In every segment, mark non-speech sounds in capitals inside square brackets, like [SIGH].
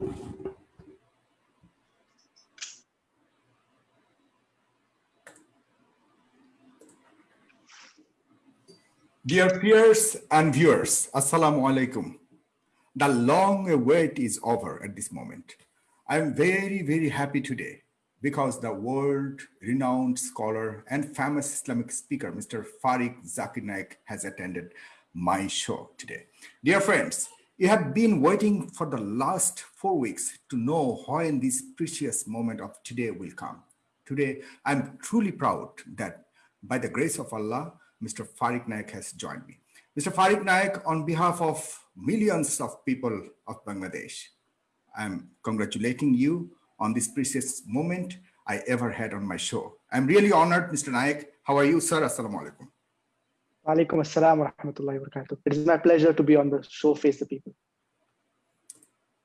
Dear peers and viewers, Assalamu alaikum. The long wait is over at this moment. I'm very, very happy today because the world-renowned scholar and famous Islamic speaker, Mr. Fariq Zakir Naik, has attended my show today. Dear friends, you have been waiting for the last four weeks to know when this precious moment of today will come. Today, I'm truly proud that by the grace of Allah, Mr. Fariq Naik has joined me. Mr. Fariq Naik, on behalf of millions of people of Bangladesh, I'm congratulating you on this precious moment I ever had on my show. I'm really honored, Mr. Naik. How are you, sir? Assalamu alaikum. Alaikum assalam wa rahmatullahi wa barakatuh. It is my pleasure to be on the show Face the People.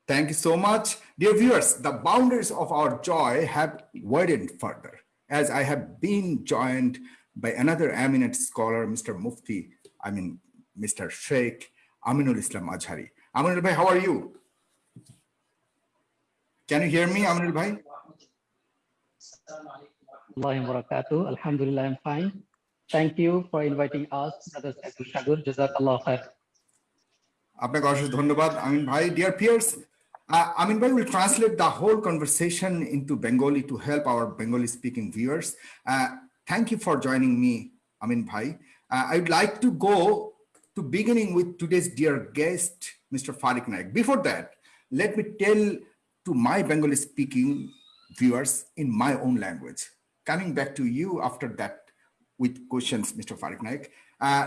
Thank you so much. Dear viewers, the boundaries of our joy have widened further as I have been joined by another eminent scholar, Mr. Mufti, I mean, Mr. Sheikh Aminul Islam Azhari. Aminul Bhai, how are you? Can you hear me, Aminul Bhai? Alhamdulillah, I'm fine. Thank you for inviting us, Brothers Abdul Shagur. Jazakallah khair. আপনাকে অসংখ্য ধন্যবাদ আমিন ভাই will translate the whole conversation into Bengali to help our Bengali speaking viewers. Uh, thank you for joining me, Amin Bhai. Uh, I would like to go to beginning with today's dear guest, Mr. Fariq Naik. Before that, let me tell to my Bengali speaking viewers in my own language. Coming back to you after that with questions, mister Farik Naik.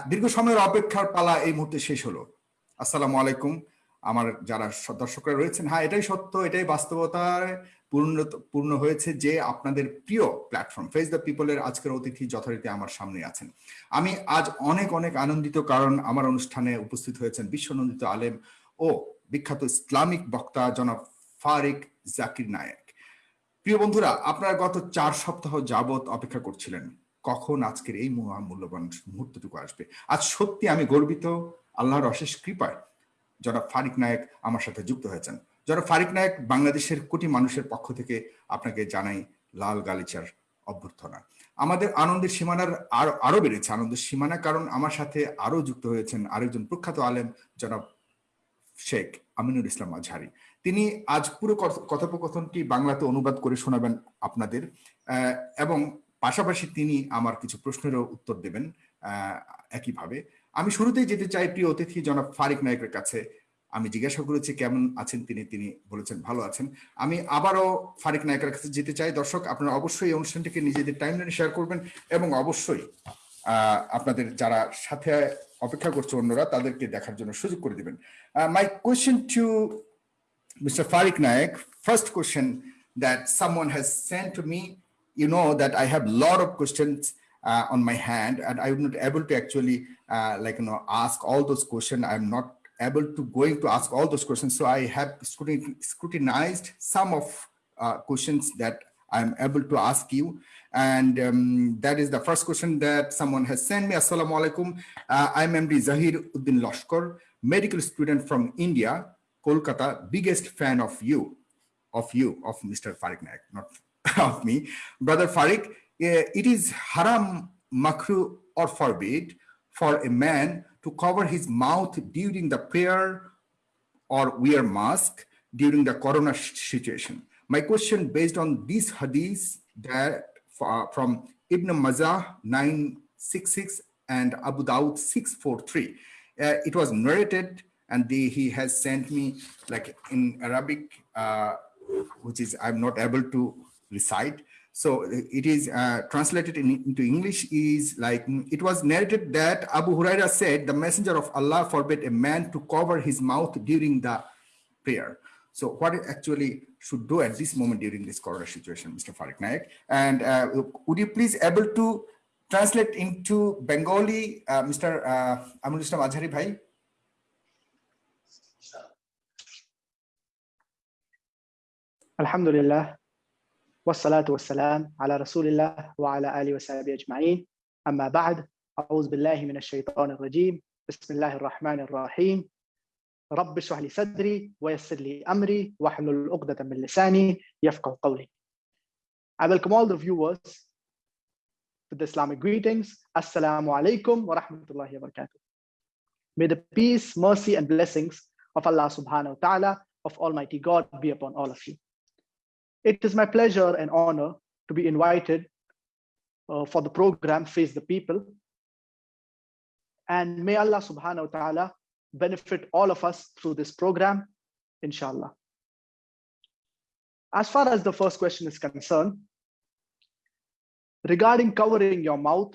দীর্ঘ সময়ের অপেক্ষার পালা এই মুহূর্তে শেষ হলো। আসসালামু আলাইকুম। আমার যারা দর্শকরা রয়েছেন হ্যাঁ এটাই সত্য এটাই বাস্তবতায় পূর্ণ পূর্ণ হয়েছে যে আপনাদের প্রিয় প্ল্যাটফর্ম ফেস দ্য পিপলের আজকের অতিথি যথারীতি আমার সামনে আছেন। আমি আজ অনেক অনেক আনন্দিত কারণ আমার অনুষ্ঠানে উপস্থিত হয়েছেন বিশ্বনন্দিত আলেম ও বিখ্যাত ইসলামিক বক্তা জনাব ফারিক জাকির নায়েক। প্রিয় বন্ধুরা আপনারা গত চার সপ্তাহ যাবৎ অপেক্ষা করছিলেন। কখন আজকের এই মূল্যবান মুহূর্তটুকু আসবে? আজ সত্যি আমি গর্বিত। আল্লাহর অশেষ কৃপায় জনাব ফারিক নায়ক আমার সাথে যুক্ত হয়েছেন। জনাব ফারিক নায়ক বাংলাদেশের কোটি মানুষের পক্ষ থেকে আপনাকে জানাই লাল গালিচার অভ্যর্থনা। আমাদের আনন্দের সীমানার আরও আরও বেড়েছে। আনন্দের সীমানা কারণ আমার সাথে আরও যুক্ত হয়েছেন আরেকজন প্রখ্যাত আলেম জনাব শেখ আমিনুল ইসলাম আজহারি। তিনি আজ পুরো কথোপকথনটি বাংলাতে অনুবাদ করে শোনাবেন আপনাদের। এবং পাশাপাশি তিনি আমার কিছু প্রশ্নেরও উত্তর দেবেন একইভাবে। আমি শুরুতেই যেতে চাই প্রিয় অতিথি জনাব ফারিক নায়কের কাছে। আমি জিজ্ঞাসা করেছি কেমন আছেন তিনি তিনি বলেছেন ভালো আছেন। আমি আবারও ফারিক নায়কের কাছে যেতে চাই। দর্শক, আপনারা অবশ্যই এই অনুষ্ঠানটিকে নিজেদের টাইমলাইনে শেয়ার করবেন এবং অবশ্যই আপনাদের যারা সাথে অপেক্ষা করছে অন্যরা, তাদেরকে দেখার জন্য সুযোগ করে দেবেন। My question to mister Fariq Naik first question that someone has sent to me you know that I have a lot of questions uh, on my hand and I'm not able to actually uh, like, you know, ask all those questions. I'm not able to going to ask all those questions. So I have scrutinized some of uh, questions that I'm able to ask you. And um, that is the first question that someone has sent me. Assalamu alaikum. Uh, I'm MD Zahir Uddin Lashkar, medical student from India, Kolkata, biggest fan of you, of you, of Mr. Fariq Naik, not [LAUGHS] of me. Brother Fariq, it is haram, makruh, or forbid for a man to cover his mouth during the prayer or wear mask during the corona situation. My question based on this hadith that uh, from Ibn Majah 966 and Abu Dawud 643. Uh, it was narrated and he has sent me like in Arabic, uh, which is I'm not able to recite. So it is uh, translated in, into English is like, it was narrated that Abu Huraira said, the messenger of Allah forbid a man to cover his mouth during the prayer. So what actually should do at this moment during this corona situation, Mr. Fariq Naik? And uh, would you please able to translate into Bengali, uh, Mr. Uh, Amul Azhari Bhai? Alhamdulillah. والصلاة والسلام على رسول الله وعلى آله وصحبه أجمعين أما بعد أعوذ بالله من الشيطان الرجيم بسم الله الرحمن الرحيم رب اشرح لي صدري ويسر لي أمري واحلل عقدة من لساني يفقه قولي. I welcome all the viewers with the Islamic greetings. Assalamu alaikum wa rahmatullahi wa barakatuh. May the peace, mercy, and blessings of Allah subhanahu wa ta'ala, of Almighty God be upon all of you. It is my pleasure and honor to be invited uh, for the program Face the People. And may Allah subhanahu wa ta'ala benefit all of us through this program, inshallah. As far as the first question is concerned, regarding covering your mouth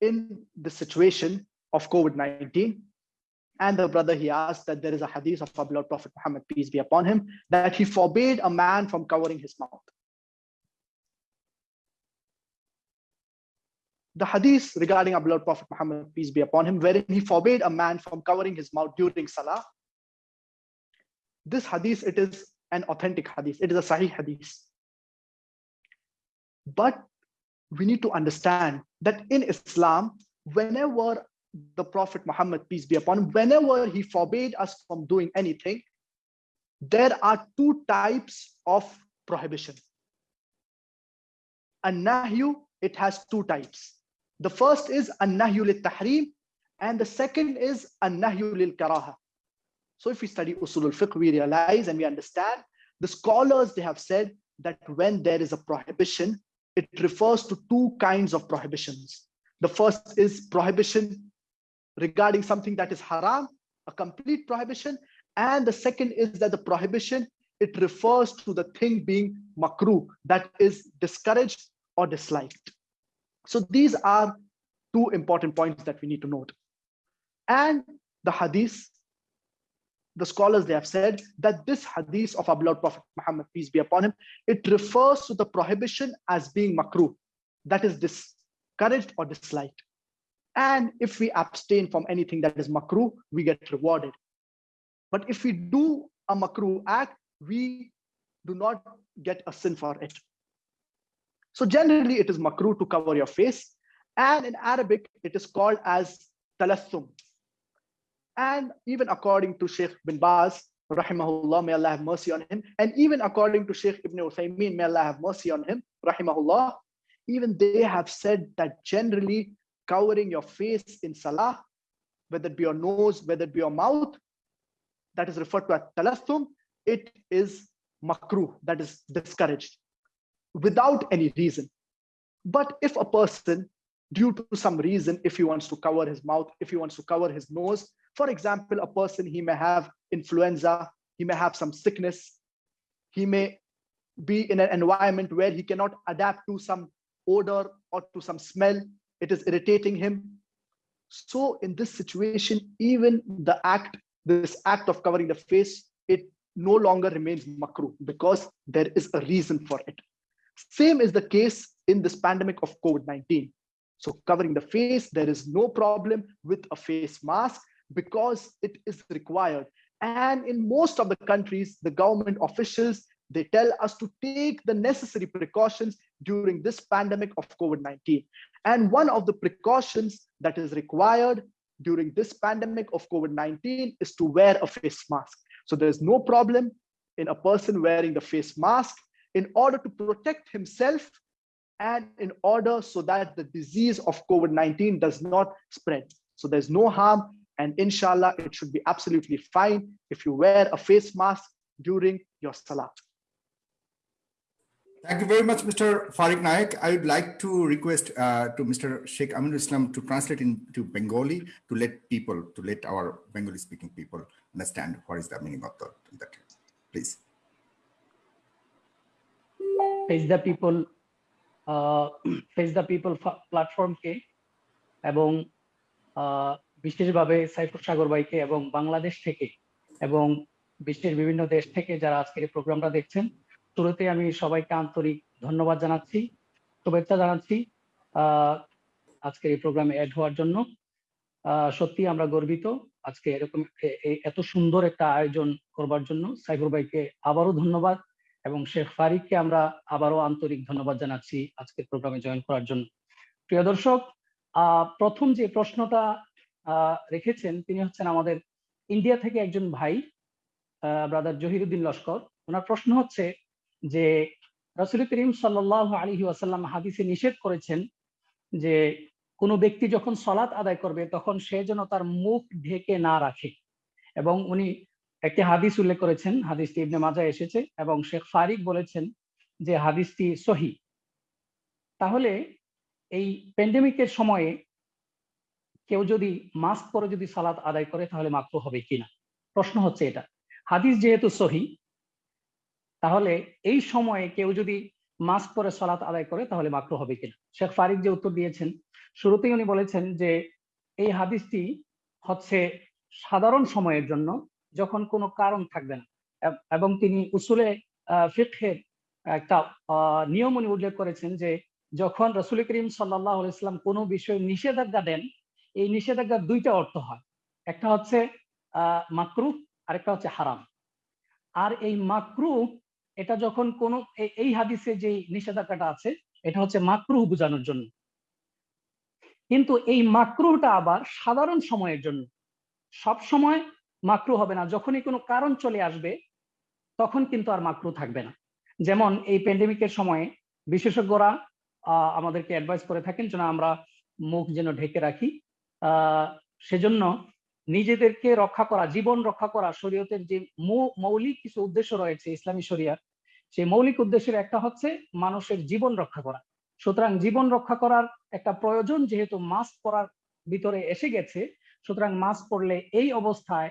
in the situation of COVID-19, and the brother he asked that there is a hadith of our beloved Prophet Muhammad, peace be upon him, that he forbade a man from covering his mouth. The hadith regarding our beloved Prophet Muhammad, peace be upon him, wherein he forbade a man from covering his mouth during Salah. This hadith, it is an authentic hadith. It is a sahih hadith. But we need to understand that in Islam, whenever the Prophet Muhammad, peace be upon him, whenever he forbade us from doing anything, there are two types of prohibition. A nahyu, it has two types. The first is a nahyu lil tahrim, and the second is a nahyu lil karaha. So if we study usul al fiqh, we realize and we understand the scholars, they have said that when there is a prohibition, it refers to two kinds of prohibitions. The first is prohibition regarding something that is haram, a complete prohibition. And the second is that the prohibition, it refers to the thing being makruh, that is discouraged or disliked. So these are two important points that we need to note. And the hadith, the scholars, they have said that this hadith of our beloved Prophet Muhammad, peace be upon him, it refers to the prohibition as being makruh, that is discouraged or disliked. And if we abstain from anything that is makruh, we get rewarded. But if we do a makruh act, we do not get a sin for it. So generally it is makruh to cover your face. And in Arabic, it is called as talassum. And even according to Sheikh bin Baz, rahimahullah, may Allah have mercy on him. And even according to Sheikh Ibn Uthaymeen, may Allah have mercy on him, rahimahullah, even they have said that generally covering your face in salah, whether it be your nose, whether it be your mouth, that is referred to as talassum, it is makruh, that is discouraged, without any reason. But if a person, due to some reason, if he wants to cover his mouth, if he wants to cover his nose, for example, a person, he may have influenza, he may have some sickness, he may be in an environment where he cannot adapt to some odor or to some smell, it is irritating him. So in this situation, even the act, this act of covering the face, it no longer remains makruh because there is a reason for it. Same is the case in this pandemic of COVID-19. So covering the face, there is no problem with a face mask because it is required. And in most of the countries, the government officials, they tell us to take the necessary precautions during this pandemic of COVID-19. And one of the precautions that is required during this pandemic of COVID-19 is to wear a face mask. So there's no problem in a person wearing the face mask in order to protect himself and in order so that the disease of COVID-19 does not spread. So there's no harm and inshallah, it should be absolutely fine if you wear a face mask during your salah. Thank you very much, Mr. Fariq Naik. I would like to request uh, to Mr. Sheikh Aminul Islam to translate into Bengali to let people, to let our Bengali-speaking people understand what is the meaning of that. please. Face the people, uh, [CLEARS THROAT] face the people প্ল্যাটফর্মকে এবং uh, বিশেষভাবে সাইফুর সাগর ভাইকে এবং বাংলাদেশ থেকে এবং বিশ্বের বিভিন্ন দেশ থেকে যারা আজকের program প্রোগ্রামটা দেখছেন শুরুতে আমি সবাইকে আন্তরিক ধন্যবাদ জানাচ্ছি, শুভেচ্ছা জানাচ্ছি আজকের এই প্রোগ্রামে অ্যাড হওয়ার জন্য। সত্যি আমরা গর্বিত আজকে এরকম এত সুন্দর একটা আয়োজন করবার জন্য। সাইফুর ভাইকে আবারও ধন্যবাদ এবং শেখ ফারিককে আমরা আবারও আন্তরিক ধন্যবাদ জানাচ্ছি আজকের প্রোগ্রামে জয়েন করার জন্য। প্রিয় দর্শক প্রথম যে প্রশ্নটা রেখেছেন তিনি হচ্ছেন আমাদের ইন্ডিয়া থেকে একজন ভাই ব্রাদার জহিরুদ্দিন লস্কর। ওনার প্রশ্ন হচ্ছে যে রসুল করিম সাল্লাহ আলী ওয়াসাল্লাম হাদিসে নিষেধ করেছেন যে কোনো ব্যক্তি যখন সলাৎ আদায় করবে, তখন সে যেন তার মুখ ঢেকে না রাখে। এবং উনি একটি হাদিস উল্লেখ করেছেন, হাদিসটি ইবনে মাজা এসেছে এবং শেখ ফারিক বলেছেন যে হাদিসটি সহি। তাহলে এই প্যান্ডেমিকের সময়ে কেউ যদি মাস্ক পরে যদি সালাত আদায় করে, তাহলে মাত্র হবে কিনা? প্রশ্ন হচ্ছে এটা। হাদিস যেহেতু সহি তাহলে এই সময়ে কেউ যদি মাস্ক পরে সালাত আদায় করে, তাহলে মাত্র হবে কিনা? শেখ ফারিক যে উত্তর দিয়েছেন, শুরুতেই উনি বলেছেন যে, এই হাদিসটি হচ্ছে সাধারণ সময়ের জন্য যখন কোনো কারণ থাকবে না। এবং তিনি উসুলে ফিকের একটা নিয়ম উনি উল্লেখ করেছেন যে, যখন রসুল করিম সাল্লাহ ইসলাম কোনো বিষয়ে নিষেধাজ্ঞা দেন, এই নিষেধাজ্ঞার দুইটা অর্থ হয়। একটা হচ্ছে আহ মাকরু, আরেকটা হচ্ছে হারাম। আর এই মাকরু এটা যখন কোন এই হাদিসে যে নিষেধাজ্ঞাটা আছে, এটা হচ্ছে মাকরু বোঝানোর জন্য। কিন্তু এই মাকরুটা আবার সাধারণ সময়ের জন্য। সব সময় মাকরু হবে না। যখনই কোনো কারণ চলে আসবে, তখন কিন্তু আর মাকরু থাকবে না। যেমন এই প্যান্ডেমিকের সময়ে বিশেষজ্ঞরা আমাদেরকে অ্যাডভাইস করে থাকেন যেন আমরা মুখ যেন ঢেকে রাখি। সেজন্য নিজেদেরকে রক্ষা করা, জীবন রক্ষা করা, শরীয়তের যে মৌলিক কিছু উদ্দেশ্য রয়েছে, ইসলামী শরিয়ার সেই মৌলিক উদ্দেশ্যের একটা হচ্ছে মানুষের জীবন রক্ষা করা। সুতরাং জীবন রক্ষা করার একটা প্রয়োজন যেহেতু মাস্ক পরার ভিতরে এসে গেছে, সুতরাং মাস্ক পরলে এই অবস্থায়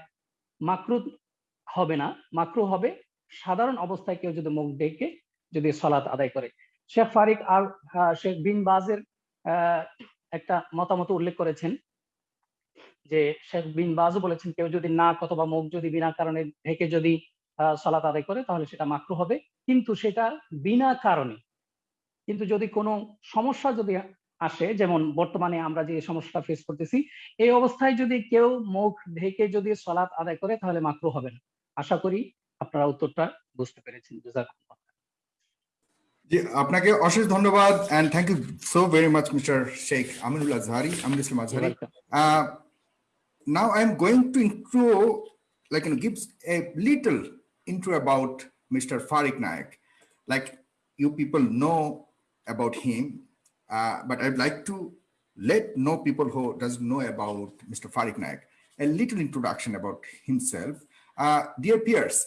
মাকরু হবে না, মাকরু হবে সাধারণ অবস্থায় কেউ যদি মুখ ডেকে যদি সলাৎ আদায় করে। শেখ ফারিক আর শেখ বিন বাজের একটা মতামত উল্লেখ করেছেন যে শেখ বিন বাজও বলেছেন, কেউ যদি নাক অথবা মুখ যদি বিনা কারণে ঢেকে যদি সলাত আদায় করে তাহলে সেটা মাকরু হবে। কিন্তু সেটা বিনা কারণে। কিন্তু যদি কোনো সমস্যা যদি আসে যেমন বর্তমানে আমরা যে সমস্যাটা ফেস করতেছি এই অবস্থায় যদি কেউ মুখ ঢেকে যদি সলাৎ আদায় করে তাহলে মাকরু হবে না। আশা করি আপনারা উত্তরটা বুঝতে পেরেছেন। জি আপনাকে অশেষ ধন্যবাদ and thank you so very much mister Sheikh Aminul Azhari Aminul Islam Azhari now I'm going to intro, like, you know, gives a little intro about Mr. Fariq Naik. Like, you people know about him, uh, but I'd like to let know people who doesn't know about Mr. Fariq Naik, a little introduction about himself. Uh, dear peers,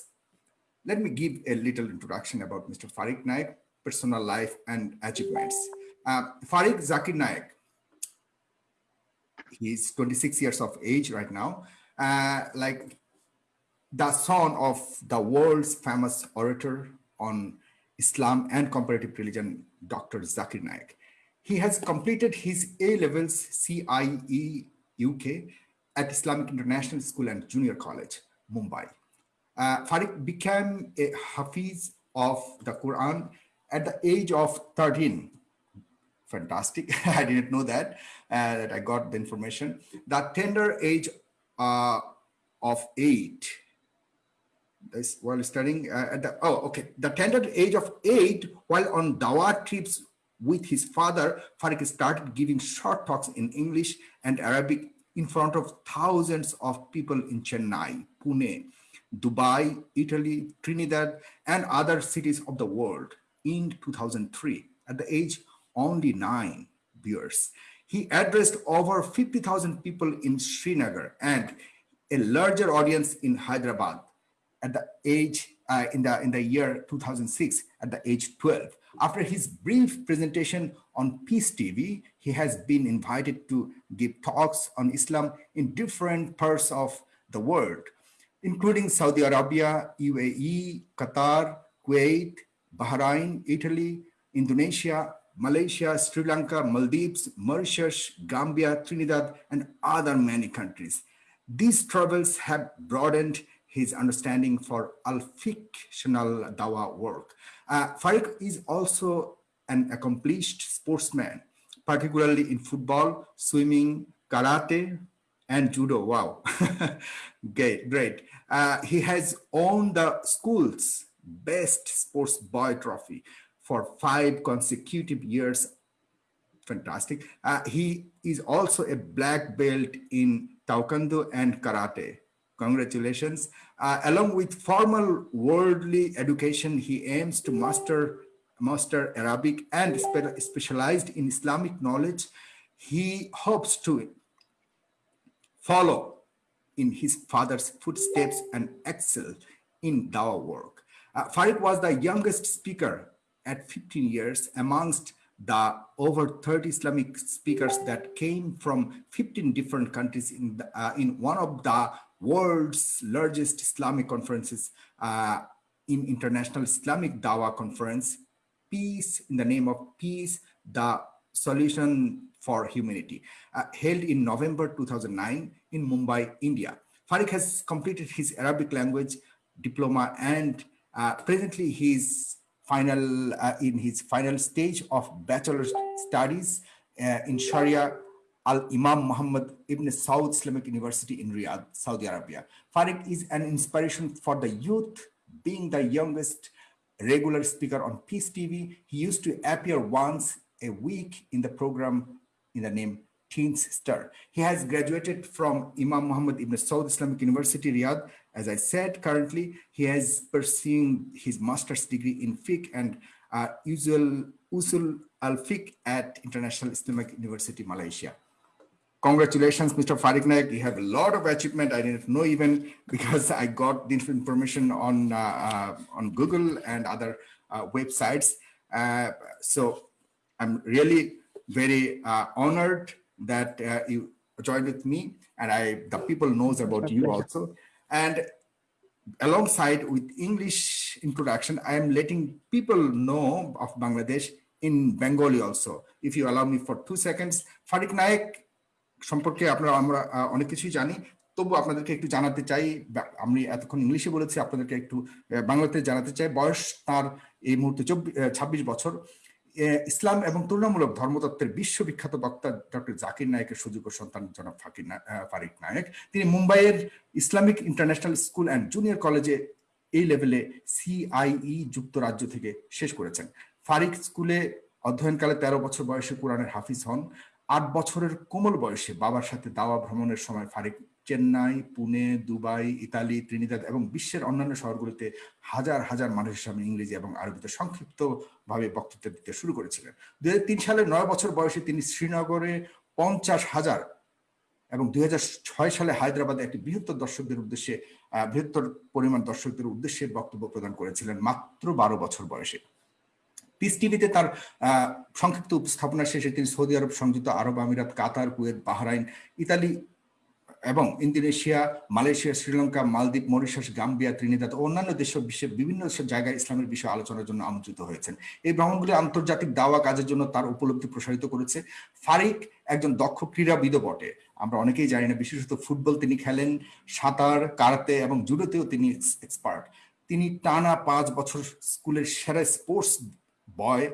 let me give a little introduction about Mr. Fariq Naik, personal life and achievements. Uh, Fariq Zakir Naik, he's 26 years of age right now, uh, like the son of the world's famous orator on Islam and comparative religion, Dr. Zakir Naik. He has completed his A-levels CIE UK at Islamic International School and Junior College, Mumbai. Uh, Farid became a Hafiz of the Quran at the age of 13. Fantastic. [LAUGHS] I didn't know that, uh, that I got the information. The tender age uh, of eight, this while studying uh, at the, oh, okay. The tender age of eight while on Dawah trips with his father, Farid started giving short talks in English and Arabic in front of thousands of people in Chennai, Pune, Dubai, Italy, Trinidad, and other cities of the world in 2003 at the age only nine years He addressed over 50,000 people in Srinagar and a larger audience in Hyderabad at the age uh, in the in the year 2006 at the age 12. After his brief presentation on Peace TV, he has been invited to give talks on Islam in different parts of the world, including Saudi Arabia, UAE, Qatar, Kuwait, Bahrain, Italy, Indonesia, Malaysia, Sri Lanka, Maldives, Mauritius, Gambia, Trinidad, and other many countries. These travels have broadened his understanding for al-fictional dawa work. Uh, is also an accomplished sportsman, particularly in football, swimming, karate, and judo. Wow, [LAUGHS] great, great. Uh, he has won the school's best sports boy trophy for five consecutive years. Fantastic. Uh, he is also a black belt in Taekwondo and Karate. Congratulations. Uh, along with formal worldly education, he aims to master, master Arabic and spe- specialized in Islamic knowledge. He hopes to follow in his father's footsteps and excel in dawah work. Uh, Farid was the youngest speaker at 15 years amongst the over 30 Islamic speakers that came from 15 different countries in, the, uh, in one of the world's largest Islamic conferences uh, in International Islamic Dawa Conference, Peace in the name of Peace, the Solution for Humanity, uh, held in November 2009 in Mumbai, India. Fariq has completed his Arabic language diploma and uh, presently he is final uh, in his final stage of bachelor's studies uh, in Sharia Al Imam Muhammad Ibn Saud Islamic University in Riyadh, Saudi Arabia. Farid is an inspiration for the youth, being the youngest regular speaker on Peace TV. He used to appear once a week in the program in the name Teens Star. He has graduated from Imam Muhammad Ibn Saud Islamic University, Riyadh. As I said, currently he is pursuing his master's degree in fiqh and uh, usul, usul al-fiqh at International Islamic University, Malaysia. Congratulations, Mr. Fariq Naik. You have a lot of achievement. I didn't know even because I got the information on, uh, uh, on Google and other uh, websites. Uh, so I'm really very uh, honored that uh, you joined with me and I the people knows about you also. And alongside with English introduction, I am letting people know of Bangladesh in Bengali also. If you allow me for two seconds, Fariq Naik সম্পর্কে আপনারা, আমরা অনেক কিছুই জানি। তবু আপনাদেরকে একটু জানাতে চাই আমি এতক্ষণ ইংলিশে বলেছি, আপনাদেরকে একটু বাংলাতে জানাতে চাই। বয়স তার এই মুহূর্তে ছাব্বিশ বছর। ইসলাম এবং তুলনামূলক ধর্মতত্ত্বের বিশ্ববিখ্যাত বক্তা ডক্টর জাকির নায়কের সুযোগ্য সন্তান জনাব ফাকির ফারিক নায়ক। তিনি মুম্বাইয়ের Islamic international school and junior কলেজে এই লেভেলে সিআইই যুক্তরাজ্য থেকে শেষ করেছেন। ফারিক স্কুলে অধ্যয়নকালে তেরো বছর বয়সে কোরআনের হাফিজ হন। আট বছরের কোমল বয়সে বাবার সাথে দাওয়া ভ্রমণের সময় Fariq, Chennai, Pune, Dubai, Italy, Trinidad এবং বিশ্বের অন্যান্য শহরগুলিতে হাজার হাজার মানুষের সামনে ইংরেজি এবং আরবিতে সংক্ষিপ্ত ভাবে বক্তৃতা দিতে শুরু করেছিলেন। দুই তিন সালে নয় বছর বয়সে তিনি শ্রীনগরে পঞ্চাশ হাজার এবং দুই হাজার ছয় সালে হায়দ্রাবাদে একটি বৃহত্তর দর্শকদের উদ্দেশ্যে বৃহত্তর পরিমাণ দর্শকদের উদ্দেশ্যে বক্তব্য প্রদান করেছিলেন মাত্র বারো বছর বয়সে। পিস টিভিতে তার সংক্ষিপ্ত উপস্থাপনা শেষে তিনি সৌদি আরব সংযুক্ত আরব আমিরাত, কাতার, কুয়েত, বাহরাইন, ইতালি এবং Indonesia, Malaysia, Sri Lanka, Maldives, Mauritius, Gambia, Trinidad ও অন্যান্য দেশ বিশ্বের বিভিন্ন জায়গায় ইসলামের বিষয়ে আলোচনার জন্য আমন্ত্রিত হয়েছেন। এই ভ্রমণগুলি আন্তর্জাতিক দাওয়া কাজের জন্য তার উপলব্ধি প্রসারিত করেছে। ফারিক একজন দক্ষ ক্রীড়াবিদ বটে। আমরা অনেকেই জানি না, বিশেষত ফুটবল তিনি খেলেন, সাঁতার কারাতে এবং জুডোতেও তিনি এক্সপার্ট তিনি টানা পাঁচ বছর স্কুলের সেরা স্পোর্টস বয়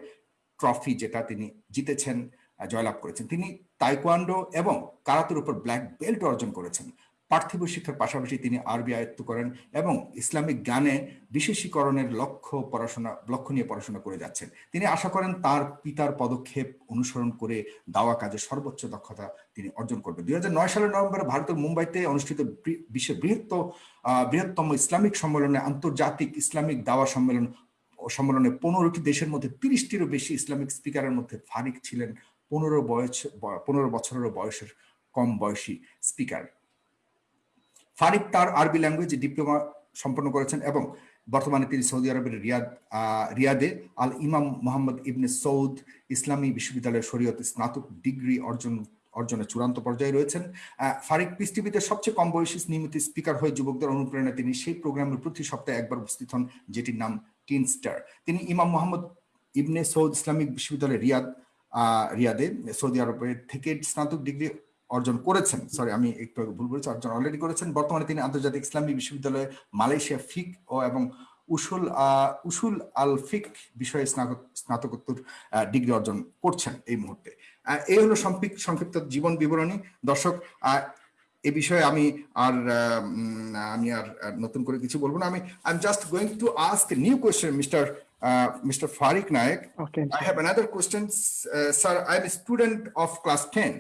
ট্রফি যেটা তিনি জিতেছেন জয়লাভ করেছেন। তিনি তাইকোয়ান্ডো এবং কারাতের উপর ব্ল্যাক বেল্ট অর্জন করেছেন। পার্থিব শিক্ষার পাশাপাশি তিনি আরবি আয়ত্ত করেন এবং ইসলামিক জ্ঞানে বিশেষীকরণের লক্ষ্য পড়াশোনা লক্ষ্য নিয়ে পড়াশোনা করে যাচ্ছেন। তিনি আশা করেন তার পিতার পদক্ষেপ অনুসরণ করে দাওয়া কাজে সর্বোচ্চ দক্ষতা তিনি অর্জন করবেন। দুই হাজার নয় সালের নভেম্বরে ভারতের মুম্বাইতে অনুষ্ঠিত বিশ্বের বৃহত্তম আহ, বৃহত্তম ইসলামিক সম্মেলনে আন্তর্জাতিক ইসলামিক দাওয়া সম্মেলন সম্মেলনে পনেরোটি দেশের মধ্যে তিরিশটিরও বেশি ইসলামিক স্পিকারের মধ্যে ফারিক ছিলেন পনেরো বয়স, পনেরো বছরেরও বয়সের কম বয়সী স্পিকার। ফারিক তার আরবি ল্যাঙ্গুয়েজ ডিপ্লোমা সম্পন্ন করেছেন এবং বর্তমানে তিনি সৌদি আরবের রিয়াদ রিয়াদে আল ইমাম মোহাম্মদ ইবনে সৌদ ইসলামী বিশ্ববিদ্যালয়ের শরীয়তে স্নাতক ডিগ্রি অর্জন অর্জনের চূড়ান্ত পর্যায়ে রয়েছেন। ফারিক টিভিতে সবচেয়ে কম বয়সী নিয়মিত স্পিকার হয়ে যুবকদের অনুপ্রেরণা তিনি সেই প্রোগ্রামের প্রতি সপ্তাহে একবার উপস্থিত হন, যেটির নাম টিন স্টার তিনি ইমাম মোহাম্মদ ইবনে সৌদ ইসলামিক বিশ্ববিদ্যালয় রিয়াদ রিয়াদে, সৌদি আরবের থেকে স্নাতক ডিগ্রি অর্জন করেছেন। সরি আমি একটু ভুল বলেছি, অর্জন অলরেডি করেছেন। বর্তমানে তিনি আন্তর্জাতিক ইসলামী বিশ্ববিদ্যালয়ে মালয়েশিয়া ফিক ও এবং উসুল উসুল আল ফিক বিষয়ে স্নাতক, স্নাতকোত্তর ডিগ্রি অর্জন করছেন এই মুহূর্তে। এই হলো সংক্ষিপ্ত জীবন বিবরণী। দর্শক এ বিষয়ে আমি আর আমি আর নতুন করে কিছু বলব না। আমি I am just going to ask new question mister mister Fariq Naik I have another question sir I am student of class ten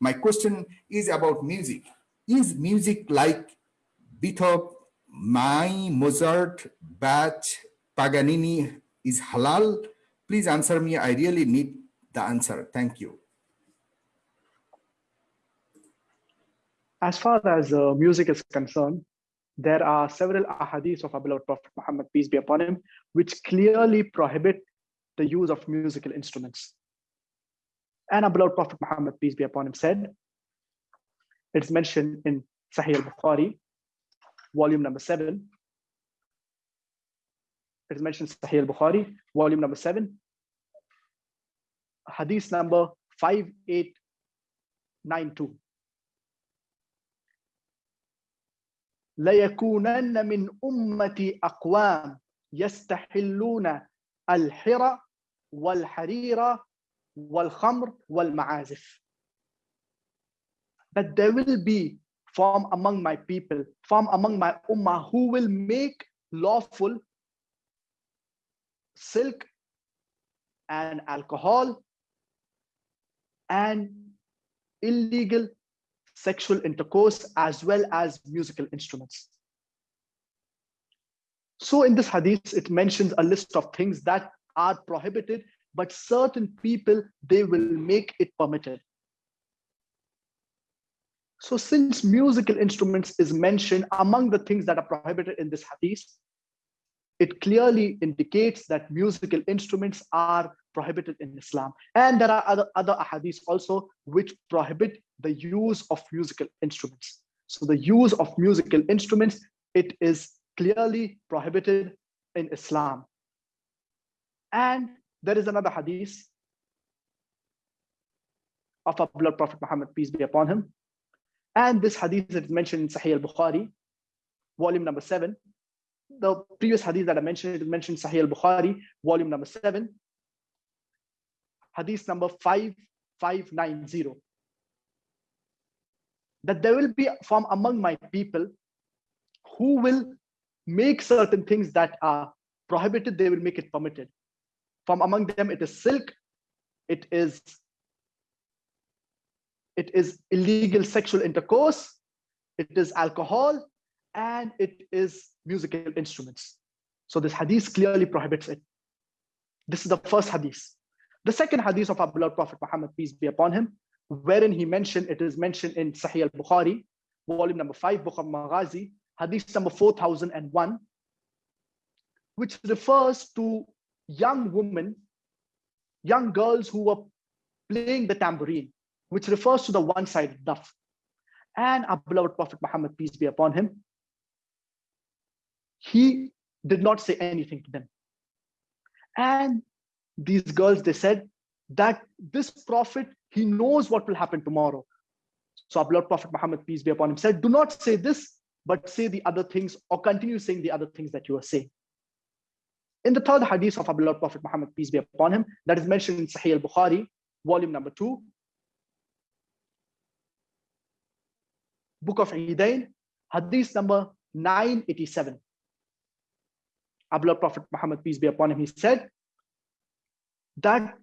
my question is about music is music like বিথ my Mozart Bach Paganini is হালাল please answer me I really need the answer thank you As far as uh, music is concerned, there are several ahadith of our beloved Prophet Muhammad, peace be upon him, which clearly prohibit the use of musical instruments. And our beloved Prophet Muhammad, peace be upon him, said, it's mentioned in Sahih al-Bukhari, volume number seven. It is mentioned Sahih al-Bukhari, volume number seven, hadith number 5892. ليكونن من أمتي أقوام يستحلون الحرى والحرير والخمر والمعازف that there will be from among my people, from among my ummah, who will make lawful silk and alcohol and illegal sexual intercourse as well as musical instruments. So in this hadith, it mentions a list of things that are prohibited, but certain people, they will make it permitted. So since musical instruments is mentioned among the things that are prohibited in this hadith, it clearly indicates that musical instruments are prohibited in Islam. And there are other, other hadiths also which prohibit the use of musical instruments. So the use of musical instruments, it is clearly prohibited in Islam. And there is another hadith of our beloved Prophet Muhammad, peace be upon him, and this hadith is mentioned in Sahih al-Bukhari, volume number seven. The previous hadith that I mentioned, it mentioned Sahih al-Bukhari, volume number seven. Hadith number 5590. That there will be from among my people who will make certain things that are prohibited, they will make it permitted. From among them, it is silk, it is it is illegal sexual intercourse, it is alcohol, and it is musical instruments. So this hadith clearly prohibits it. This is the first hadith. The second hadith of our beloved Prophet Muhammad, peace be upon him, wherein he mentioned, it is mentioned in Sahih al-Bukhari, volume number five, Book of Maghazi, hadith number 4001, which refers to young women, young girls who were playing the tambourine which refers to the one-sided daf. And our beloved Prophet Muhammad, peace be upon him, he did not say anything to them. And these girls, they said that this prophet, he knows what will happen tomorrow. So our beloved Prophet Muhammad, peace be upon him, said, do not say this, but say the other things or continue saying the other things that you are saying. In the third hadith of our beloved Prophet Muhammad, peace be upon him, that is mentioned in Sahih al-Bukhari, volume number two, Book of Eidain, Hadith number 987. Abdullah Prophet Muhammad, peace be upon him, he said that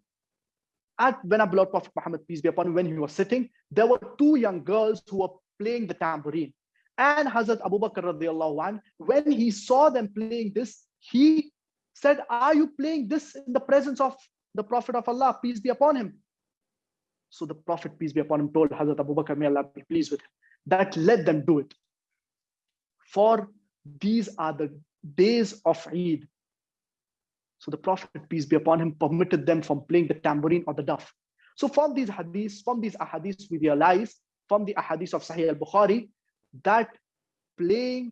at when Abdullah Prophet Muhammad, peace be upon him, when he was sitting, there were two young girls who were playing the tambourine. And Hazrat Abu Bakr radiallahu anh, when he saw them playing this, he said, Are you playing this in the presence of the Prophet of Allah, peace be upon him? So the Prophet, peace be upon him, told Hazrat Abu Bakr, may Allah be pleased with him that let them do it. For these are the days of Eid. So the Prophet, peace be upon him, permitted them from playing the tambourine or the duff. So from these hadiths, from these ahadiths, we realize from the ahadith of Sahih al-Bukhari that playing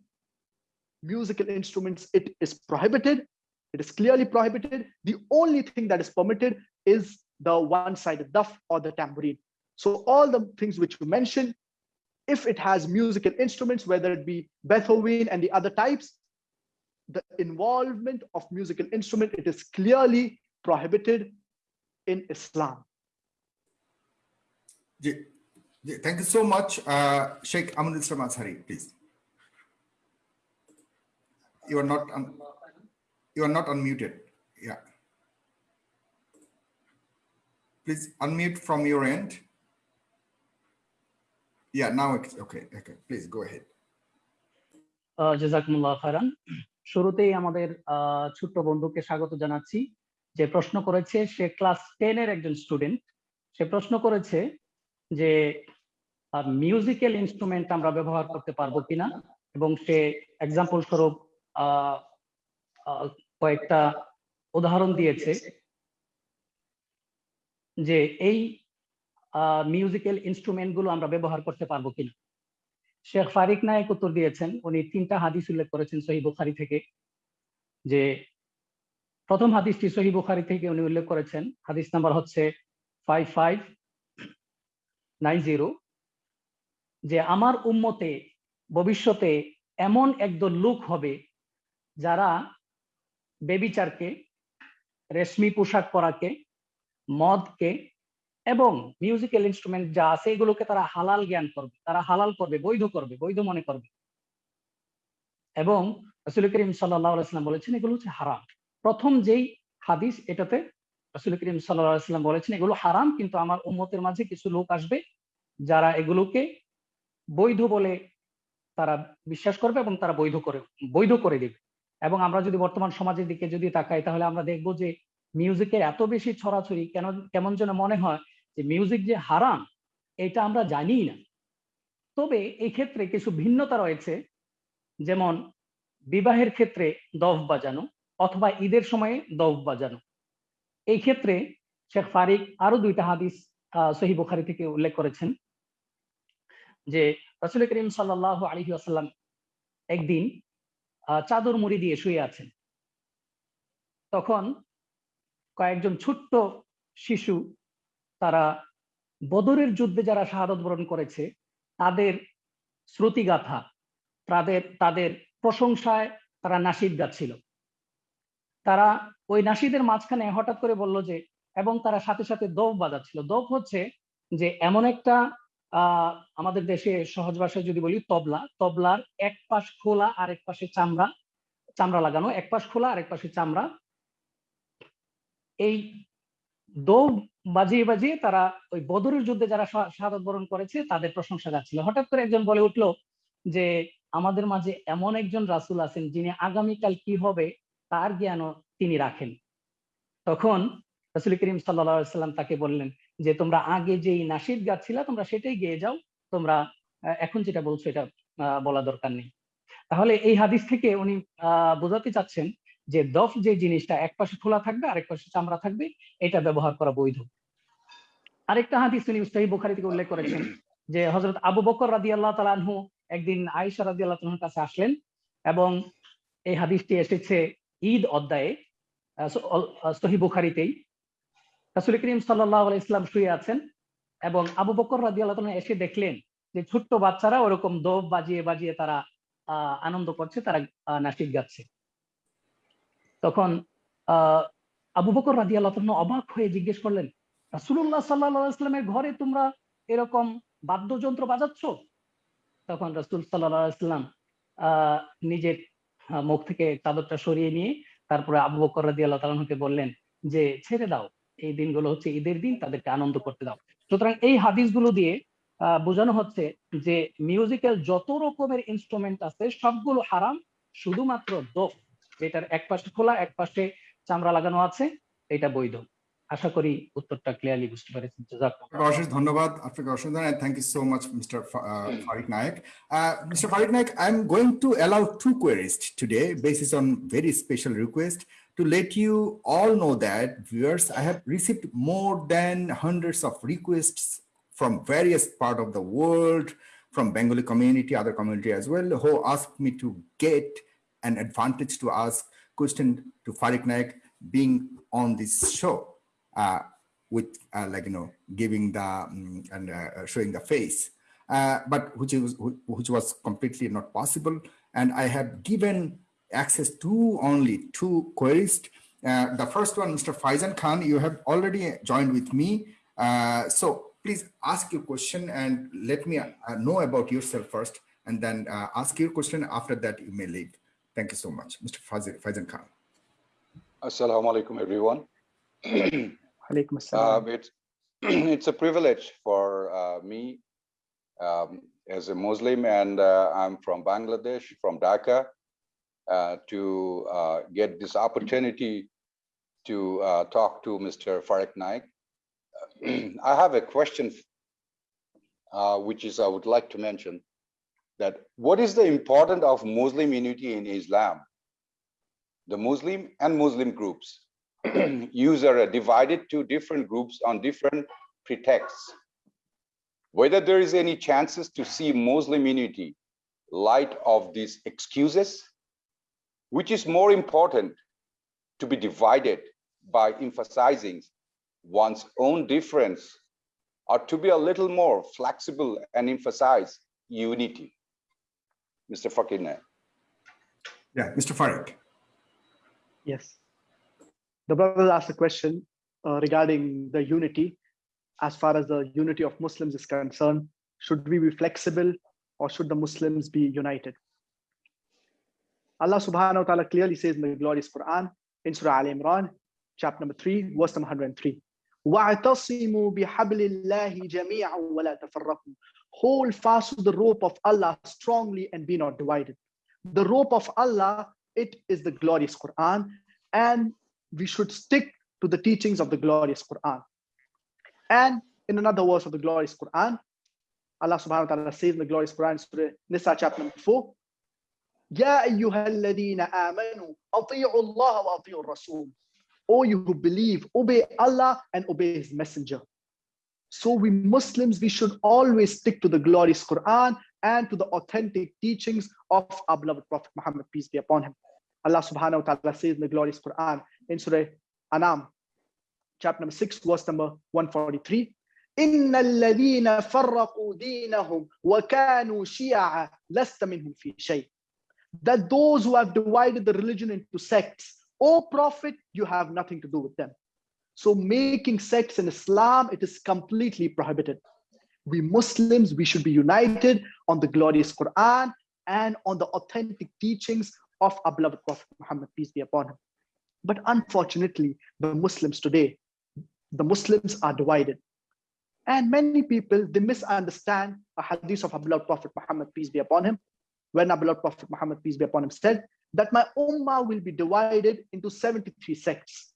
musical instruments, it is prohibited. It is clearly prohibited. The only thing that is permitted is the one-sided duff or the tambourine. So all the things which you mentioned, if it has musical instruments, whether it be Beethoven and the other types, the involvement of musical instrument, it is clearly prohibited in Islam. Yeah. Yeah, thank you so much, uh, Sheikh Aminul Samansari, please. You are not you are not unmuted. Yeah. Please unmute from your end. Yeah, now it's okay. Okay, please go ahead. Uh, Jazakumullah khairan. শুরুতেই আমাদের ছোট্ট বন্ধুকে স্বাগত জানাচ্ছি। যে প্রশ্ন করেছে, সে class ten এর একজন স্টুডেন্ট। সে প্রশ্ন করেছে যে মিউজিক্যাল ইনস্ট্রুমেন্ট আমরা ব্যবহার করতে পারব কিনা? এবং সে এক্সাম্পল স্বরূপ কয়েকটা উদাহরণ দিয়েছে। যে এই মিউজিক্যাল ইনস্ট্রুমেন্টগুলো আমরা ব্যবহার করতে পারব কিনা? শেখ ফারিক নায়ক উত্তর দিয়েছেন। উনি তিনটা হাদিস উল্লেখ করেছেন সহি বুখারি থেকে, যে প্রথম হাদিসটি সহি বুখারি থেকে উনি উল্লেখ করেছেন। হাদিস নাম্বার হচ্ছে ফাইভ ফাইভ নাইন জিরো যে আমার উম্মতে ভবিষ্যতে এমন একদল লোক হবে যারা বেবিচারকে, রেশমি পোশাক পরাকে, মদকে এবং মিউজিক্যাল ইনস্ট্রুমেন্ট যা আছে, এগুলোকে তারা হালাল জ্ঞান করবে, তারা হালাল করবে, বৈধ করবে, বৈধ মনে করবে। এবং রসুল করিম সাল্লাম বলেছেন, এগুলো হচ্ছে হারাম। প্রথম যেই হাদিস, এটাতে রসুল করিম সাল্লাম বলেছেন, এগুলো হারাম, কিন্তু আমার উম্মতের মাঝে কিছু লোক আসবে, যারা এগুলোকে বৈধ বলে তারা বিশ্বাস করবে এবং তারা বৈধ করে বৈধ করে দিবে। এবং আমরা যদি বর্তমান সমাজের দিকে যদি তাকাই, তাহলে আমরা দেখব যে মিউজিকের এত বেশি ছড়াছড়ি, কেন, কেমন যেন মনে হয় যে মিউজিক যে হারাম এটা আমরা জানি না। তবে এই ক্ষেত্রে কিছু ভিন্নতা রয়েছে, যেমন বিবাহের ক্ষেত্রে দফ বাজানো অথবা ঈদের সময়ে দফ বাজানো। এই ক্ষেত্রে শেখ ফারিক আরও দুইটা হাদিস সহি বুখারি থেকে উল্লেখ করেছেন যে রসুল করিম সাল্লাহ আলহি আসাল্লাম একদিন চাদর মুড়ি দিয়ে শুয়ে আছেন। তখন কয়েকজন ছোট্ট শিশু তারা বদরের যুদ্ধে যারা শাহাদত বরণ করেছে, তাদের শ্রুতিগাথা, তাদের তাদের প্রশংসায় তারা নাসিদ গাচ্ছিল তারা ওই নাসিদের মাঝখানে হঠাৎ করে বলল যে, এবং তারা সাথে সাথে দোপ বাজাচ্ছিল। দোপ হচ্ছে যে, এমন একটা আমাদের দেশে সহজ ভাষায় যদি বলি, তবলা। তবলার এক পাশ খোলা আর এক পাশে চামড়া চামড়া লাগানো। এক পাশ খোলা আর এক পাশে চামড়া। এই দৌড় বাজিয়ে বাজিয়ে তারা ওই বদরের যুদ্ধে যারা শাহাদত বরণ করেছে, তাদের প্রশংসা গাচ্ছিল হঠাৎ করে একজন বলে উঠল যে, আমাদের মাঝে এমন একজন রাসুল আছেন যিনি আগামীকাল কি হবে তার জ্ঞানও তিনি রাখেন। তখন রাসুল করিম সাল্লাম তাকে বললেন যে, তোমরা আগে যেই নাসিদ গাচ্ছিলা তোমরা সেটাই গেয়ে যাও। তোমরা এখন যেটা বলছো এটা বলা দরকার নেই। তাহলে এই হাদিস থেকে উনি বোঝাতে চাচ্ছেন যে দফ যে জিনিসটা এক পাশে খোলা থাকবে, আরেক পাশে চামড়া থাকবে, এটা ব্যবহার করা বৈধ। আরেকটা হাদিস তিনি সহি বুখারি থেকে উল্লেখ করেছেন যে হজরত আবু বকর রাদি আল্লাহ তালানহু একদিন আয়েশা রাদি আল্লাহ কাছে আসলেন এবং এই হাদিসটি এসেছে ঈদ অধ্যায়ে সহি বুখারিতেই। রাসুল করিম সাল্লাহ ইসলাম শুয়ে আছেন এবং আবু বকর রাদি আল্লাহ তালা এসে দেখলেন যে ছোট্ট বাচ্চারা ওরকম দোপ বাজিয়ে বাজিয়ে তারা আনন্দ করছে, তারা নাসিক গাচ্ছে। তখন আবু বকর রাজি আল্লাহ অবাক হয়ে জিজ্ঞেস করলেন রাসুল্লাহ সাল্লাহ ইসলামের ঘরে তোমরা এরকম বাদ্যযন্ত্র বাজাচ্ছ? তখন রাসুল সাল্লাহ আহ, নিজের মুখ থেকে চাদরটা সরিয়ে নিয়ে তারপরে আবু বকর রাজি আল্লাহ তালকে বললেন যে, ছেড়ে দাও, এই দিনগুলো হচ্ছে ঈদের দিন, তাদেরকে আনন্দ করতে দাও। সুতরাং এই হাদিসগুলো দিয়ে, আহ, বোঝানো হচ্ছে যে মিউজিক্যাল যত রকমের ইনস্ট্রুমেন্ট আছে, সবগুলো হারাম, শুধুমাত্র দোফ। যেটার এক পাশে খোলা এক পাশে চামড়া লাগানো আছে এটা বৈধ আশা করি উত্তরটা ক্লিয়ারলি বুঝতে পেরেছেন অশেষ ধন্যবাদ আপনাকে অশেষ ধন্যবাদ thank you so much mister Fariq Naik mister Fariq Naik I am going to allow to queries today basis on very special request to let you all know that viewers i have received more than hundreds of requests from various part of the world from bengali community other community as well who asked me to get an advantage to ask question to Fariq Naik being on this show uh, with uh, like, you know, giving the um, and uh, showing the face, but which was, which was completely not possible. And I have given access to only two queries. the first one, Mr. Faizan Khan, you have already joined with me. so please ask your question and let me know about yourself first and then ask your question. After that, you may leave. Thank you so much, Mr. Faizan Khan. Assalamu alaikum, everyone. Alaikum uh, it's, it's a privilege for uh, me um, as a Muslim and uh, I'm from Bangladesh, from Dhaka, uh, to uh, get this opportunity to uh, talk to Mr. Fariq Naik. [CLEARS THROAT] I have a question, uh, which is I would like to mention that what is the importance of Muslim unity in Islam? The Muslim and Muslim groups [CLEARS THROAT] user are divided to different groups on different pretexts. Whether there is any chances to see Muslim unity light of these excuses, which is more important to be divided by emphasizing one's own difference or to be a little more flexible and emphasize unity. Mr. Fariq Yeah, Mr. Fariq. Yes. The brother asked a question uh, regarding the unity. As far as the unity of Muslims is concerned, should we be flexible or should the Muslims be united? Allah subhanahu wa ta'ala clearly says in the glorious Quran, in Surah Al Imran, chapter number 3, verse number 103. وَاعْتَصِمُوا بِحَبْلِ اللَّهِ جَمِيعًا وَلَا تَفَرَّقُوا Hold fast to the rope of Allah strongly and be not divided. The rope of Allah, it is the glorious Quran, and we should stick to the teachings of the glorious Quran. And in another verse of the glorious Quran, Allah subhanahu wa ta'ala says in the glorious Quran, Surah Nisa chapter number 4, يا أيها الذين آمنوا أطيعوا الله وأطيعوا الرسول O you who believe, obey Allah and obey His Messenger. So we Muslims, we should always stick to the glorious Quran and to the authentic teachings of our beloved Prophet Muhammad, peace be upon him. Allah subhanahu wa ta'ala says in the glorious Quran in Surah Anam, chapter number 6, verse number 143. إن الذين فرقوا دينهم وكانوا شيعا لست منهم في شيء. That those who have divided the religion into sects, O Prophet, you have nothing to do with them. So making sects in Islam, it is completely prohibited. We Muslims, we should be united on the glorious Quran and on the authentic teachings of our beloved Prophet Muhammad, peace be upon him. But unfortunately, the Muslims today, the Muslims are divided. And many people, they misunderstand a hadith of our beloved Prophet Muhammad, peace be upon him, when our beloved Prophet Muhammad, peace be upon him, said that my ummah will be divided into 73 sects.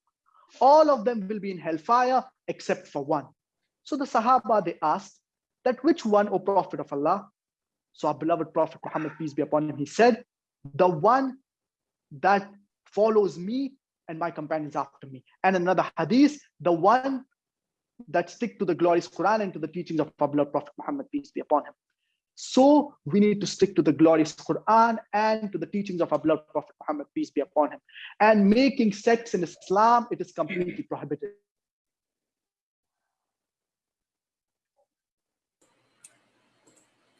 All of them will be in hellfire except for one. So the Sahaba, they asked that which one, O Prophet of Allah? So our beloved Prophet Muhammad, peace be upon him, he said, the one that follows me and my companions after me. And another hadith, the one that stick to the glorious Quran and to the teachings of our beloved Prophet Muhammad, peace be upon him. So we need to stick to the glorious Quran and to the teachings of our beloved Prophet Muhammad, peace be upon him. And making sects in Islam, it is completely prohibited.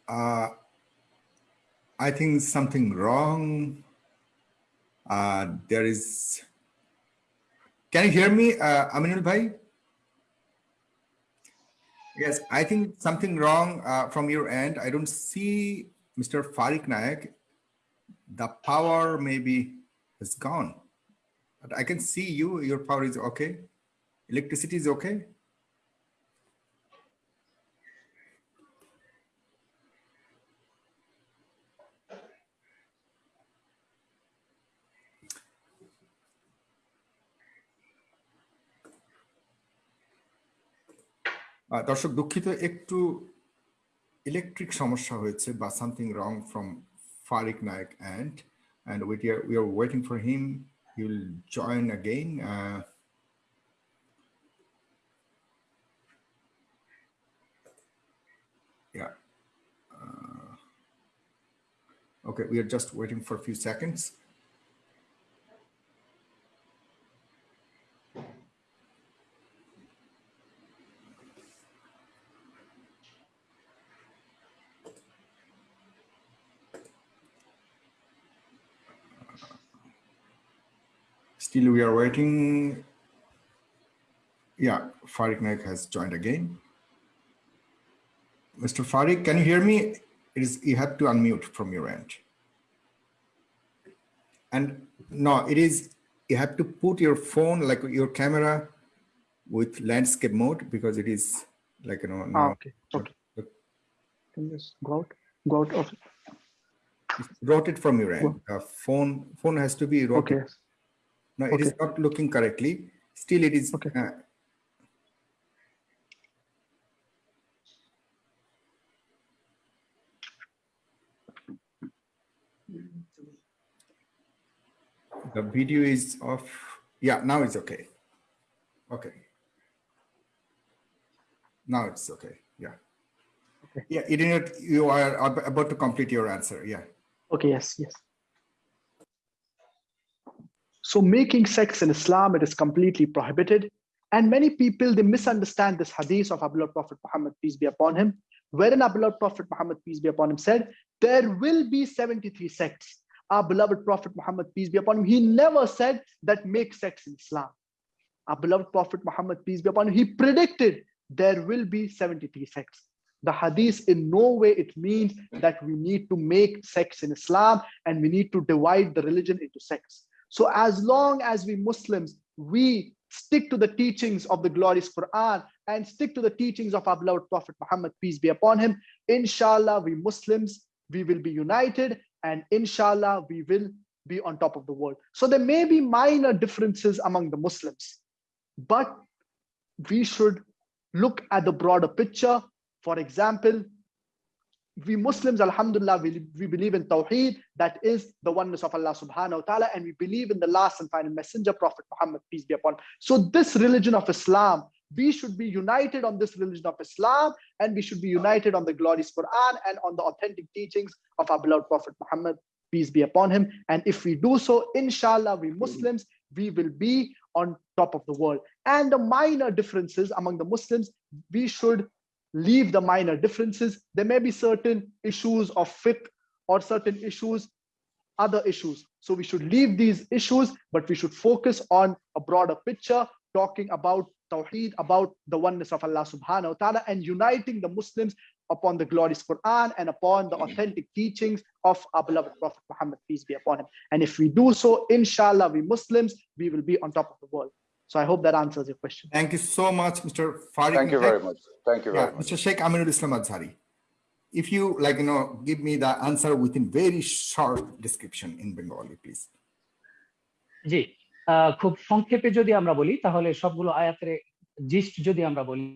Uh, I think something wrong. Uh, there is. Can you hear me, uh, Aminul Bhai? Yes, I think something wrong uh, from your end. I don't see Mr. Fariq Naik. The power maybe is gone. But I can see you, your power is okay. Electricity is okay. দর্শক দুঃখিত একটু electric সমস্যা হয়েছে বা something wrong from Farik Naik and and we are we are waiting for him he will join again uh, yeah uh, okay we are just waiting for a few seconds Still we are waiting. Yeah, Fariq Naik has joined again. Mr. Fariq, can you hear me? It is you have to unmute from your end. And no, it is you have to put your phone like your camera with landscape mode because it is like you know. Ah, okay. Okay. Can you just go out? Go out of Rotate from your end. Uh, phone phone has to be rotated. okay. No, it is Okay. not looking correctly. Still, it is. Okay. uh, The video is off. Yeah, now it's okay. Okay. Now it's okay. Yeah. Okay. Yeah, Idiot, you are about to complete your answer. Yeah. Okay, yes, yes. So making sects in Islam, it is completely prohibited. And many people, they misunderstand this hadith of beloved Prophet Muhammad, peace be upon him, wherein our beloved Prophet Muhammad, peace be upon him, said, there will be 73 sects. Our beloved Prophet Muhammad, peace be upon him, he never said that make sects in Islam. Our beloved Prophet Muhammad, peace be upon him, he predicted there will be 73 sects. The hadith in no way it means that we need to make sects in Islam and we need to divide the religion into sects. So as long as we Muslims, we stick to the teachings of the glorious Quran and stick to the teachings of our beloved Prophet Muhammad, peace be upon him, inshallah, we Muslims, we will be united and inshallah, we will be on top of the world. So there may be minor differences among the Muslims, but we should look at the broader picture. For example, we Muslims, Alhamdulillah, we, we believe in Tawheed, that is the oneness of Allah subhanahu wa ta'ala, and we believe in the last and final messenger, Prophet Muhammad, peace be upon him. So this religion of Islam, we should be united on this religion of Islam, and we should be united on the glorious Quran and on the authentic teachings of our beloved Prophet Muhammad, peace be upon him. And if we do so, inshallah, we Muslims, we will be on top of the world. And the minor differences among the Muslims, we should leave the minor differences. There may be certain issues of fiqh or certain issues, other issues. So we should leave these issues, but we should focus on a broader picture, talking about Tawheed, about the oneness of Allah subhanahu wa ta'ala, and uniting the Muslims upon the glorious Quran and upon the authentic teachings of our beloved Prophet Muhammad, peace be upon him. And if we do so, inshallah, we Muslims, we will be on top of the world. So I hope that answers your question. Thank you so much, Mr. Farid. Thank you very much. Thank you very Yeah, much. Mr. Sheikh Aminul Islam Azhari. If you like, you know, give me the answer within very short description in Bengali, please. জি আহ, খুব সংক্ষেপে যদি আমরা বলি তাহলে সবগুলো আয়াতের জিস্ট যদি আমরা বলি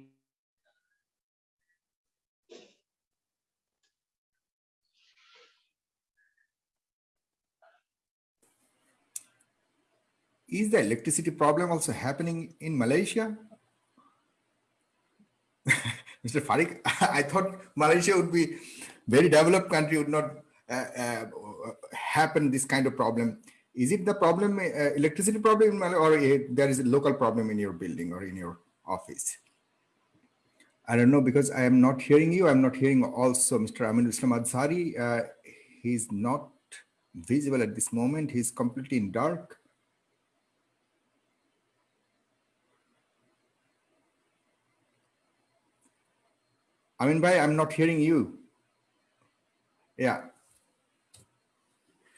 Is the electricity problem also happening in Malaysia? [LAUGHS] Mr. Fariq, [LAUGHS] I thought Malaysia would be very developed country would not uh, uh, happen this kind of problem. Is it the problem, uh, electricity problem in Malaysia, or there is a local problem in your building or in your office? I don't know because I am not hearing you. I'm not hearing also Mr. Aminul Islam Azhari. Uh, he's not visible at this moment. He's completely in dark. Amin Bhai, I'm not hearing you. Yeah.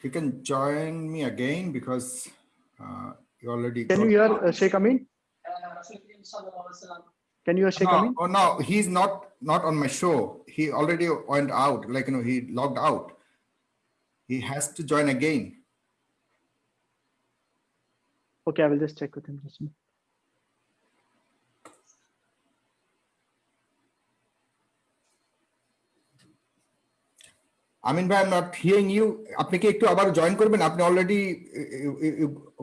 You can join me again because uh, you already. Can you hear uh, Sheikh Amin? Can you hear Sheikh no, Amin? oh no, he's not not on my show. He already went out, like you know, he logged out. He has to join again. Okay, I will just check with him. Just আমিন ভাই I am not hearing you আপনি কি একটু আবার join করবেন আপনি already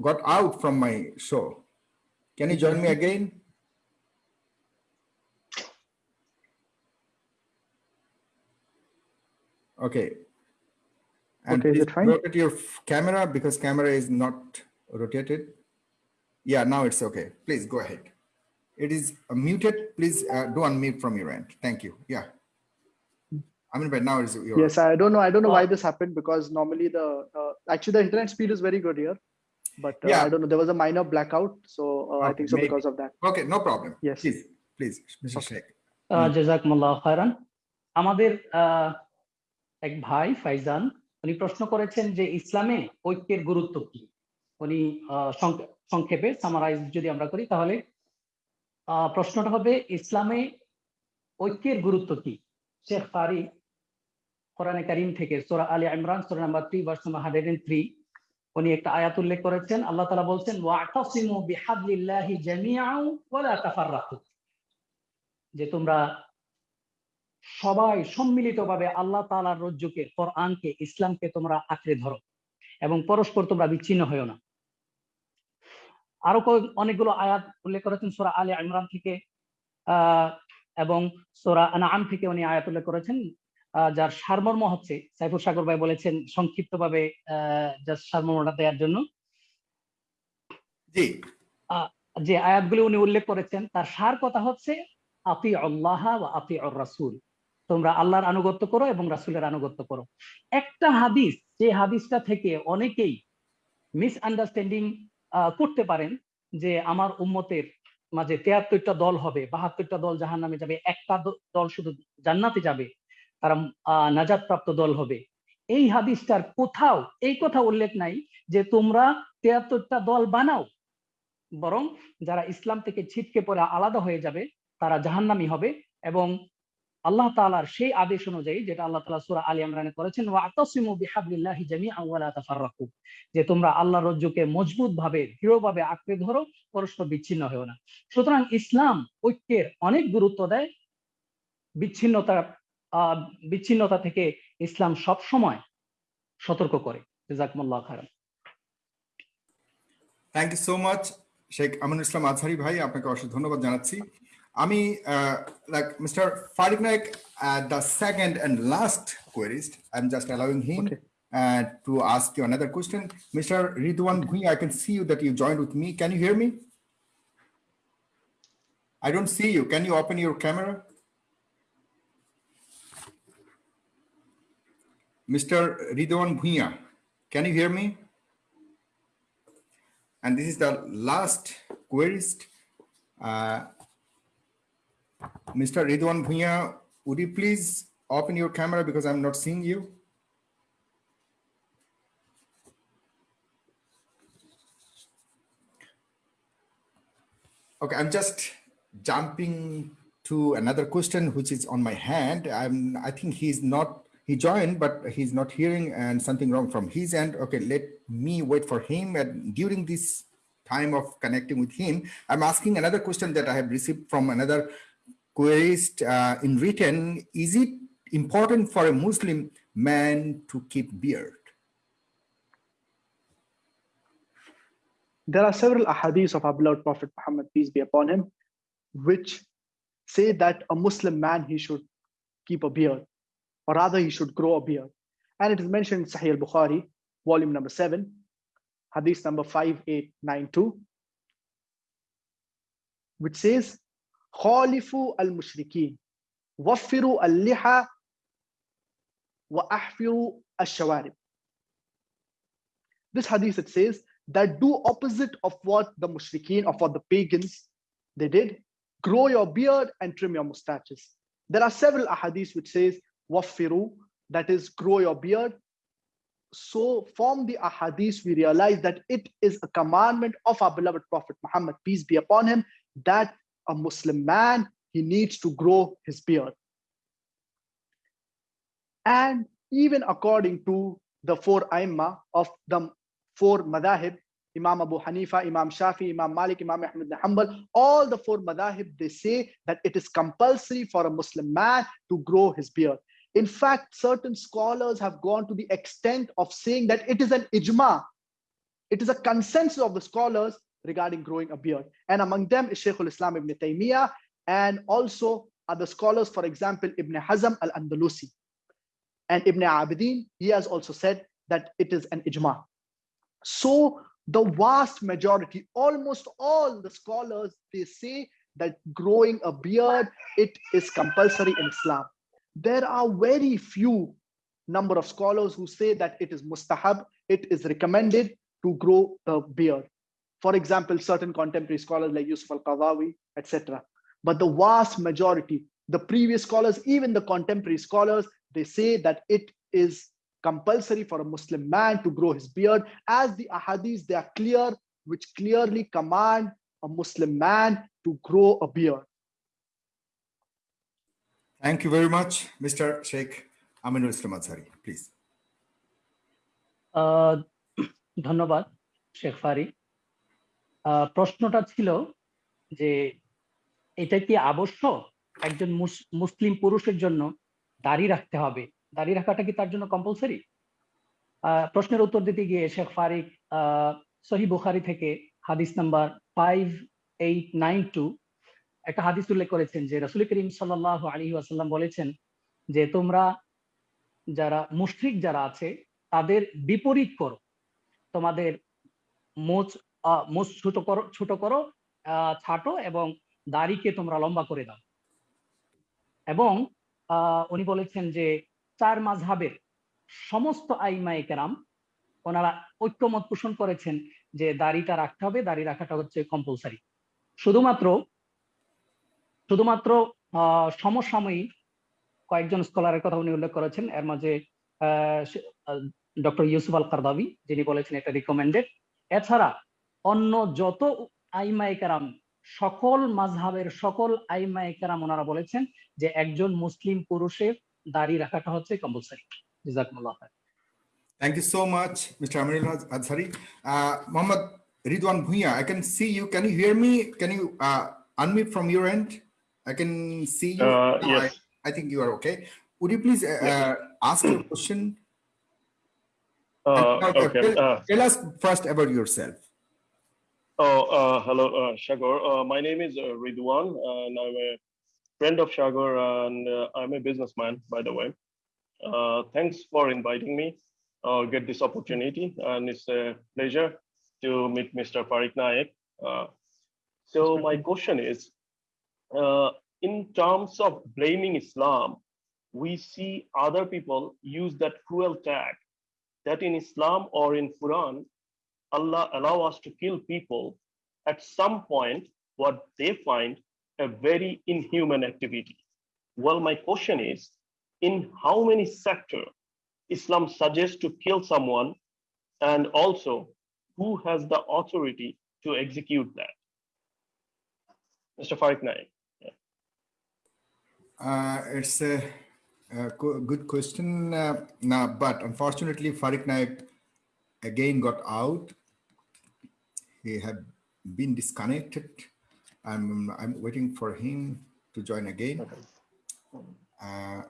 got out from my show can you join me again Okay. And Okay, is please it fine? Rotate your f- camera because camera is not rotated. Yeah, now it's okay. Please go ahead. It is uh, muted. Please uh, do unmute from your end. Thank you. Yeah. I mean, but now it's your. Yes, I don't know. I don't know why Uh, this happened because normally the uh, actually the internet speed is very good here, but uh, Yeah. I don't know. There was a minor blackout, so uh, okay, I think so maybe. because of that. Okay, no problem. Yes. Please, please, Mr. Okay. Sheikh. আহ, জাজাকুমুল্লাহ খায়রান আমাদের এক ভাই ফাইজান উনি প্রশ্ন করেছেন যে ইসলামে ঐক্যের গুরুত্ব কি উনি সংক্ষেপে সামারাইজ যদি আমরা করি তাহলে প্রশ্নটা হবে ইসলামে ঐক্যের গুরুত্ব কি শেখ ফারি কোরআনে কারিম থেকে সূরা আলী ইমরান, সূরা নাম্বার 3 ভার্স নাম্বার 103 উনি একটা আয়াত উল্লেখ করেছেন। আল্লাহ তালা বলছেন, ওয়াতাসিমু বিহাবলিল্লাহি জামিআন ওয়া লা তাফাররাকু যে তোমরা সবাই সম্মিলিতভাবে আল্লাহ তাআলার রজ্জুকে, কোরআনকে, ইসলামকে তোমরা আঁকড়ে ধরো এবং পরস্পর তোমরা বিচ্ছিন্ন হয়েও না। আরও অনেকগুলো আয়াত উল্লেখ করেছেন সোরা আলী ইমরান থেকে এবং সূরা আনআম থেকে উনি আয়াত উল্লেখ করেছেন। যার সারমর্ম হচ্ছে সাইফুর সাগর ভাই বলেছেন সংক্ষিপ্তভাবে জাস্ট সারমর্মটা দেওয়ার জন্য। জি। যে আয়াতগুলি উনি উল্লেখ করেছেন তার সার কথা হচ্ছে আতি আল্লাহ বা আতি রাসূল। তোমরা আল্লাহর আনুগত্য করো এবং রাসুলের আনুগত্য করো। একটা হাদিস যে হাদিসটা থেকে অনেকেই মিস আন্ডারস্ট্যান্ডিং করতে পারেন যে আমার উম্মতের মাঝে তেয়াত্তরটা দল হবে বাহাত্তরটা দল জাহান নামে যাবে একটা দল শুধু জান্নাতে যাবে। তারা আহ, নাজাত প্রাপ্ত দল হবে। এই হাদিসটার কোথাও এই কথা উল্লেখ নাই যে তোমরা তেয়াত্তরটা দল বানাও। বরং যারা ইসলাম থেকে ছিটকে পড়ে আলাদা হয়ে যাবে তারা জাহান্নামী হবে এবং আল্লাহ তাআলার সেই আদেশ অনুযায়ী যেটা আল্লাহ তালা সূরা আলী ইমরানে করেছেন যে তোমরা আল্লাহ রজ্জুকে মজবুত ভাবে দৃঢ়ভাবে আঁকড়ে ধরো পরস্পর বিচ্ছিন্ন হয়েও না। সুতরাং ইসলাম ঐক্যের অনেক গুরুত্ব দেয় বিচ্ছিন্নতা আহ বিচ্ছিন্নতা থেকে ইসলাম সব সময় সতর্ক করে জাজাকুমুল্লাহ খাইরান thank you so much Sheikh Aminul Islam Azhari ভাই আপনাকে অসংখ্য ধন্যবাদ জানাচ্ছি আমি like mister Fariq Naik the second and last querist I am just allowing him uh, to ask you another question. Mr. Ridwan Bhui, I can see you that you joined with me. Can you hear me? I don't see you. Can you open your camera? Mr. Ridwan Bhuiya, can you hear me? And this is the last querist. Uh, Mr. Ridwan Bhuiya, would you please open your camera because I'm not seeing you? Okay, I'm just jumping to another question which is on my hand. I'm I think he's not he joined, but he's not hearing and something wrong from his end. Okay, let me wait for him. And during this time of connecting with him, I'm asking another question that I have received from another querist uh, in written. Is it important for a Muslim man to keep beard? There are several ahadith of our beloved Prophet Muhammad, peace be upon him, which say that a Muslim man he should keep a beard, or rather he should grow a beard. And it is mentioned in Sahih al-Bukhari, volume number seven, hadith number 5892, which says, خالفوا المشركين وفروا اللحى وأحفروا الشوارب. This hadith it says that do opposite of what the mushrikeen, of what the pagans they did. Grow your beard and trim your mustaches. There are several ahadith which says waffiru, that is grow your beard. So from the ahadith, we realize that it is a commandment of our beloved Prophet Muhammad, peace be upon him, that a Muslim man, he needs to grow his beard. And even according to the four Aimma of the four madahib, Imam Abu Hanifa, Imam Shafi, Imam Malik, Imam Ahmad bin Hanbal, all the four madahib, they say that it is compulsory for a Muslim man to grow his beard. In fact, certain scholars have gone to the extent of saying that it is an ijma. It is a consensus of the scholars regarding growing a beard. And among them is Shaykh al-Islam ibn Taymiyyah and also other scholars, for example, Ibn Hazm al-Andalusi. And Ibn Abidin, he has also said that it is an ijma. So the vast majority, almost all the scholars, they say that growing a beard, it is compulsory in Islam. There are very few number of scholars who say that it is mustahab, it is recommended to grow the beard. For example, certain contemporary scholars like Yusuf al-Qaradawi, etc. But the vast majority, the previous scholars, even the contemporary scholars, they say that it is compulsory for a Muslim man to grow his beard, as the ahadith they are clear, which clearly command a Muslim man to grow a beard. Thank you very much, Mr. Sheikh Aminul Islam please. আহ, ধন্যবাদ শেখ ফারি আহ, প্রশ্নটা ছিল যে এটা কি আবশ্যক একজন মুস- মুসলিম পুরুষের জন্য দাড়ি রাখতে হবে দাড়ি রাখাটা কি তার জন্য কম্পালসারি প্রশ্নের উত্তর দিতে গিয়ে শেখ ফারিক সহি বুখারি থেকে হাদিস number five eight nine two একটা হাদিস উল্লেখ করেছেন যে রসুল করিম সাল্লাহ আলী আসাল্লাম বলেছেন যে তোমরা যারা মুশরিক যারা আছে, তাদের বিপরীত করো। তোমাদের মোচ মোচ ছোট করো ছোট করো ছাটো এবং দাড়িকে তোমরা লম্বা করে দাও। এবং উনি বলেছেন যে চার মাঝহাবের সমস্ত আইমায়ে কেরাম, ওনারা ঐক্যমত পোষণ করেছেন যে দাড়িটা রাখতে হবে, দাড়ি রাখাটা হচ্ছে কম্পালসারি শুধুমাত্র শুধুমাত্র সমসাময়িক কয়েকজন স্কলারের কথা উনি উল্লেখ করেছেন এর মাঝে ডক্টর ইউসুফ আল কারদাবি যিনি বলেছেন এটা রিকমেন্ডেড এছাড়া অন্য যত আইমায়ে কেরাম সকল মাঝহাবের সকল আইমায়ে কেরাম ওনারা বলেছেন যে একজন মুসলিম পুরুষের দাড়ি রাখাটা হচ্ছে কম্পালসারি জাজাকুমুল্লাহ। Thank you so much, Mr. Aminul Azhari. Uh, Mohammad Ridwan Bhuiya, I can see you. Can you hear me? Can you uh, unmute from your end? I can see you. Uh, No, I, yes. I think you are okay. Would you please uh, uh, ask your question? Uh, uh, okay. tell- Uh, Tell us first about yourself. oh, uh, hello, uh, Shagor. Uh, my name is uh, Ridwan, and I'm a friend of Shagor, and uh, I'm a businessman, by the way. Uh, thanks for inviting me. Uh, get this opportunity, and it's a pleasure to meet Mr. Fariq Naik. Uh, so my question is, uh, in terms of blaming Islam, we see other people use that cruel tag that in Islam or in Quran, Allah allow us to kill people at some point what they find a very inhuman activity. Well, my question is, in how many sector Islam suggests to kill someone and also who has the authority to execute that? Mr. Fariq Naik. Uh, it's a, a good question, uh, nah, but unfortunately, Fariq Naik again got out. He had been disconnected. I'm I'm waiting for him to join again. Uh,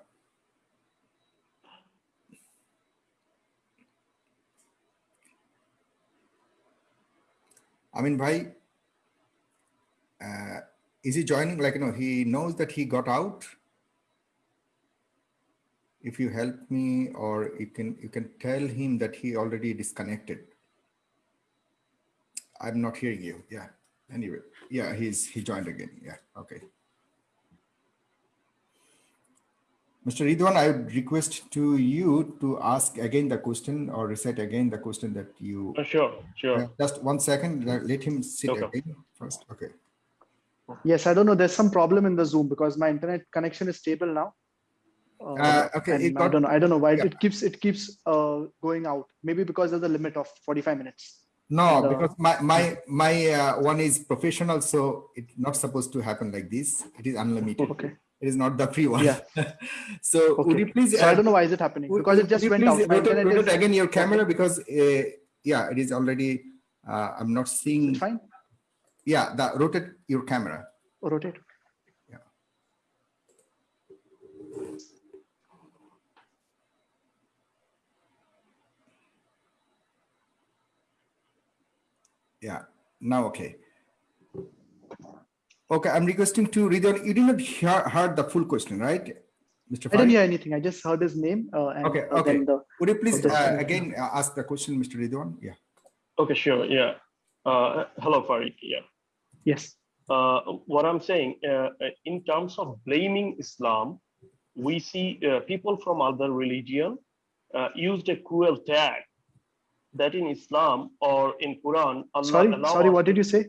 Amin Bhai, uh, is he joining? Like, you know, he knows that he got out. If you help me, or you can you can tell him that he already disconnected. I'm not hearing you. Yeah. Anyway, yeah, he's he joined again. Yeah. Okay. Mr. Ridwan, I would request to you to ask again the question or recite again the question that you. Uh, sure, sure. Uh, just one second. Let let him sit Okay. again first. Okay. Yes, I don't know. There's some problem in the Zoom because my internet connection is stable now. Uh, Uh, okay, it I don't know. I don't know why yeah. it keeps it keeps uh, going out. Maybe because there's a limit of 45 minutes. No, And, because my my my uh, one is professional, so it's not supposed to happen like this. It is unlimited. Okay. It is not the free one. Yeah. [LAUGHS] so would you please? So I uh, don't know why is it happening because it just went out. Rotate, is again your camera because uh, yeah, it is already. Uh, I'm not seeing. fine. Yeah, the rotate your camera. Or rotate. Yeah. Yeah. Now okay. Okay, I'm requesting to read. out- You did not hear heard the full question, right, Mr. I didn't hear anything. I just heard his name. Uh, and, Okay, uh, okay. then the- Would you please uh, again uh, ask the question, Mr. Ridwan? Yeah. Okay, sure, yeah. Uh, hello, Fariq, yeah. Yes. uh, what I'm saying, uh, uh, in terms of blaming Islam, we see uh, people from other religion uh, used a cruel tag that in Islam or in Quran, Allah Sorry. Sorry. What did you say?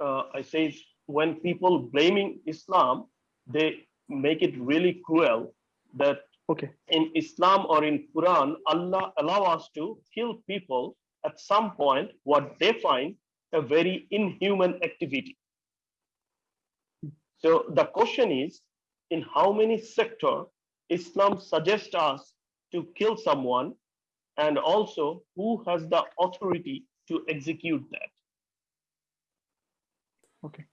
uh, I say when people blaming Islam, they make it really cruel that Okay. in Islam or in Quran, Allah allow us to kill people at some point, what they find a very inhuman activity. So the question is, in how many sector Islam suggests us to kill someone and also who has the authority to execute that? Okay.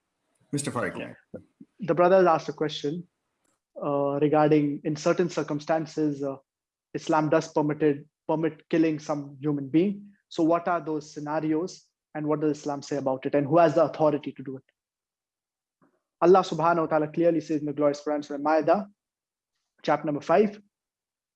Mr. Fariq. Yeah. The brother asked a question uh, regarding in certain circumstances, uh, Islam does permitted permit killing some human being. So what are those scenarios and what does Islam say about it and who has the authority to do it? Allah subhanahu wa ta'ala clearly says in the glorious Quran, Surah Ma'idah, chapter number five,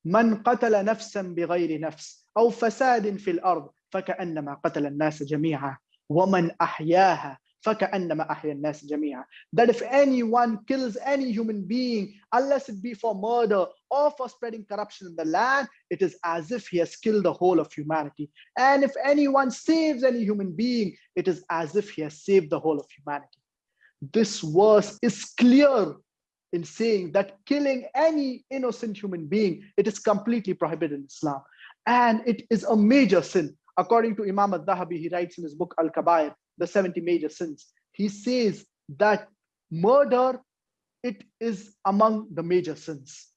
من قتل نفسا بغير نفس أو فساد في الأرض فكأنما قتل الناس جميعا ومن أحياها فكأنما أحيا الناس جميعا that if anyone kills any human being unless it be for murder or for spreading corruption in the land it is as if he has killed the whole of humanity and if anyone saves any human being it is as if he has saved the whole of humanity this verse is clear in saying that killing any innocent human being it is completely prohibited in islam and it is a major sin according to imam al-dhahabi he writes in his book al-kabair the 70 major sins. He says that murder it is among the major sins.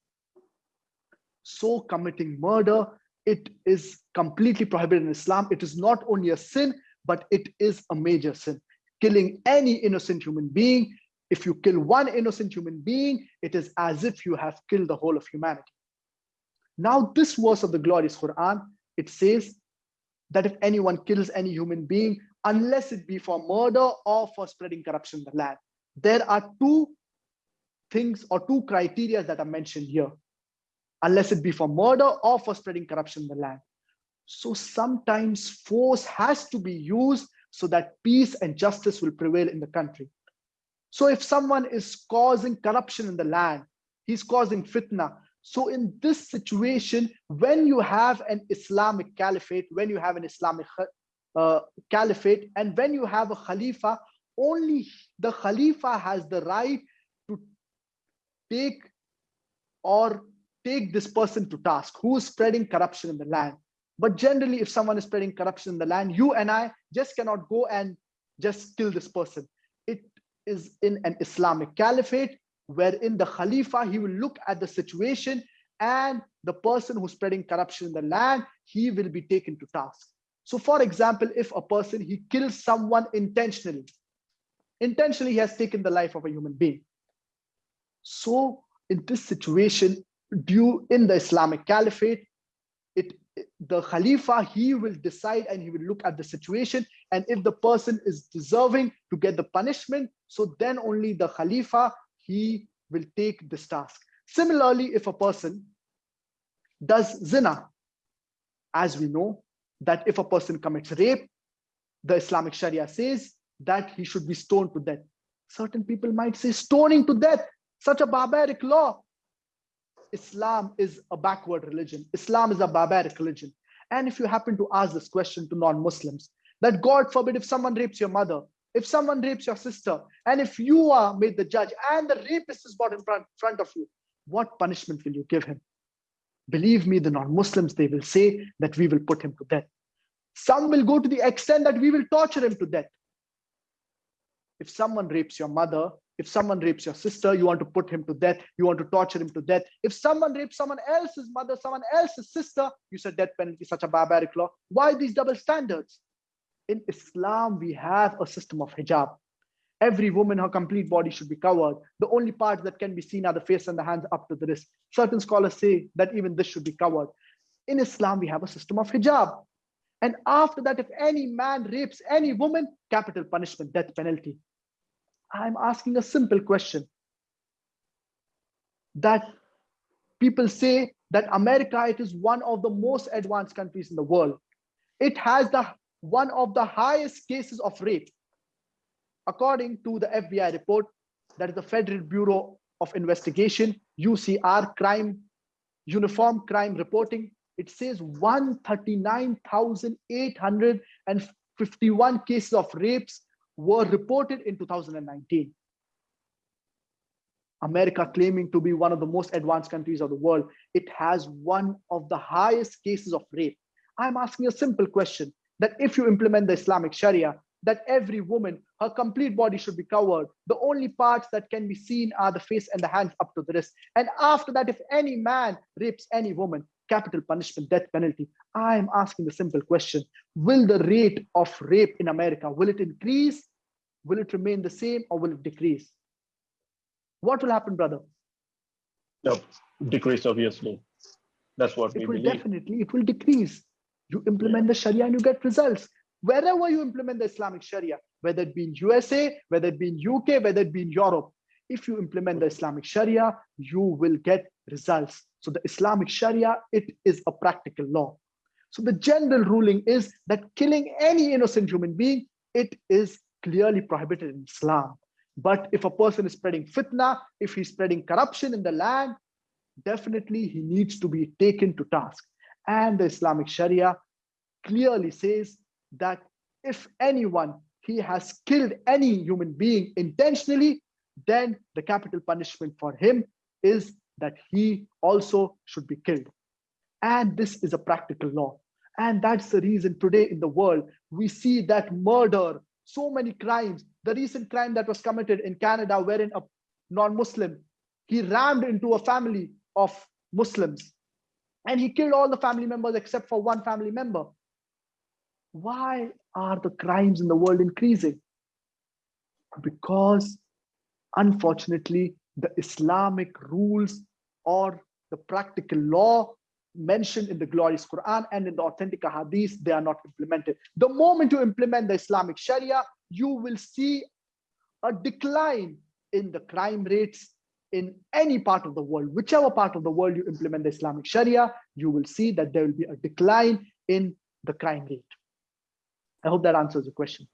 So committing murder it is completely prohibited in islam. It is not only a sin but it is a major sin. Killing any innocent human being if you kill one innocent human being it is as if you have killed the whole of humanity. Now this verse of the glorious quran it says that if anyone kills any human being unless it be for murder or for spreading corruption in the land. There are two things or two criteria that are mentioned here. Unless it be for murder or for spreading corruption in the land. So sometimes force has to be used so that peace and justice will prevail in the country. So if someone is causing corruption in the land he's causing fitna. So in this situation when you have an islamic caliphate when you have an islamic uh, caliphate. And when you have a khalifa only the khalifa has the right to take or take this person to task. Who is spreading corruption in the land? But generally if someone is spreading corruption in the land you and i just cannot go and just kill this person. It is in an islamic caliphate wherein the khalifa he will look at the situation and the person who's spreading corruption in the land he will be taken to task so for example if a person he kills someone intentionally intentionally he has taken the life of a human being. So in this situation due in the islamic caliphate it the khalifa he will decide and he will look at the situation. And if the person is deserving to get the punishment so then only the khalifa he will take this task. Similarly if a person does zina as we know that if a person commits rape the islamic sharia says that he should be stoned to death. Certain people might say stoning to death such a barbaric law. Islam is a backward religion. Islam is a barbaric religion. And if you happen to ask this question to non-muslims that god forbid if someone rapes your mother if someone rapes your sister and if you are made the judge and the rapist is brought in front, front of you what punishment will you give him believe me the non-muslims they will say that we will put him to death. Some will go to the extent that we will torture him to death. If someone rapes your mother if someone rapes your sister you want to put him to death you want to torture him to death. If someone rapes someone else's mother someone else's sister you said death penalty such a barbaric law. Why these double standards? In islam we have a system of hijab every woman her complete body should be covered. The only parts that can be seen are the face and the hands up to the wrist. Certain scholars say that even this should be covered. In islam we have a system of hijab. And after that if any man rapes any woman capital punishment death penalty. I'm asking a simple question. That people say that america it is one of the most advanced countries in the world. It has the one of the highest cases of rape according to the FBI report, that is the Federal Bureau of Investigation, UCR crime, uniform crime reporting, it says 139,851 cases of rapes were reported in 2019. America claiming to be one of the most advanced countries of the world, it has one of the highest cases of rape. I'm asking a simple question that if you implement the Islamic Sharia, that every woman, her complete body should be covered. The only parts that can be seen are the face and the hands up to the wrist. And after that, if any man rapes any woman, capital punishment, death penalty. I am asking the simple question Will the rate of rape in America, will it increase? Will it remain the same or will it decrease? What will happen, brother? No, decrease, obviously. That's what we It will believe. definitely, it will decrease. You implement the Sharia and you get results. Wherever you implement the Islamic Sharia, whether it be in USA, whether it be in UK, whether it be in Europe, if you implement the Islamic Sharia, you will get results. So the Islamic Sharia, it is a practical law. So the general ruling is that killing any innocent human being, it is clearly prohibited in Islam. But if a person is spreading fitna, if he's spreading corruption in the land, definitely he needs to be taken to task. And the Islamic Sharia clearly says that if anyone he has killed any human being intentionally, then the capital punishment for him is that he also should be killed. And this is a practical law. And that's the reason today in the world we see that murder, so many crimes. The recent crime that was committed in Canada, wherein a non-Muslim he rammed into a family of Muslims and he killed all the family members except for one family member. Why are the crimes in the world increasing? Because unfortunately, the Islamic rules or the practical law mentioned in the glorious Quran and in the authentic hadith, they are not implemented. The moment you implement the Islamic Sharia, you will see a decline in the crime rates in any part of the world, whichever part of the world you implement the Islamic Sharia, you will see that there will be a decline in the crime rate. I hope that answers the question.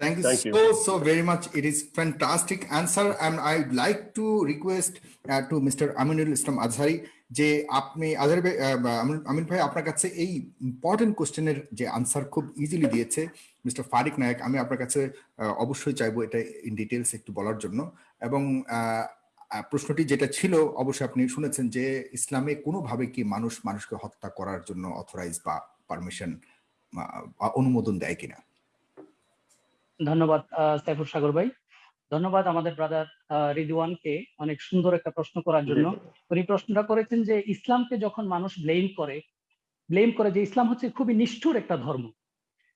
Thank you Thank so, you. so very much. It is fantastic answer. And I'd like to request uh, to Mr. Aminul Islam Azhari যে আপনি আজহারি ভাই আমিন ভাই আপনার কাছে এই important কোশ্চেনের যে answer খুব ইজিলি দিয়েছে মিস্টার ফারিক নায়ক আমি আপনার কাছে আহ, অবশ্যই চাইব এটা ইন ডিটেলস একটু বলার জন্য এবং আহ, আহ, প্রশ্নটি যেটা ছিল অবশ্যই আপনি শুনেছেন যে ইসলামে কোনোভাবে কি মানুষ মানুষকে হত্যা করার জন্য অথরাইজ বা পারমিশন অনুমোদন দেয় কিনা। ধন্যবাদ সাইফুর সাগর ভাই। ধন্যবাদ আমাদের ব্রাদার রিদওয়ানকে অনেক সুন্দর একটা প্রশ্ন করার জন্য। উনি প্রশ্নটা করেছেন যে ইসলামকে যখন মানুষ ব্লেম করে ব্লেম করে যে ইসলাম হচ্ছে খুবই নিষ্ঠুর একটা ধর্ম।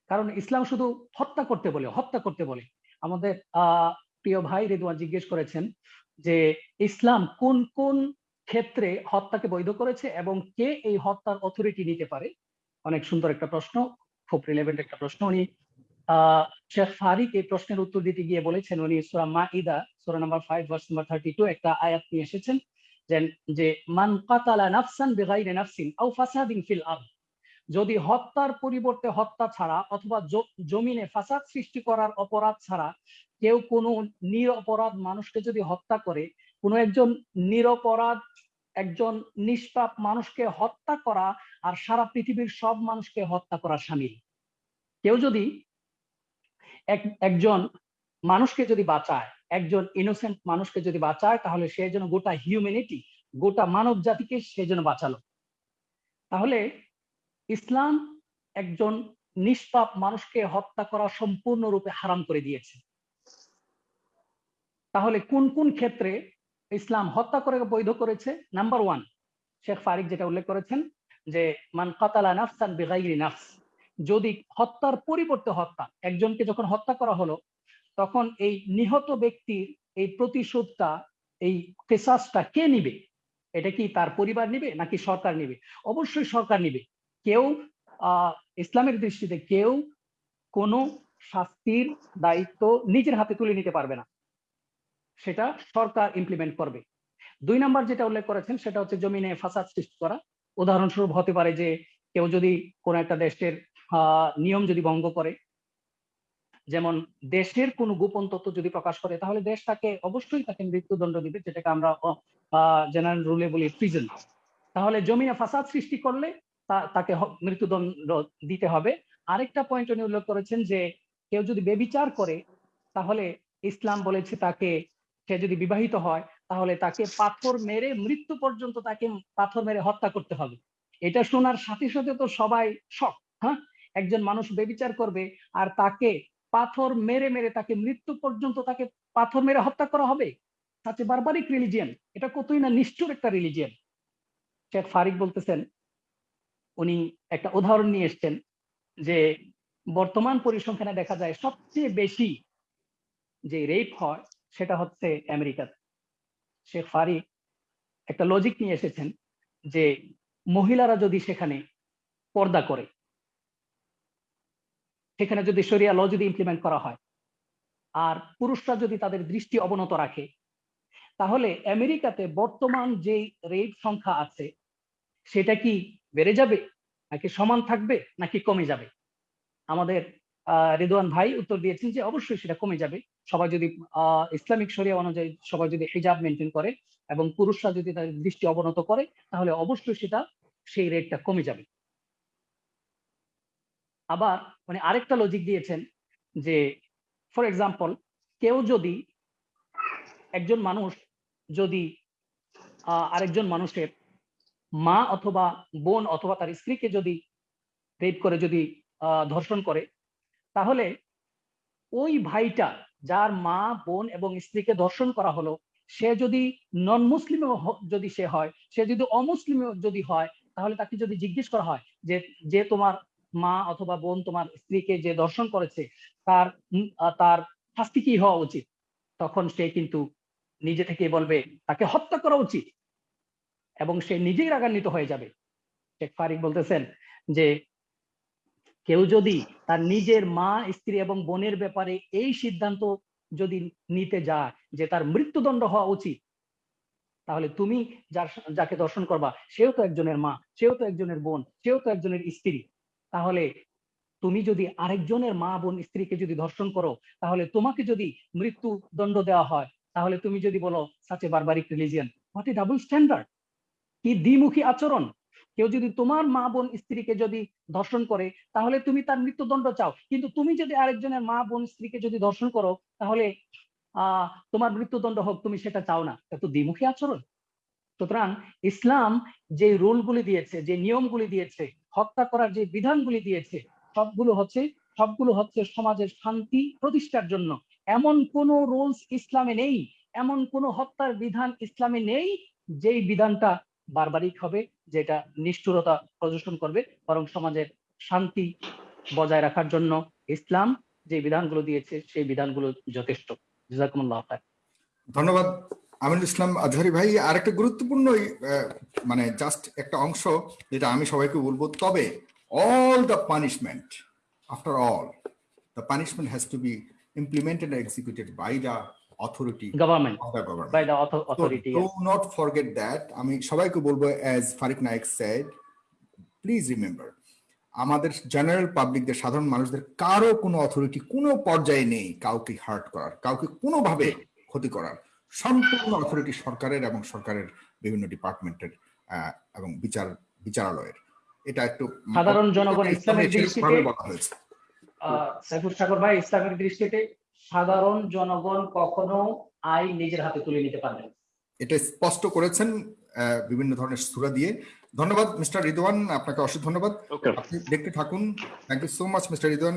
কারণ ইসলাম শুধু হত্যা করতে বলে হত্যা করতে বলে। আমাদের আহ প্রিয় ভাই রিদওয়ান জিজ্ঞেস করেছেন যে ইসলাম কোন কোন ক্ষেত্রে হত্যাকে বৈধ করেছে এবং কে এই হত্যার অথরিটি নিতে পারে? অনেক সুন্দর একটা প্রশ্ন। খুব রিলেভেন্ট একটা প্রশ্ন। উনি শেখ ফারিক এই প্রশ্নের উত্তর দিতে গিয়ে বলেছেন, উনি সুরা মাইদা সুরা number five verse number thirty two একটা আয়াত নিয়ে এসেছেন যে, মান কাতালা নাফসান বিগাইরি নাফসিন আও ফাসাদিন ফিল আরদ। যদি হত্যার পরিবর্তে হত্যা ছাড়া অথবা জমিনে ফাসাদ সৃষ্টি করার অপরাধ ছাড়া কেউ কোনো নিরপরাধ মানুষকে যদি হত্যা করে, কোনো একজন নিরপরাধ একজন নিষ্পাপ মানুষকে হত্যা করা আর সারা পৃথিবীর সব মানুষকে হত্যা করা সামিল কেউ যদি এক, একজন মানুষকে যদি বাঁচায়, একজন ইনোসেন্ট মানুষকে যদি বাঁচায়, তাহলে সে যেন গোটা হিউম্যানিটি গোটা মানব জাতিকে সে যেন বাঁচালো। তাহলে ইসলাম একজন নিষ্পাপ মানুষকে হত্যা করা সম্পূর্ণরূপে হারাম করে দিয়েছে। তাহলে কোন কোন ক্ষেত্রে ইসলাম হত্যা করে বৈধ করেছে নাম্বার ওয়ান শেখ ফারিক যেটা উল্লেখ করেছেন যে, মান কাতালা নাফসান বিগাইরি নাফস যদি হত্যার পরিবর্তে হত্যা, একজনকে যখন হত্যা করা হলো, তখন এই নিহত ব্যক্তির এই প্রতিশোধটা, এই কেসাসটা কে নিবে? এটা কি তার পরিবার নিবে নাকি সরকার নিবে? অবশ্যই সরকার নিবে। কেউ ইসলামের দৃষ্টিতে কেউ কোনো শাস্তির দায়িত্ব নিজের হাতে তুলে নিতে পারবে না। সেটা সরকার ইমপ্লিমেন্ট করবে। দুই নাম্বার যেটা উল্লেখ করেছেন, সেটা হচ্ছে জমিনে ফাসাদ সৃষ্টি করা। উদাহরণস্বরূপ হতে পারে যে কেউ যদি কোন একটা দেশের নিয়ম যদি ভঙ্গ করে, যেমন দেশের কোনো গোপন তথ্য যদি প্রকাশ করে, তাহলে দেশ তাকে অবশ্যই তাকে মৃত্যুদণ্ড দিবে, যেটাকে আমরা জেনারেল রুলে বলি প্রিজন তাহলে জমিনে ফাসাদ সৃষ্টি করলে তাকে মৃত্যুদণ্ড দিতে হবে। আরেকটা পয়েন্ট উনি উল্লেখ করেছেন যে কেউ যদি বেবিচার করে, তাহলে ইসলাম বলেছে তাকে সে যদি বিবাহিত হয়, তাহলে তাকে পাথর মেরে মৃত্যু পর্যন্ত তাকে পাথর মেরে হত্যা করতে হবে। এটা শোনার সাথে সাথে তো সবাই শখ হ্যাঁ? একজন মানুষ বেবিচার করবে আর তাকে পাথর মেরে মেরে তাকে মৃত্যু পর্যন্ত তাকে পাথর মেরে হত্যা করা হবে? সাথে বারবারিক রিলিজিয়ান এটা কতই না নিষ্ঠুর একটা রিলিজিয়ান শেখ ফারিক বলতেছেন, উনি একটা উদাহরণ নিয়ে এসছেন যে বর্তমান পরিসংখ্যানে দেখা যায় সবচেয়ে বেশি যে রেপ হয় সেটা হচ্ছে আমেরিকাতে শেখ ফারিক একটা লজিক নিয়ে এসেছেন যে মহিলারা যদি সেখানে পর্দা করে, সেখানে যদি শরিয়া ল যদি ইমপ্লিমেন্ট করা হয়, আর পুরুষরা যদি তাদের দৃষ্টি অবনত রাখে, তাহলে আমেরিকাতে বর্তমান যে রেট সংখ্যা আছে, সেটা কি বেড়ে যাবে? নাকি সমান থাকবে? নাকি কমে যাবে? আমাদের রিদওয়ান ভাই উত্তর দিয়েছেন যে অবশ্যই সেটা কমে যাবে। সবাই যদি ইসলামিক শরিয়া অনুযায়ী সবাই যদি হিজাব মেনটেন করে এবং পুরুষরা যদি তাদের দৃষ্টি অবনত করে, তাহলে অবশ্যই সেটা সেই রেটটা কমে যাবে। আবার মানে আরেকটা লজিক দিয়েছেন যে ফর এক্সাম্পল কেউ যদি একজন মানুষ যদি আরেকজন মানুষের মা অথবা বোন অথবা তার স্ত্রীকে যদি রেপ করে, যদি ধর্ষণ করে, তাহলে ওই ভাইটা যার মা, বোন এবং স্ত্রীকে ধর্ষণ করা হলো, সে যদি নন মুসলিম যদি সে হয়, সে যদি অমুসলিম যদি হয়, তাহলে তাকে যদি জিজ্ঞেস করা হয় যে যে তোমার মা অথবা বোন তোমার স্ত্রীকে যে দর্শন করেছে, তার তার শাস্তি কি হওয়া উচিত? তখন সে কিন্তু নিজে থেকে বলবে, তাকে হত্যা করা উচিত। এবং সে নিজেই রাগান্বিত হয়ে যাবে। শেখ ফারিক বলতেছেন যে কেউ যদি তার নিজের মা, স্ত্রী এবং বোনের ব্যাপারে এই সিদ্ধান্ত যদি নিতে যায় যে তার মৃত্যুদণ্ড হওয়া উচিত, তাহলে তুমি যার যাকে দর্শন করবা, সেও তো একজনের মা, সেও তো একজনের বোন, সেও তো একজনের স্ত্রী। তাহলে তুমি যদি আরেকজনের মা, বোন, স্ত্রীকে যদি ধর্ষণ করো, তাহলে তোমাকে যদি মৃত্যু দণ্ড দেওয়া হয়, তাহলে তুমি যদি বলো such a barbaric religion what a double standard কি দ্বিমুখী আচরণ! কেউ যদি তোমার মা বোন স্ত্রীকে যদি ধর্ষণ করে, তাহলে তুমি তার মৃত্যুদণ্ড চাও। কিন্তু তুমি যদি আরেকজনের মা বোন স্ত্রীকে যদি ধর্ষণ করো, তাহলে আহ তোমার মৃত্যুদণ্ড হোক, তুমি সেটা চাও না। এত দ্বিমুখী আচরণ। সুতরাং ইসলাম যে রুলগুলি দিয়েছে, যে নিয়মগুলি দিয়েছে, হত্যা করার যে বিধানগুলি দিয়েছে, সবগুলো হচ্ছে সবগুলো হচ্ছে সমাজের শান্তি প্রতিষ্ঠার জন্য। এমন কোন রুলস ইসলামে নেই, এমন কোন হত্যার বিধান ইসলামে নেই, যেই বিধানটা বারবারিক হবে। যেটা নিষ্ঠুরতা প্রদর্শন করবে, বরং সমাজের শান্তি বজায় রাখার জন্য ইসলাম যে বিধানগুলো দিয়েছে, সেই বিধানগুলো যথেষ্ট। ধন্যবাদ, আমিনুল ইসলাম আজহারি ভাই। আরেকটা গুরুত্বপূর্ণ মানে জাস্ট একটা অংশ, যেটা আমি সবাইকে বলব, তবে all the punishment after all the punishment has to be implemented executed by the authority government. the government. By the authority so, do not forget that. আমি সবাইকে বলব as Fariq Naik said please remember আমাদের general পাবলিকদের সাধারণ মানুষদের কারও কোনো authority কোনো পর্যায়ে নেই কাউকে হার্ট করার কাউকে কোনোভাবে ক্ষতি করার। সম্পূর্ণ অথরিটি সরকারের এবং সরকারের বিভিন্ন ডিপার্টমেন্টের এবং বিচার বিচারালয়ের। এটা একটু সাধারণ জনগণ ইসলামের দৃষ্টিতে সাগর ভাই ইসলামের দৃষ্টিতে সাধারণ জনগণ কখনো আইন নিজের হাতে তুলে নিতে পারবে এটা স্পষ্ট করেছেন বিভিন্ন ধরনের সুরা দিয়ে। ধন্যবাদ মিস্টার রিদওয়ান আপনাকে অসংখ্য ধন্যবাদ। দেখতে থাকুন। Thank you so much mister Ridwan.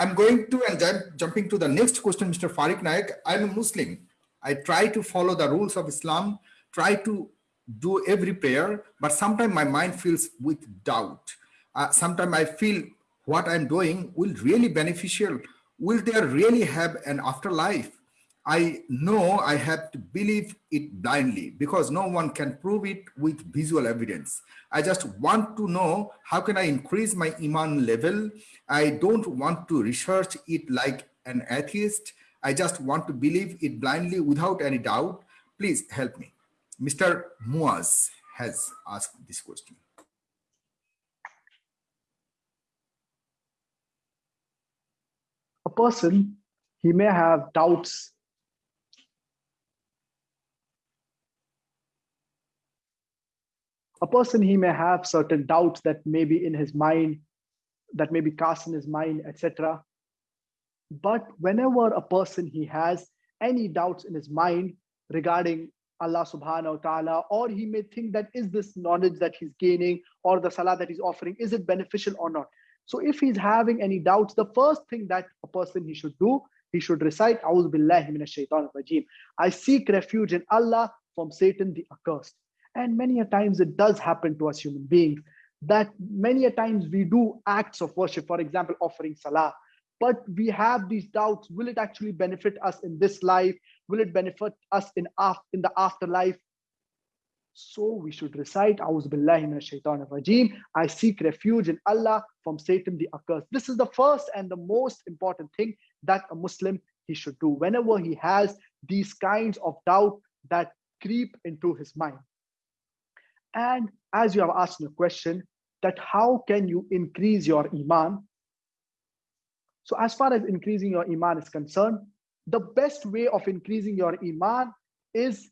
I question mister Fariq Naik I am Muslim I try to follow the rules of Islam try to do every prayer, but sometimes my mind feels with doubt. Uh, sometimes I feel what I'm doing will really beneficial. Will there really have an afterlife? I know I have to believe it blindly because no one can prove it with visual evidence. I just want to know how can I increase my iman level? I don't want to research it like an atheist. I just want to believe it blindly without any doubt. Please help me. Mr. Muaz has asked this question. A person, he may have doubts a person he may have certain doubts that may be in his mind that may be cast in his mind etc but whenever a person he has any doubts in his mind regarding Allah subhanahu wa ta'ala, or he may think that is this knowledge that he's gaining or the salah that he's offering, is it beneficial or not? So if he's having any doubts, the first thing that a person he should do, he should recite, billahi shaitan rajim. I seek refuge in Allah from Satan the accursed. And many a times it does happen to us human beings that many a times we do acts of worship, for example, offering salah, but we have these doubts. Will it actually benefit us in this life? Will it benefit us in, in the afterlife? So we should recite, Rajim. I seek refuge in Allah from Satan the accursed. This is the first and the most important thing that a Muslim he should do whenever he has these kinds of doubt that creep into his mind. And as you have asked the question, that how can you increase your iman? So as far as increasing your iman is concerned, the best way of increasing your iman is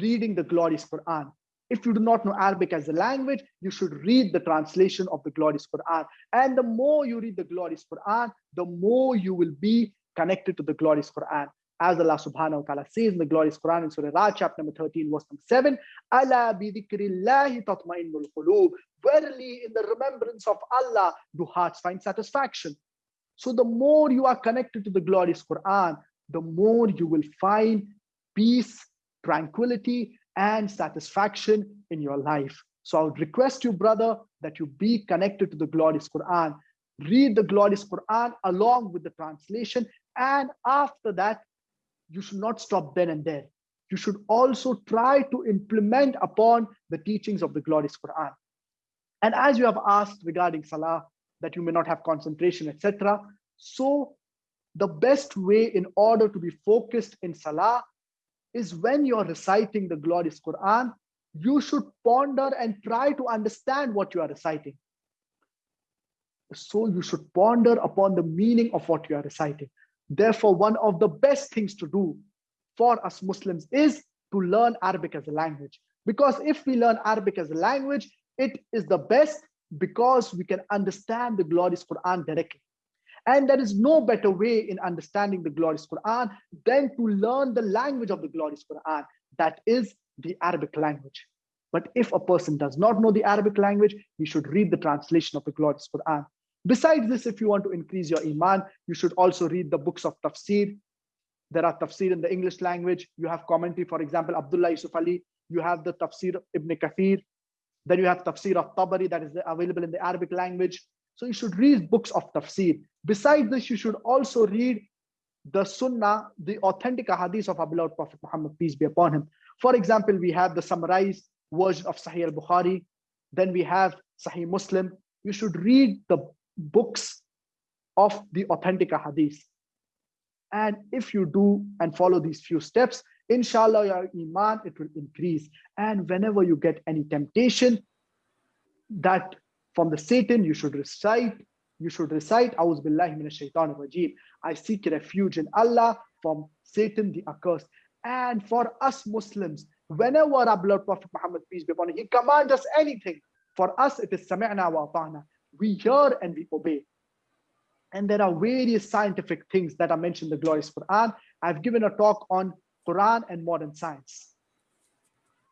reading the glorious Quran. If you do not know Arabic as a language, you should read the translation of the glorious Quran. And the more you read the glorious Quran, the more you will be connected to the glorious Quran. As Allah subhanahu wa ta'ala says in the glorious Quran in Surah Ra'd, chapter number 13, verse number 7, Allah bi dhikrillahi tatma'innul qulub. Verily, in the remembrance of Allah, do hearts find satisfaction. So the more you are connected to the glorious Quran, the more you will find peace, tranquility, and satisfaction in your life. So I would request you, brother, that you be connected to the glorious Quran. Read the glorious Quran along with the translation. And after that, you should not stop then and there. You should also try to implement upon the teachings of the glorious Quran. And as you have asked regarding Salah, that you may not have concentration, etc. So the best way in order to be focused in Salah is when you're reciting the glorious Quran, you should ponder and try to understand what you are reciting. So you should ponder upon the meaning of what you are reciting. Therefore, one of the best things to do for us Muslims is to learn Arabic as a language. Because if we learn Arabic as a language, it is the best because we can understand the glorious Quran directly. And there is no better way in understanding the glorious Quran than to learn the language of the glorious Quran, that is the Arabic language. But if a person does not know the Arabic language, he should read the translation of the glorious Quran. Besides this, if you want to increase your Iman, you should also read the books of tafsir. There are tafsir in the English language. You have commentary, for example, Abdullah Yusuf Ali. You have the tafsir Ibn Kathir. Then you have tafsir of Tabari that is available in the Arabic language. So you should read books of tafsir. Besides this, you should also read the sunnah, the authentic hadith of our beloved Prophet Muhammad, peace be upon him. For example, we have the summarized version of Sahih al-Bukhari. Then we have Sahih Muslim. You should read the books of the authentic hadith. And if you do and follow these few steps, inshallah your iman it will increase. And whenever you get any temptation that from the satan you should recite you should recite rajim. I seek refuge in allah from satan the accursed. And for us muslims whenever our beloved prophet muhammad peace be upon him he commands us anything for us it is sami'na wa ata'na. We hear and we obey. And there are various scientific things that are mentioned in the glorious quran. I've given a talk on Quran and modern science,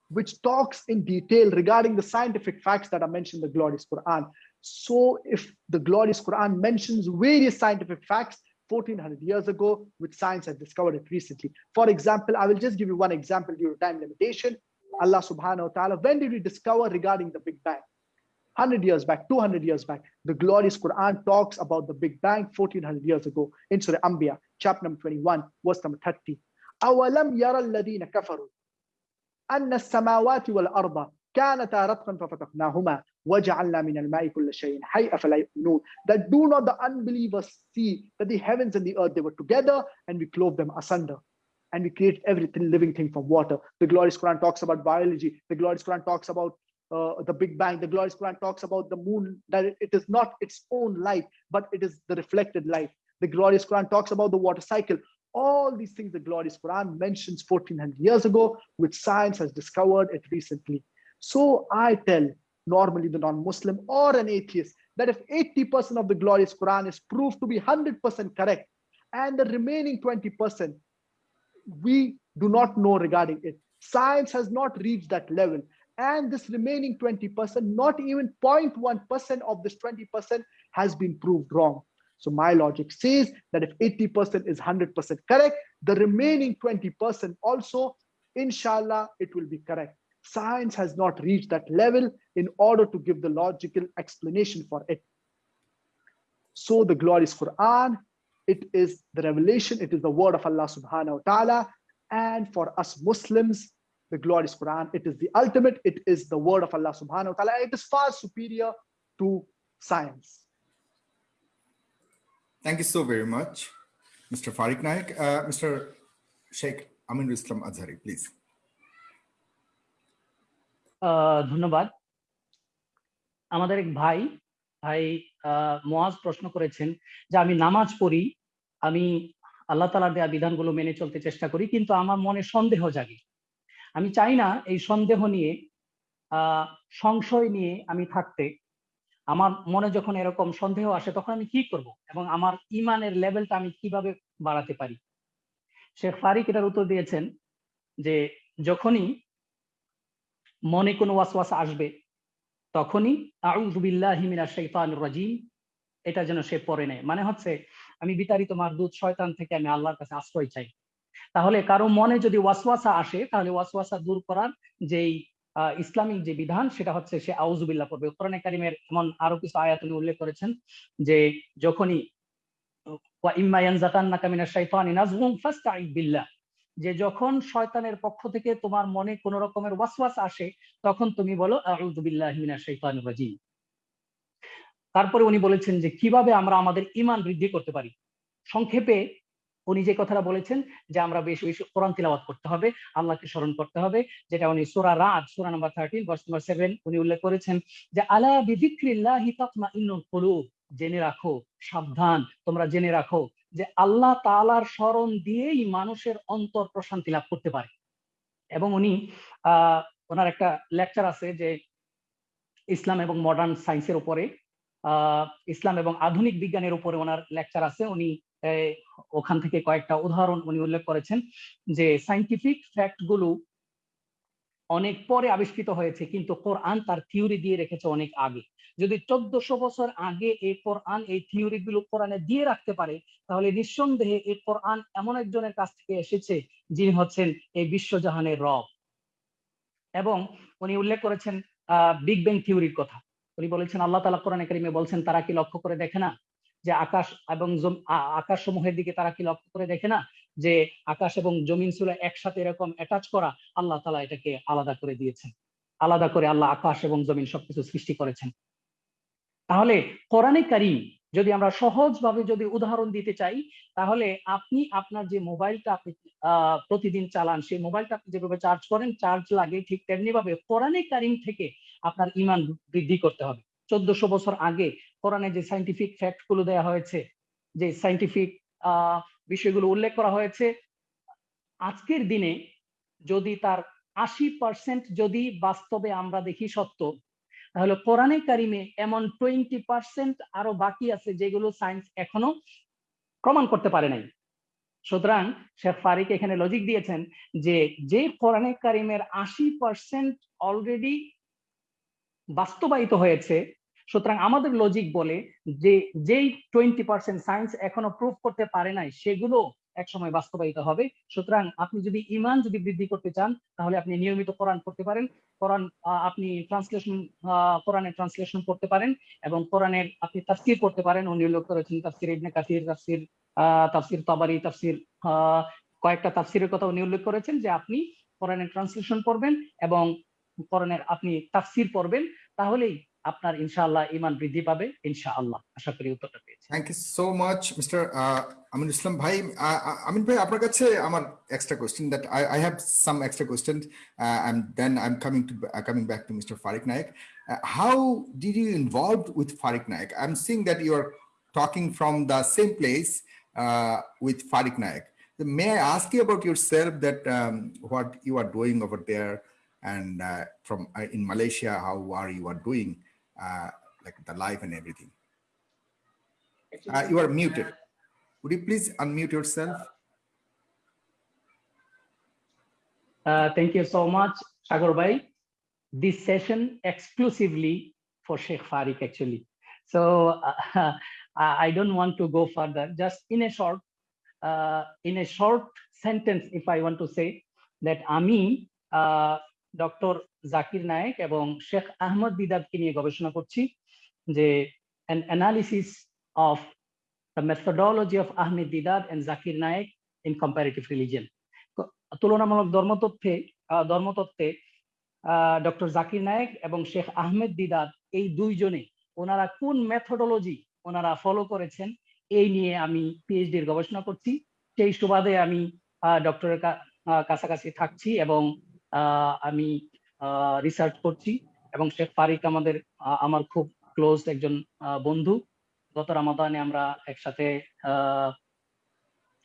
which talks in detail regarding the scientific facts that are mentioned in the glorious Quran. So if the glorious Quran mentions various scientific facts 1400 years ago, which science has discovered it recently. For example, I will just give you one example due to time limitation. Allah subhanahu wa ta'ala, when did we discover regarding the Big Bang? 100 years back, 200 years back, the glorious Quran talks about the Big Bang 1400 years ago in Surah Anbiya, chapter number 21, verse number 30. أولم يرى الذين كفروا أن السماوات والأرض كانتا رتقا ففتقناهما وجعلنا من الماء كل شيء حي أفلا يؤمنون that do not the unbelievers see that the heavens and the earth they were together and we clove them asunder and we create everything living thing from water the glorious Quran talks about biology the glorious Quran talks about uh, the Big Bang. The glorious Quran talks about the moon, that it is not its own light, but it is the reflected light. The glorious Quran talks about the water cycle. All these things the glorious Quran mentions 1400 years ago, which science has discovered it recently. So I tell normally the non-Muslim or an atheist that if 80% of the glorious Quran is proved to be 100% correct, and the remaining 20% we do not know regarding it, Science has not reached that level. And this remaining 20%, not even 0.1% of this 20% has been proved wrong. So my logic says that if 80% is 100% correct, the remaining 20% also, inshallah, it will be correct. Science has not reached that level in order to give the logical explanation for it. So the glorious Quran, it is the revelation, it is the word of Allah subhanahu wa ta'ala. And for us Muslims, the glorious Quran, it is the ultimate, it is the word of Allah subhanahu wa ta'ala. It is far superior to science. Thank you so very much, Mr. Farik Naik. Uh, Mr. Sheikh Aminul Islam Azhari, please. আহ, ধন্যবাদ আমাদের এক ভাই ভাই মোয়াজ প্রশ্ন করেছেন যে আমি নামাজ পড়ি আমি আল্লাহ তালার দেয়া বিধানগুলো মেনে চলতে চেষ্টা করি কিন্তু আমার মনে সন্দেহ জাগে আমি চাই না এই সন্দেহ নিয়ে সংশয় নিয়ে আমি থাকতে আমার মনে যখন এরকম সন্দেহ আসে, তখন আমি কি করব? এবং আমার ইমানের লেভেলটা আমি কীভাবে বাড়াতে পারি? শেখ ফারিক এটার উত্তর দিয়েছেন যে, যখনই মনে কোনো ওয়াসওয়াসা আসবে, তখনই আউযু বিল্লাহি মিনাশ রাজিম এটা যেন সে পড়ে নেয়। মানে হচ্ছে, আমি বিতাড়িত মারদুদ শয়তান থেকে আমি আল্লাহর কাছে আশ্রয় চাই। তাহলে কারও মনে যদি ওয়াসওয়াসা আসে, তাহলে ওয়াসওয়াসা দূর করার যেই ইসলামিক যে বিধান সেটা হচ্ছে সে আউজুবিল্লাহ পড়বে। কোরআনে কারিমের এমন আরও কিছু আয়াত উনি উল্লেখ করেছেন যে যখনই যে যখন শয়তানের পক্ষ থেকে তোমার মনে কোন রকমের ওয়াসওয়াস আসে, তখন তুমি বলো রাজিম। তারপরে উনি বলেছেন যে কীভাবে আমরা আমাদের ইমান বৃদ্ধি করতে পারি। সংক্ষেপে উনি যে কথাটা বলেছেন যে আমরা বেশি বেশি কোরআন তিলাওয়াত করতে হবে, আল্লাহকে স্মরণ করতে হবে, যেটা উনি সোরা রাত সূরা নাম্বার 13 ভার্স নাম্বার 7 উনি উল্লেখ করেছেন যে, আলা বিযিকরিল্লাহি তাতমাইন্নুল কুলুব জেনে রাখো, সাবধান, তোমরা জেনে রাখো যে আল্লাহ তালার স্মরণ দিয়েই মানুষের অন্তর প্রশান্তি লাভ করতে পারে। এবং উনি, আহ, ওনার একটা লেকচার আছে যে ইসলাম এবং মডার্ন সায়েন্সের উপরে, আহ, ইসলাম এবং আধুনিক বিজ্ঞানের উপরে ওনার লেকচার আছে। উনি ওখান থেকে কয়েকটা উদাহরণ উনি উল্লেখ করেছেন যে সাইন্টিফিক ফ্যাক্টগুলো অনেক পরে আবিষ্কৃত হয়েছে, কিন্তু কোরআন তার থিওরি দিয়ে রেখেছে অনেক আগে। যদি চোদ্দশো বছর আগে এই কোরআন, এই থিওরি গুলো কোরআনে দিয়ে রাখতে পারে, তাহলে নিঃসন্দেহে এই কোরআন এমন একজনের কাছ থেকে এসেছে যিনি হচ্ছেন এই বিশ্বজাহানের রব। এবং উনি উল্লেখ করেছেন আহ বিগ ব্যাং থিওরির কথা। উনি বলেছেন, আল্লাহ তালা কোরআনে কারিমে বলছেন, তারা কি লক্ষ্য করে দেখে না? যে আকাশ এবং আকাশ সমূহের দিকে তারা কি লক্ষ্য করে দেখে না? যে আকাশ এবং জমিন ছিল একসাথে এরকম অ্যাটাচ করা, আল্লাহ তালা এটাকে আলাদা করে দিয়েছেন। আলাদা করে আল্লাহ আকাশ এবং জমিন সবকিছু সৃষ্টি করেছেন। তাহলে কোরআনে কারিম যদি আমরা সহজভাবে যদি উদাহরণ দিতে চাই, তাহলে আপনি আপনার যে মোবাইলটা আপনি প্রতিদিন চালান, সেই মোবাইলটা আপনি যেভাবে চার্জ করেন চার্জ লাগে ঠিক তেমনি ভাবে কোরআনে কারিম থেকে আপনার ইমান বৃদ্ধি করতে হবে। চোদ্দশো বছর আগে কোরআনে যে সাইন্টিফিক ফ্যাক্টগুলো দেওয়া হয়েছে, যে সাইন্টিফিক বিষয়গুলো উল্লেখ করা হয়েছে, আজকের দিনে যদি তার আশি পার্সেন্ট যদি বাস্তবে আমরা দেখি সত্য, তাহলে কোরআনে কারিমে এমন টোয়েন্টি পার্সেন্ট আরও বাকি আছে যেগুলো সায়েন্স এখনও প্রমাণ করতে পারে নাই। সুতরাং শেখ ফারিক এখানে লজিক দিয়েছেন যে যে কোরআনে কারিমের আশি পার্সেন্ট অলরেডি বাস্তবায়িত হয়েছে সুতরাং আমাদের লজিক বলে যে, যেই টোয়েন্টি পার্সেন্ট সায়েন্স এখনও প্রুভ করতে পারে নাই, সেগুলো একসময় বাস্তবায়িত হবে। সুতরাং আপনি যদি ইমান যদি বৃদ্ধি করতে চান, তাহলে আপনি নিয়মিত কোরআন পড়তে পারেন। কোরআন আপনি ট্রান্সলেশন কোরআনের ট্রান্সলেশন করতে পারেন এবং কোরআনের আপনি তাফসির করতে পারেন। উনি উল্লেখ করেছেন তাফসির ইবনে কাসির, তাফসির তাফসির তাবারি, তাফসির কয়েকটা তাফসিরের কথা উনি উল্লেখ করেছেন যে আপনি কোরআনের ট্রান্সলেশন পড়বেন এবং কোরআনের আপনি তাফসির পড়বেন। তাহলেই আপনার ইনশাআল্লাহ ইমান বৃদ্ধি পাবে ইনশাআল্লাহ। আশা করি উত্তরটা পেয়েছি thank you so much mister Amin Islam ভাই। আমিন ভাই আপনার কাছে আমার extra question that I I have some extra question and then I am coming to coming back to mister Fariq Naik how did you involved with Fariq Naik I am seeing that you are talking from the same place with Fariq Naik may I ask you about yourself that um, what you are doing over there? And uh, from uh, in Malaysia, how are you uh, like the life and everything? Uh, you are muted. Would you please unmute yourself? Uh, thank you so much, Sagar Bhai. This session exclusively for Sheikh Fariq actually. So uh, [LAUGHS] I don't want to go further. Just in a short, uh, in a short sentence, if I want to say that আমি doctor Zakir Naik এবং শেখ আহমদ দিদাতকে নিয়ে গবেষণা করছি যে analysis of the methodology of Ahmed Didat and Zakir Naik in comparative religion. তুলনামূলক ধর্মতত্ত্বে ধর্মতত্ত্বে doctor Zakir Naik এবং শেখ আহমেদ দিদাত এই দুইজনে ওনারা কোন মেথোডোলজি ওনারা ফলো করেছেন এই নিয়ে আমি পিএইচডি এর গবেষণা করছি সেই সুবাদে আমি ডক্টরের কাছাকাছি থাকছি এবং আমি রিসার্চ করছি এবং শেখ ফারিক আমাদের আমার খুব ক্লোজ একজন বন্ধু। গত রামাদানে আমরা একসাথে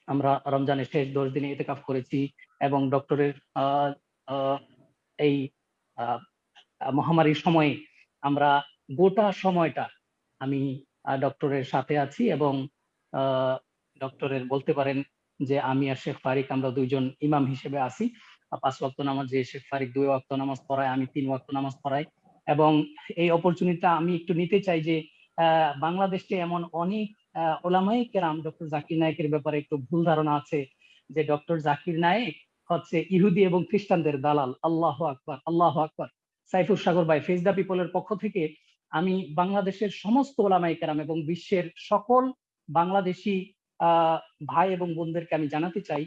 আমরা রমজানের শেষ দশ দিনে ইতেকাফ করেছি এবং ডক্টরের এই মহামারীর সময়ে আমরা গোটা সময়টা আমি ডক্টরের সাথে আছি এবং ডক্টরের বলতে পারেন যে আমি আর শেখ ফারিক আমরা দুইজন ইমাম হিসেবে আছি। পাঁচ ওয়াক্ত নামাজ যে শেখ ফারিক দুই ওয়াক্ত নামাজ পড়ায়, আমি তিন ওয়াক্ত নামাজ পড়াই। এবং এই অপরচুনিটিটা আমি একটু নিতে চাই যে বাংলাদেশে এমন অনেক ওলামাই কেরাম, ডক্টর জাকির নায়কের ব্যাপারে একটু ভুল ধারণা আছে যে, ডক্টর জাকির নায়েক হচ্ছে ইহুদি এবং খ্রিস্টানদের দালাল। আল্লাহ আকবর আল্লাহ আকবর। সাইফুর সাগর ভাই ফেস দ্য পিপলের পক্ষ থেকে আমি বাংলাদেশের সমস্ত ওলামাই কেরাম এবং বিশ্বের সকল বাংলাদেশি ভাই এবং বোনদেরকে আমি জানাতে চাই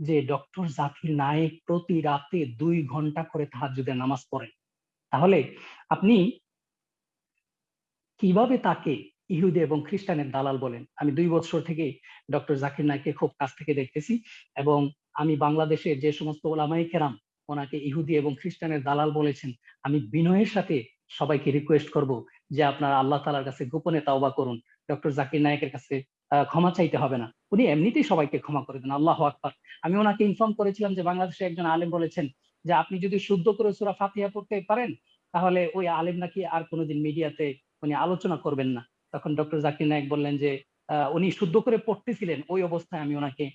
যে ডক্টর জাকির নায়েক প্রতি রাতে দুই ঘণ্টা করে তাহাজুদের নামাজ পড়েন। তাহলে আপনি কীভাবে তাকে ইহুদি এবং খ্রিস্টানের দালাল বলেন? আমি দুই বছর থেকে ডক্টর জাকির নাইককে খুব কাছ থেকে দেখতেছি এবং আমি বাংলাদেশের যে সমস্ত ওলামাই কেরাম ওনাকে ইহুদি এবং খ্রিস্টানের দালাল বলেছেন, আমি বিনয়ের সাথে সবাইকে রিকোয়েস্ট করব যে আপনারা আল্লাহ তালার কাছে গোপনে তাওবা করুন। ডক্টর জাকির নায়কের কাছে ক্ষমা চাইতে হবে না। উনি এমনিতেই সবাইকে ক্ষমা করে দেন, আল্লাহ আকবর। আমি ওনাকে ইনফর্ম করেছিলাম যে বাংলাদেশে একজন আলেম বলেছেন যে, আপনি যদি শুদ্ধ করে সুরা ফাতিহা পড়তে পারেন, তাহলে ওই আলেম নাকি আর কোনোদিন মিডিয়াতে উনি আলোচনা করবেন না। তখন ডক্টর জাকির নায়ক বললেন যে উনি শুদ্ধ করে পড়তেছিলেন, ওই অবস্থায় আমি ওনাকে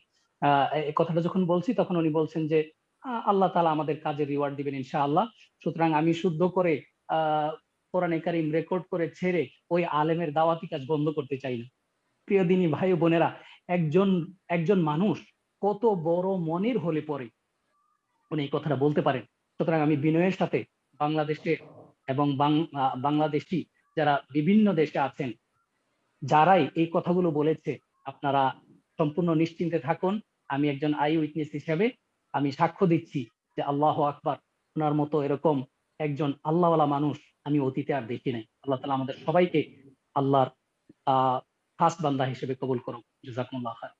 কথাটা যখন বলছি, তখন উনি বলছেন যে আল্লাহ তালা আমাদের কাজের রিওয়ার্ড দিবেন ইনশা আল্লাহ সুতরাং আমি শুদ্ধ করে, আহ, কোরআনে কারিম রেকর্ড করে ছেড়ে ওই আলেমের দাওয়াতি কাজ বন্ধ করতে চাই না। প্রিয় দিনী ভাই বোনেরা, একজন একজন মানুষ কত বড় মনের হলে পরে উনি এই কথাটা বলতে পারেন। সুতরাং আমি বিনয়ের সাথে বাংলাদেশে এবং বাংলাদেশি যারা বিভিন্ন দেশে আছেন, যারাই এই কথাগুলো বলেছে, আপনারা সম্পূর্ণ নিশ্চিন্তে থাকুন। আমি একজন আই উইটনেস হিসেবে আমি সাক্ষ্য দিচ্ছি যে আল্লাহ আকবার, ওনার মতো এরকম একজন আল্লাহওয়ালা মানুষ আমি অতীতে আর দেখি নাই। আল্লাহ তালা আমাদের সবাইকে আল্লাহর আহ খাস বান্দা হিসেবে কবুল করুন জাজাকুমুল্লাহ খান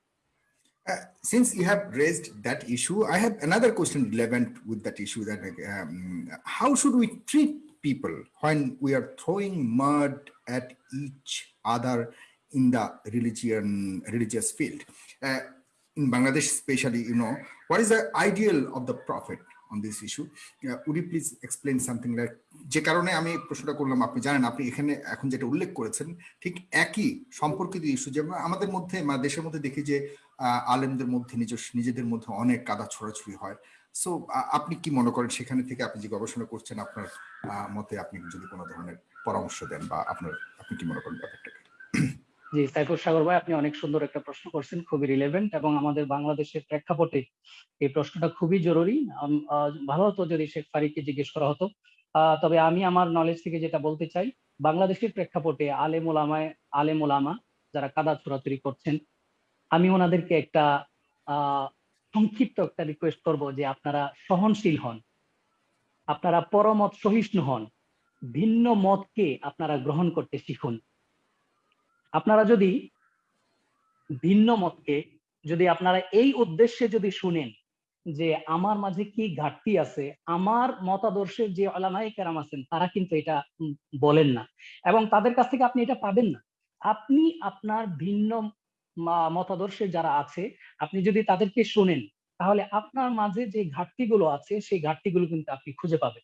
Uh, since you have raised that issue, I have another question relevant with that issue that um, how should we treat people when we are throwing mud at each other in the religion religious field? Uh, in Bangladesh, especially, you know, what is the ideal of the prophet? On this issue. Uh, would you please explain something like যে কারণে আমি প্রশ্নটা করলাম আপনি জানেন আপনি এখানে এখন যেটা উল্লেখ করেছেন ঠিক একই সম্পর্কিত ইস্যু যে আমাদের মধ্যে দেশের মধ্যে দেখি যে আলেমদের মধ্যে নিজস্ব নিজেদের মধ্যে অনেক কাদা ছড়াছড়ি হয় সো আপনি কি মনে করেন সেখানে থেকে আপনি যে গবেষণা করছেন আপনার মতে আপনি যদি কোনো ধরনের পরামর্শ দেন বা আপনার আপনি কি মনে করেন ব্যাপারটাকে জি সাইফুর সাগর ভাই, আপনি অনেক সুন্দর একটা প্রশ্ন করছেন, খুবই রিলেভেন্ট এবং আমাদের বাংলাদেশের প্রেক্ষাপটে এই প্রশ্নটা খুবই জরুরি। ভালো হতো যদি শেখ ফারিককে জিজ্ঞেস করা হতো। তবে আমি আমার নলেজ থেকে যেটা বলতে চাই, বাংলাদেশের প্রেক্ষাপটে আলেম ওলামায় আলেম ওলামা যারা কাদা ছোড়াছুরি করছেন, আমি ওনাদেরকে একটা সংক্ষিপ্ত একটা রিকোয়েস্ট করব যে আপনারা সহনশীল হন, আপনারা পরমত সহিষ্ণু হন, ভিন্ন মতকে আপনারা গ্রহণ করতে শিখুন। আপনারা যদি ভিন্ন মতকে যদি আপনারা এই উদ্দেশ্যে যদি শুনেন যে আমার মাঝে কি ঘাটতি আছে, আমার মতাদর্শের যে আলামাই কেরাম আছেন, তারা কিন্তু এটা বলেন না এবং তাদের কাছ থেকে আপনি এটা পাবেন না। আপনি আপনার ভিন্ন মতাদর্শের যারা আছে, আপনি যদি তাদেরকে শুনেন, তাহলে আপনার মাঝে যে ঘাটতিগুলো আছে, সেই ঘাটতিগুলো কিন্তু আপনি খুঁজে পাবেন।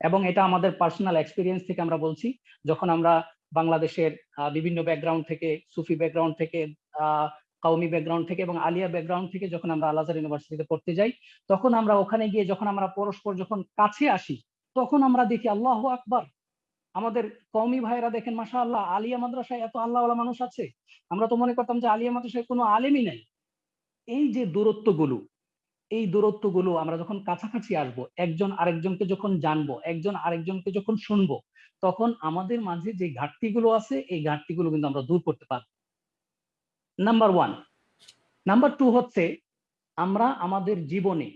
এবং এটা আমাদের পার্সোনাল এক্সপিরিয়েন্স থেকে আমরা বলছি, যখন আমরা বাংলাদেশের বিভিন্ন ব্যাকগ্রাউন্ড থেকে, সুফি ব্যাকগ্রাউন্ড থেকে কাউমি ব্যাকগ্রাউন্ড থেকে এবং আলিয়া ব্যাকগ্রাউন্ড থেকে যখন আমরা আল ইউনিভার্সিটিতে পড়তে যাই, তখন আমরা ওখানে গিয়ে যখন আমরা পরস্পর যখন কাছে আসি, তখন আমরা দেখি আল্লাহ আকবার। আমাদের কওমি ভাইরা দেখেন মাসা আল্লাহ আলিয়া মাদ্রাসায় এত আল্লাহওয়ালা মানুষ আছে। আমরা তো মনে করতাম যে আলিয়া মাদ্রাসায় কোনো আলেমই নাই। এই যে দূরত্বগুলো, এই দূরত্বগুলো আমরা যখন কাছাকাছি আসব, একজন আরেকজনকে যখন জানব, একজন আরেকজনকে যখন শুনব তখন আমাদের মাঝে যে ঘাটতিগুলো আছে, এই ঘাটতিগুলো কিন্তু আমরা দূর করতে পারব। নাম্বার ওয়ান নাম্বার টু হচ্ছে, আমরা আমাদের জীবনে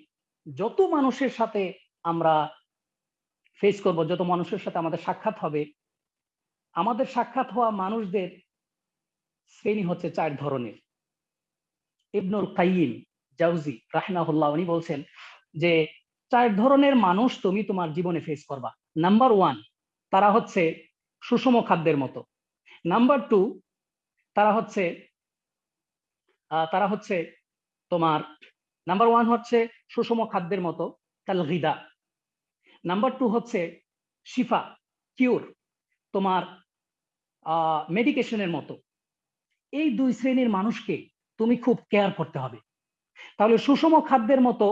যত মানুষের সাথে আমরা ফেস করব, যত মানুষের সাথে আমাদের সাক্ষাৎ হবে, আমাদের সাক্ষাৎ হওয়া মানুষদের শ্রেণি হচ্ছে চার ধরনের। ইবনুল কাইয়িম জাউজি রাহমাহুল্লাহ উনি বলছেন যে, চার ধরনের মানুষ তুমি তোমার জীবনে ফেস করবা। নাম্বার ওয়ান তারা হচ্ছে সুষম খাদ্যের মতো। নাম্বার টু তারা হচ্ছে তারা হচ্ছে তোমার নাম্বার ওয়ান হচ্ছে সুষম খাদ্যের মতো কাল গিদা নাম্বার টু হচ্ছে শিফা কিউর তোমার মেডিকেশনের মতো। এই দুই শ্রেণির মানুষকে তুমি খুব কেয়ার করতে হবে। তাহলে সুষম খাদ্যের মতো,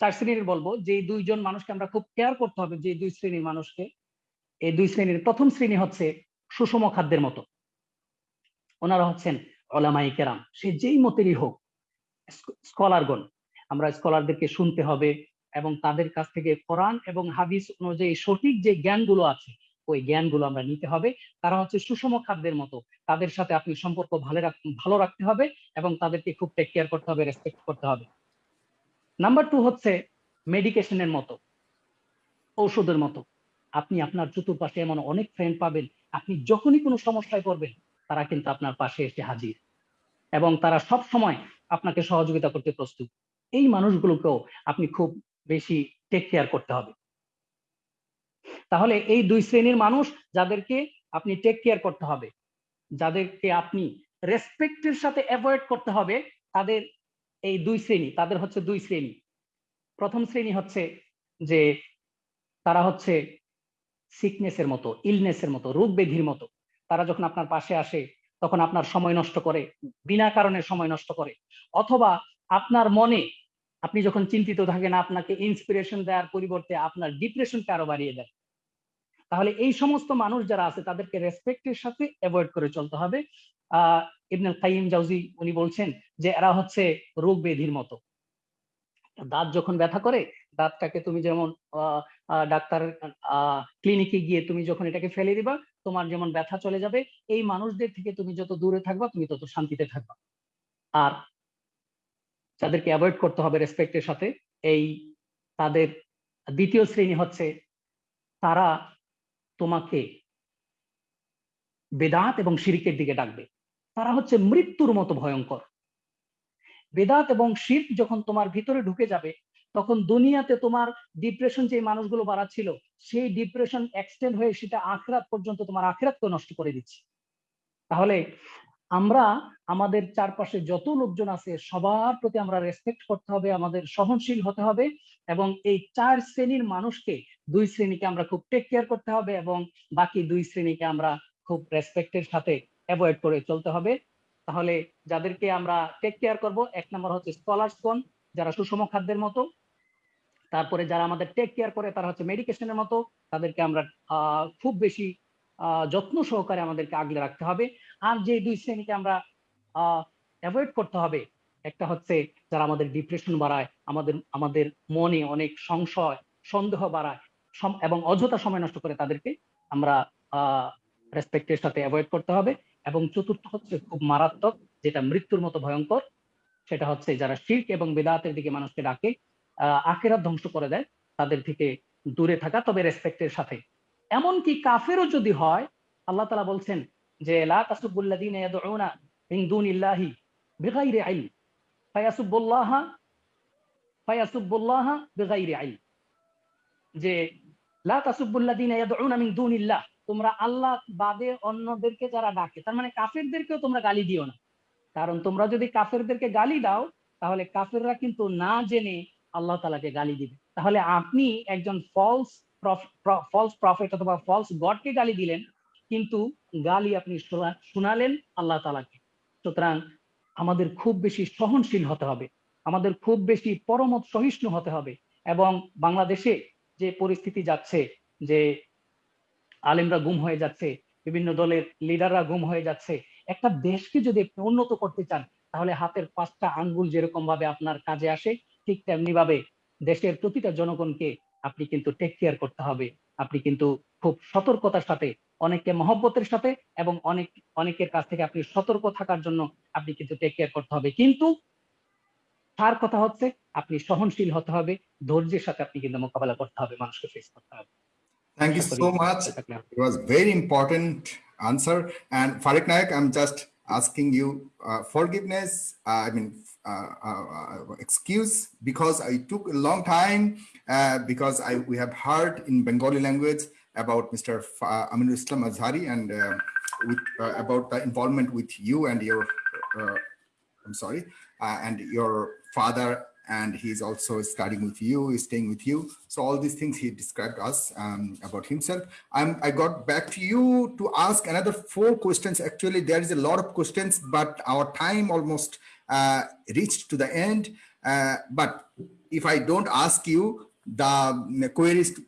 চার শ্রেণির বলব যে দুইজন মানুষকে আমরা খুব কেয়ার করতে হবে যে দুই শ্রেণির মানুষকে এই দুই শ্রেণির প্রথম শ্রেণি হচ্ছে সুষম খাদ্যের মতো। ওনারা হচ্ছেন ওলামাই কেরাম। সে যেই মতেরই হোক স্কলারগণ, আমরা স্কলারদেরকে শুনতে হবে এবং তাদের কাছ থেকে কোরআন এবং হাদিস অনুযায়ী সঠিক যে জ্ঞানগুলো আছে, ওই জ্ঞানগুলো আমরা নিতে হবে। তারা হচ্ছে সুষম খাদ্যের মতো। তাদের সাথে আপনি সম্পর্ক ভালো ভালো রাখতে হবে এবং তাদেরকে খুব টেক কেয়ার করতে হবে রেসপেক্ট করতে হবে। নাম্বার টু হচ্ছে মেডিকেশনের মতো, ঔষধের মতো। আপনি আপনার চতুর্পাশে এমন অনেক ফ্রেন্ড পাবেন। আপনি যখনই কোনো সমস্যায় পড়বেন, তারা কিন্তু আপনার পাশে এসে হাজির। এবং তারা সব সময় আপনাকে সহযোগিতা করতে প্রস্তুত। এই মানুষগুলোকেও আপনি খুব বেশি টেক কেয়ার করতে হবে। তাহলে এই দুই শ্রেণির মানুষ যাদেরকে আপনি টেক কেয়ার করতে হবে, যাদেরকে আপনি রেসপেক্টের সাথে অ্যাভয়েড করতে হবে, তাদের এই দুই শ্রেণি, তাদের হচ্ছে দুই শ্রেণি। প্রথম শ্রেণি হচ্ছে যে তারা হচ্ছে সিকনেসের মতো ইলনেসের মতো রোগ ব্যাধির মতো, তারা যখন আপনার পাশে আসে, তখন আপনার সময় নষ্ট করে, বিনা কারণে সময় নষ্ট করে। অথবা আপনার মনে, আপনি যখন চিন্তিত থাকেন, আপনাকে ইন্সপিরেশন দেওয়ার পরিবর্তে আপনার ডিপ্রেশনকে আরও বাড়িয়ে দেয়। তাহলে এই সমস্ত মানুষ যারা আছে, তাদেরকে রেসপেক্টের সাথে অ্যাভয়েড করে চলতে হবে। আহ, ইবনুল কাইম জাউজি উনি বলছেন যে, এরা হচ্ছে রোগ ব্যাধির মতো। দাঁত যখন ব্যথা করে, দাঁতটাকে তুমি যেমন ডাক্তার ক্লিনিকে গিয়ে তুমি যখন এটাকে ফেলে দিবা, তোমার যেমন ব্যথা চলে যাবে, এই মানুষদের থেকে তুমি যত দূরে থাকবা, তুমি তত শান্তিতে থাকবা। আর যাদেরকে অ্যাভয়েড করতে হবে রেসপেক্টের সাথে। এই তাদের দ্বিতীয় শ্রেণি হচ্ছে, তারা তোমাকে বেদাত এবং শিরিকের দিকে ডাকবে। তারা হচ্ছে মৃত্যুর মতো ভয়ঙ্কর। বেদাত এবং শির্ক যখন তোমার ভিতরে ঢুকে যাবে, তখন দুনিয়াতে তোমার ডিপ্রেশন যে মানুষগুলো বাড়াচ্ছিল, সেই ডিপ্রেশন এক্সটেন্ড হয়ে সেটা আখরাত পর্যন্ত তোমার আখরাতকে নষ্ট করে দিচ্ছে। তাহলে আমরা, আমাদের চারপাশে যত লোকজন আছে, সবার প্রতি আমরা রেসপেক্ট করতে হবে, আমাদের সহনশীল হতে হবে এবং এই চার শ্রেণির মানুষকে দুই শ্রেণীকে আমরা খুব টেক কেয়ার করতে হবে এবং বাকি দুই শ্রেণীকে আমরা খুব রেসপেক্টের সাথে অ্যাভয়েড করে চলতে হবে। তাহলে যাদেরকে আমরা টেক কেয়ার করব, এক নম্বর হচ্ছে স্কলার্সগণ যারা সুষম খাদ্যের মতো। তারপরে যারা আমাদের টেক কেয়ার করে, তারা হচ্ছে মেডিকেশনের মতো। তাদেরকে আমরা খুব বেশি যত্ন সহকারে আমাদেরকে আগলে রাখতে হবে। আর যে দুই শ্রেণীকে আমরা অ্যাভয়েড করতে হবে, একটা হচ্ছে যারা আমাদের ডিপ্রেশন বাড়ায়, আমাদের আমাদের মনে অনেক সংশয়, সন্দেহ বাড়ায় এবং অযথা সময় নষ্ট করে তাদেরকে আমরা রেসপেক্টের সাথে অ্যাভয়েড করতে হবে। এবং চতুর্থ হচ্ছে খুব মারাত্মক, যেটা মৃত্যুর মতো ভয়ঙ্কর। সেটা হচ্ছে যারা শির্ক এবং বেদাতের দিকে মানুষকে ডাকে আখেরাত ধ্বংস করে দেয়, তাদের থেকে দূরে থাকা, তবে রেসপেক্টের সাথে। এমনকি কাফেরও যদি হয়, আল্লাহ তালা বলছেন যে যে, লা দুনিল্লাহ তোমরা আল্লাহ বাদে অন্যদেরকে যারা ডাকে, তার মানে কাফেরদেরকেও তোমরা গালি দিও না। কারণ তোমরা যদি কাফেরদেরকে গালি দাও, তাহলে কাফেররা কিন্তু না জেনে আল্লাহ তালাকে গালি দিবে। তাহলে আপনি একজন ফলস ফলস প্রফেট অথবা ফলস গডকে গালি দিলেন, কিন্তু গালি আপনি শোনালেন আল্লাহ তালাকে সুতরাং আমাদের খুব বেশি সহনশীল হতে হবে, আমাদের খুব বেশি পরমত সহিষ্ণু হতে হবে এবং বাংলাদেশে যে পরিস্থিতি যাচ্ছে যে আলেমরা গুম হয়ে যাচ্ছে, বিভিন্ন দলের লিডাররা গুম হয়ে যাচ্ছে। একটা দেশকে যদি আপনি উন্নত করতে চান, তাহলে হাতের পাঁচটা আঙ্গুল যেরকম ভাবে আপনার কাজে আসে, ঠিক তেমনি ভাবে দেশের প্রতিটা জনগণকে আপনি কিন্তু টেক কেয়ার করতে হবে। আপনি কিন্তু খুব সতর্কতার সাথে, অনেককে মহব্বতের সাথে এবং অনেক, অনেকের কাছ থেকে আপনি সতর্ক থাকার জন্য আপনি কিন্তু টেক কেয়ার করতে হবে। কিন্তু তার কথা হচ্ছে, আপনি সহনশীল হতে হবে, ধৈর্যের সাথে আপনি কিন্তু মোকাবেলা করতে হবে, মানুষকে ফেস করতে হবে। Thank you so much. It was very important answer. And Fariq Naik, I'm just asking you uh, forgiveness. Uh, I mean, uh, uh, excuse because I took a long time uh, because I we have heard in Bengali language about Mr. Fa- Aminul Islam Azhari and uh, with, uh, about the involvement with you and your. Uh, I'm sorry, uh, and your father and he's also studying with you, he's staying with you. So all these things he described us um, about himself. I'm, I got back to you to ask another four questions. Actually, there is a lot of questions, but our time almost uh, reached to the end. Uh, but if I don't ask you, the queries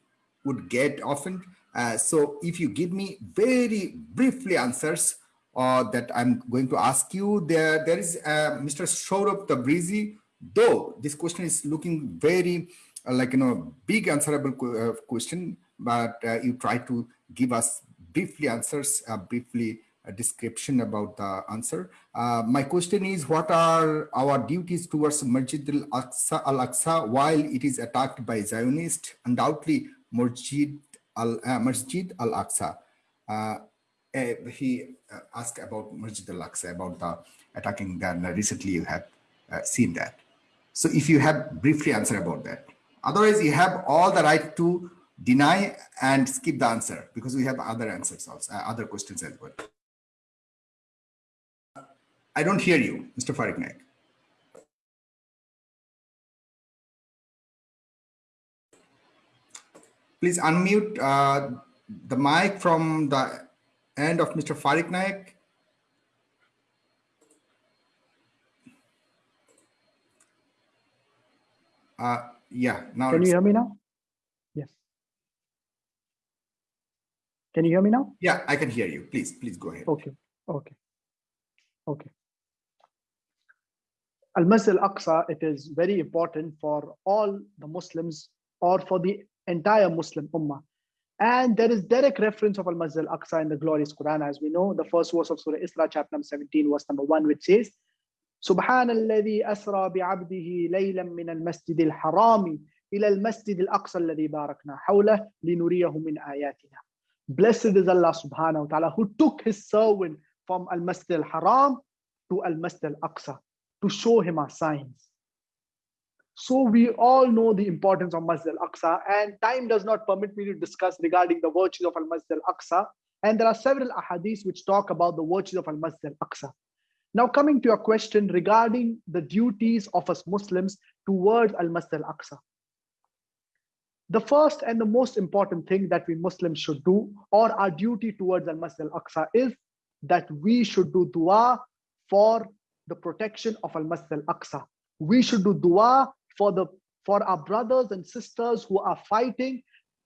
would get often. Uh, so if you give me very briefly answers uh, that I'm going to ask you, there, there is uh, Mr. Saurabh Tabrizi, though this question is looking very uh, like you know big answerable uh, question but uh, you try to give us briefly answers uh, briefly a description about the answer. Uh, my question is what are our duties towards masjid al-aqsa al-aqsa while it is attacked by zionists undoubtedly masjid al uh, masjid al-aqsa uh, eh, he uh, asked about masjid al-aqsa about the attacking that recently you have uh, seen that so if you have briefly answer about that, otherwise you have all the right to deny and skip the answer because we have other answers also, uh, other questions as well. I don't hear you, Mr. Naik. Please unmute uh, the mic from the end of Mr. Naik. Uh, yeah, now Can you hear me now? Yes. Can you hear me now? yeah, I can hear you. Please, please go ahead. Okay, okay, okay. Al Masjid Al Aqsa, it is very important for all the Muslims or for the entire Muslim Ummah. And there is direct reference of Al Masjid Al Aqsa in the glorious Quran, as we know, the first verse of Surah Isra, chapter number 17, verse number 1, which says, سبحان الذي أسرى بعبده ليلا من المسجد الحرام إلى المسجد الأقصى الذي باركنا حوله لنريه من آياتنا. Blessed is Allah subhanahu wa ta'ala who took his servant from Al Masjid al Haram to Al Masjid al Aqsa to show him our signs. So we all know the importance of Masjid al Aqsa, and time does not permit me to discuss regarding the virtues of Al Masjid al Aqsa. And there are several ahadiths which talk about the virtues of Al Masjid al Aqsa. Now, coming to your question regarding the duties of us Muslims towards Al Masjid al Aqsa. The first and the most important thing that we Muslims should do, or our duty towards Al Masjid al Aqsa, is that we should do dua for the protection of Al Masjid al Aqsa. We should do dua for the for our brothers and sisters who are fighting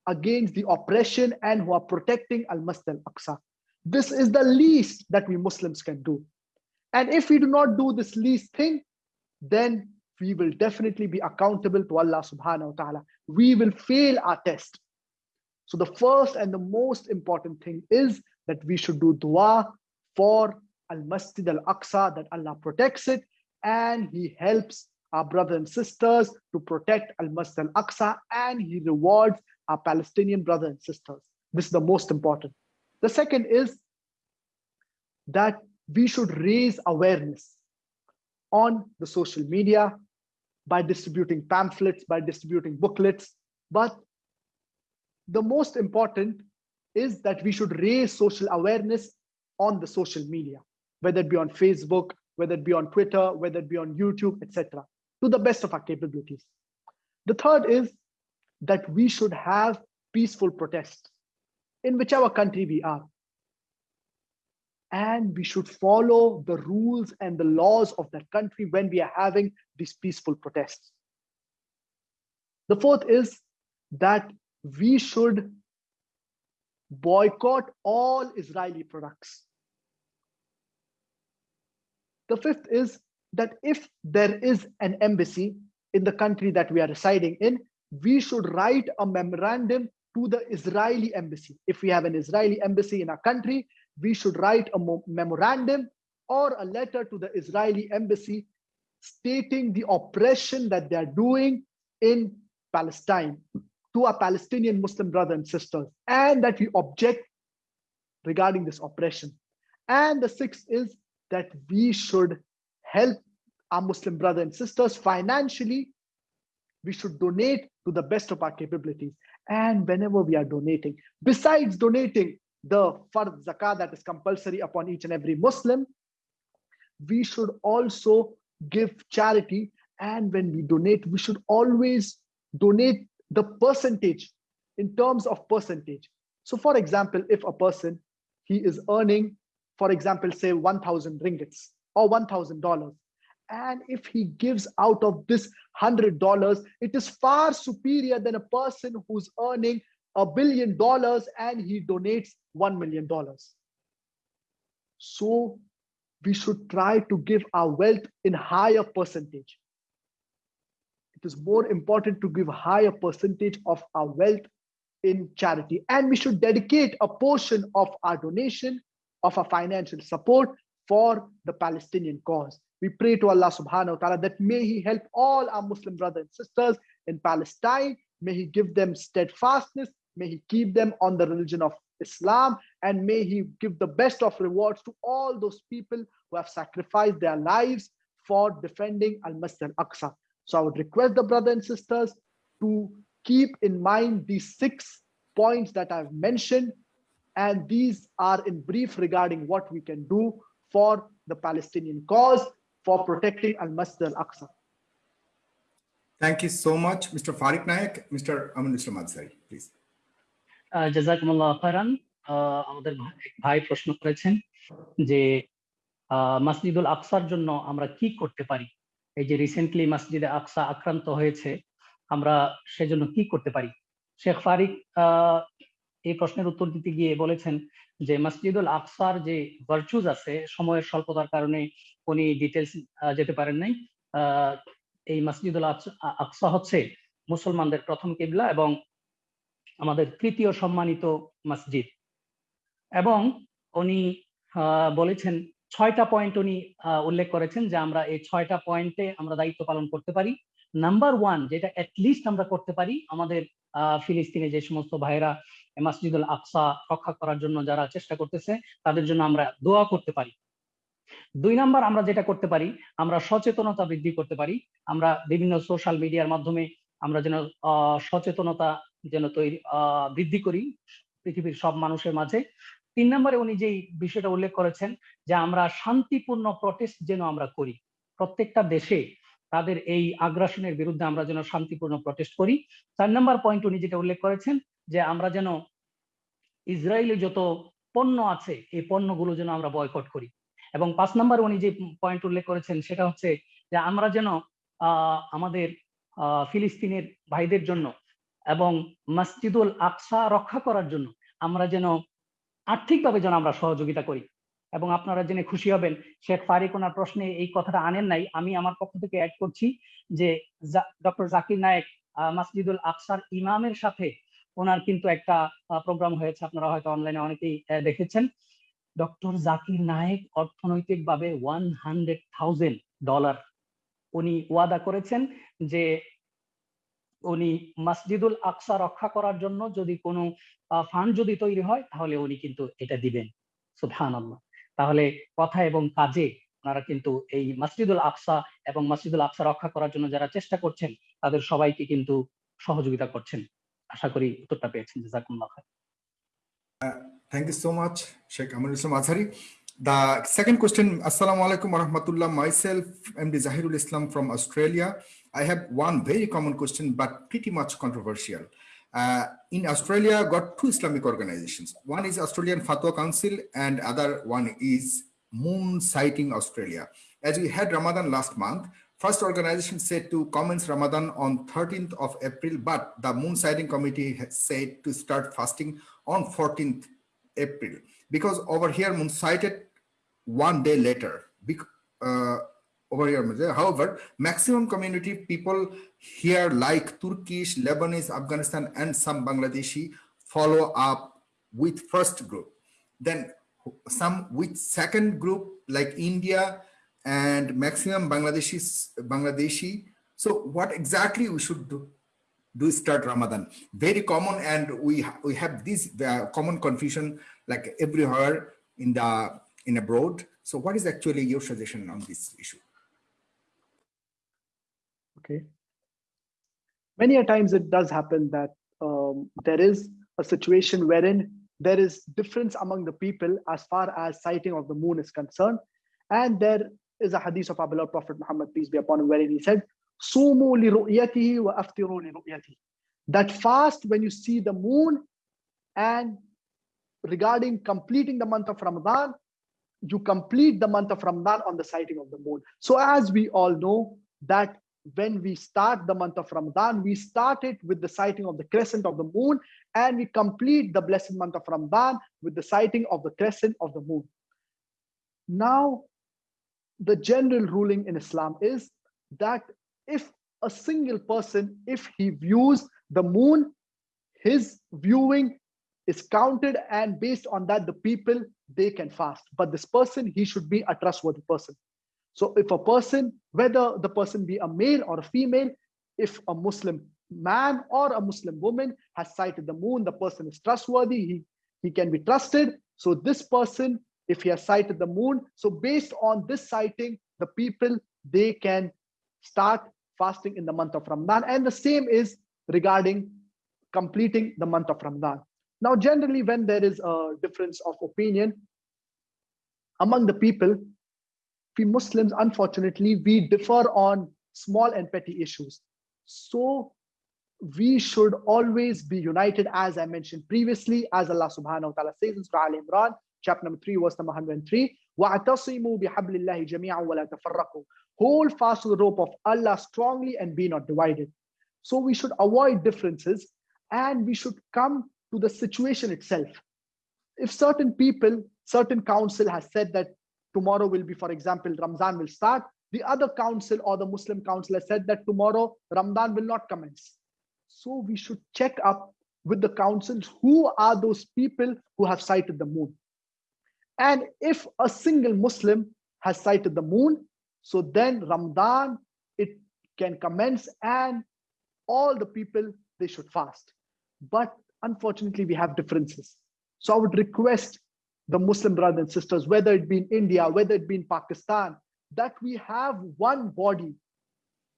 against the oppression and who are protecting Al Masjid al Aqsa. This is the least that we Muslims can do. And if we do not do this least thing, then we will definitely be accountable to Allah subhanahu wa ta'ala. We will fail our test. So the first and the most important thing is that we should do dua for Al Masjid Al Aqsa, that Allah protects it and He helps our brothers and sisters to protect Al Masjid Al Aqsa and He rewards our Palestinian brothers and sisters. This is the most important. The second is that we should raise awareness on the social media by distributing pamphlets, by distributing booklets. But the most important is that we should raise social awareness on the social media, whether it be on Facebook, whether it be on Twitter, whether it be on YouTube, etc., to the best of our capabilities. The third is that we should have peaceful protests in whichever country we are. And we should follow the rules and the laws of that country when we are having these peaceful protests. The fourth is that we should boycott all Israeli products. The fifth is that if there is an embassy in the country that we are residing in, we should write a memorandum to the Israeli embassy. If we have an Israeli embassy in our country, we should write a memorandum or a letter to the Israeli embassy stating the oppression that they're doing in Palestine to our Palestinian Muslim brothers and sisters, and that we object regarding this oppression. And the sixth is that we should help our Muslim brothers and sisters financially. We should donate to the best of our capabilities. And whenever we are donating, besides donating the fard zakah that is compulsory upon each and every Muslim, we should also give charity. And when we donate, we should always donate the percentage in terms of percentage. So for example, if a person, he is earning, for example, say 1000 ringgits or $1,000. And if he gives out of this $100, it is far superior than a person who's earning a billion dollars and he donates $1 million. So we should try to give our wealth in higher percentage. It is more important to give higher percentage of our wealth in charity. And we should dedicate a portion of our donation, of our financial support for the Palestinian cause. We pray to Allah subhanahu wa ta'ala that may He help all our Muslim brothers and sisters in Palestine. May He give them steadfastness. May He keep them on the religion of Islam. And may He give the best of rewards to all those people who have sacrificed their lives for defending Al Masjid Al Aqsa. So I would request the brothers and sisters to keep in mind these six points that I've mentioned. And these are in brief regarding what we can do for the Palestinian cause for protecting Al Masjid Al Aqsa. Thank you so much, Mr. Fariq Naik. Mr. Amin Azhari, please. জাজাকুমুল্লাহ খারান আমাদের ভাই প্রশ্ন করেছেন যে মাসজিদুল আকসার জন্য আমরা কি করতে পারি? এই যে রিসেন্টলি মসজিদে আকসা আক্রান্ত হয়েছে, আমরা সেজন্য কি করতে পারি? শেখ ফারিক এই প্রশ্নের উত্তর দিতে গিয়ে বলেছেন যে, মসজিদুল আকসার যে ভার্চুজ আছে, সময়ের স্বল্পতার কারণে উনি ডিটেলস যেতে পারেন নাই। এই মসজিদুল আকসা হচ্ছে মুসলমানদের প্রথম কিবলা এবং আমাদের তৃতীয় সম্মানিত মসজিদ। এবং উনি বলেছেন, ছয়টা পয়েন্ট উনি উল্লেখ করেছেন যে আমরা এই ছয়টা পয়েন্টে আমরা দায়িত্ব পালন করতে পারি। নাম্বার ওয়ান যেটা অ্যাটলিস্ট আমরা করতে পারি আমাদের ফিলিস্তিনে যে সমস্ত ভাইরা মাসজিদুল আকসা রক্ষা করার জন্য যারা চেষ্টা করতেছে, তাদের জন্য আমরা দোয়া করতে পারি। দুই নাম্বার আমরা যেটা করতে পারি, আমরা সচেতনতা বৃদ্ধি করতে পারি। আমরা বিভিন্ন সোশ্যাল মিডিয়ার মাধ্যমে আমরা যেন সচেতনতা যেন তৈরি বৃদ্ধি করি পৃথিবীর সব মানুষের মাঝে। তিন নম্বরে উনি যেই বিষয়টা উল্লেখ করেছেন যে আমরা শান্তিপূর্ণ প্রটেস্ট যেন আমরা করি। প্রত্যেকটা দেশে তাদের এই আগ্রাসনের বিরুদ্ধে আমরা যেন শান্তিপূর্ণ প্রটেস্ট করি। চার নম্বর পয়েন্ট উনি যেটা উল্লেখ করেছেন যে আমরা যেন ইসরায়েলে যত পণ্য আছে, এই পণ্যগুলো যেন আমরা বয়কট করি। এবং পাঁচ নম্বর উনি যে পয়েন্ট উল্লেখ করেছেন সেটা হচ্ছে যে আমরা যেন আমাদের ফিলিস্তিনের ভাইদের জন্য এবং মসজিদুল আকসা রক্ষা করার জন্য আমরা যেন আর্থিকভাবে যেন আমরা সহযোগিতা করি। এবং আপনারা জেনে খুশি হবেন, শেখ ফারিক ওনার প্রশ্নে এই কথাটা আনেন নাই। আমি আমার পক্ষ থেকে অ্যাড করছি যে ডক্টর জাকির নায়েক মাসজিদুল আকসার ইমামের সাথে ওনার কিন্তু একটা প্রোগ্রাম হয়েছে। আপনারা হয়তো অনলাইনে অনেকেই দেখেছেন। ডক্টর জাকির নায়েক অর্থনৈতিকভাবে ওয়ান হান্ড্রেড থাউজেন্ড ডলার উনি ওয়াদা করেছেন যে উনি মসজিদুল আকসা রক্ষা করার জন্য যদি কোনো ফান্ড যদি তৈরি হয় তাহলে উনি কিন্তু এটা দিবেন। সুবহান তাহলে কথা এবং কাজে ওনারা কিন্তু এই মসজিদুল আকসা এবং মসজিদুল আকসা রক্ষা করার জন্য যারা চেষ্টা করছেন তাদের সবাইকে কিন্তু সহযোগিতা করছেন। আশা করি উত্তরটা পেয়েছেন। জাজাকুল্লাহ thank you so much Sheikh Amrul Islam Azhari The second question, Assalamu alaikum wa rahmatullah. Myself, MD Zahirul Islam from Australia. I have one very common question, but pretty much controversial. Uh, in Australia, got two Islamic organizations. One is Australian Fatwa Council and other one is Moon Sighting Australia. As we had Ramadan last month, first organization said to commence Ramadan on 13th of April, but the Moon Sighting Committee said to start fasting on 14th April because over here Moon sighted one day later. Uh, over here. However, maximum community people here like Turkish, Lebanese, Afghanistan, and some Bangladeshi follow up with first group. Then some with second group like India and maximum Bangladeshi. Bangladeshi. So what exactly we should do? Do start Ramadan? Very common, and we we have this common confusion like everywhere in the in abroad. So what is actually your suggestion on this issue? Okay. Many a times it does happen that um, there is a situation wherein there is difference among the people as far as sighting of the moon is concerned. And there is a hadith of our beloved Prophet Muhammad, peace be upon him, wherein he said, wa. That fast when you see the moon and regarding completing the month of Ramadan, you complete the month of Ramadan on the sighting of the moon. So as we all know that when we start the month of Ramadan, we start it with the sighting of the crescent of the moon and we complete the blessed month of Ramadan with the sighting of the crescent of the moon. Now, the general ruling in Islam is that if a single person, if he views the moon, his viewing is counted and based on that, the people, they can fast. But this person, he should be a trustworthy person. So if a person, whether the person be a male or a female, if a Muslim man or a Muslim woman has sighted the moon, the person is trustworthy, he, he can be trusted. So this person, if he has sighted the moon, so based on this sighting, the people, they can start fasting in the month of Ramadan. And the same is regarding completing the month of Ramadan. Now, generally, when there is a difference of opinion among the people, we Muslims, unfortunately, we differ on small and petty issues. So we should always be united, as I mentioned previously, as Allah subhanahu wa ta'ala says in Surah Al Imran, chapter number 3, verse number 103. وَاعْتَصِمُوا بِحَبْلِ اللَّهِ جَمِيعًا وَلَا تَفَرَّقُوا Hold fast to the rope of Allah strongly and be not divided. So we should avoid differences and we should come to the situation itself. If certain people, certain council has said that tomorrow will be, for example, Ramzan will start. The other council or the Muslim council has said that tomorrow Ramadan will not commence. So we should check up with the councils who are those people who have sighted the moon. And if a single Muslim has sighted the moon, so then Ramadan, it can commence and all the people, they should fast. But unfortunately, we have differences. So I would request the Muslim brothers and sisters, whether it be in India, whether it be in Pakistan, that we have one body,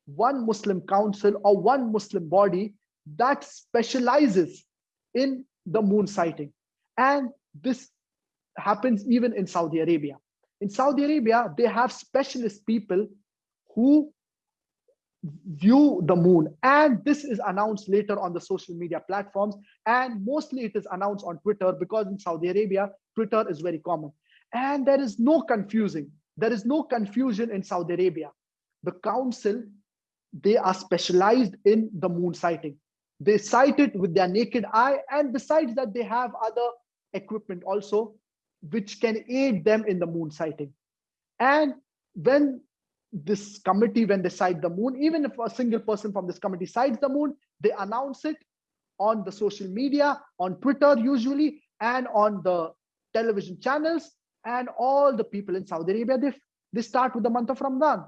one Muslim council or one Muslim body that specializes in the moon sighting. And this happens even in Saudi Arabia. In Saudi Arabia, they have specialist people who view the moon. And this is announced later on the social media platforms. And mostly it is announced on twitter because in saudi arabia twitter is very common. And there is no confusing. There is no confusion in saudi arabia. The council they are specialized in the moon sighting. They sight it with their naked eye. And besides that they have other equipment also which can aid them in the moon sighting. And when this committee when they sight the moon even if a single person from this committee sights the moon they announce it on the social media on twitter usually and on the television channels and all the people in saudi arabia they, they start with the month of ramadan.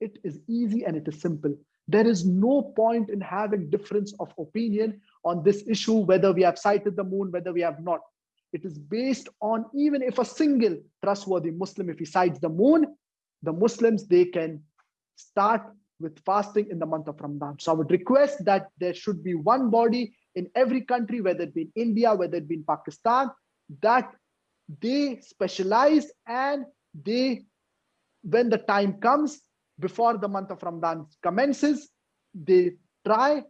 It is easy and it is simple. There is no point in having difference of opinion on this issue whether we have sighted the moon whether we have not. It is based on even if a single trustworthy muslim if he sights the moon the Muslims, they can start with fasting in the month of Ramadan. So I would request that there should be one body in every country, whether it be in India, whether it be in Pakistan, that they specialize and they, when the time comes, before the month of Ramadan commences, they try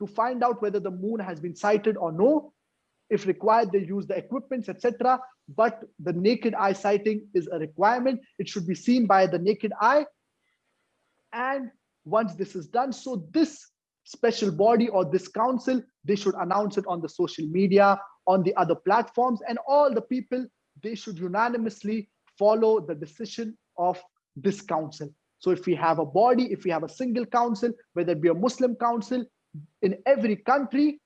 to find out whether the moon has been sighted or no. If required, they use the equipments, etc. But the naked eye sighting is a requirement. It should be seen by the naked eye. And once this is done, so this special body or this council, they should announce it on the social media, on the other platforms, and all the people, they should unanimously follow the decision of this council. So if we have a body, if we have a single council, whether it be a Muslim council in every country,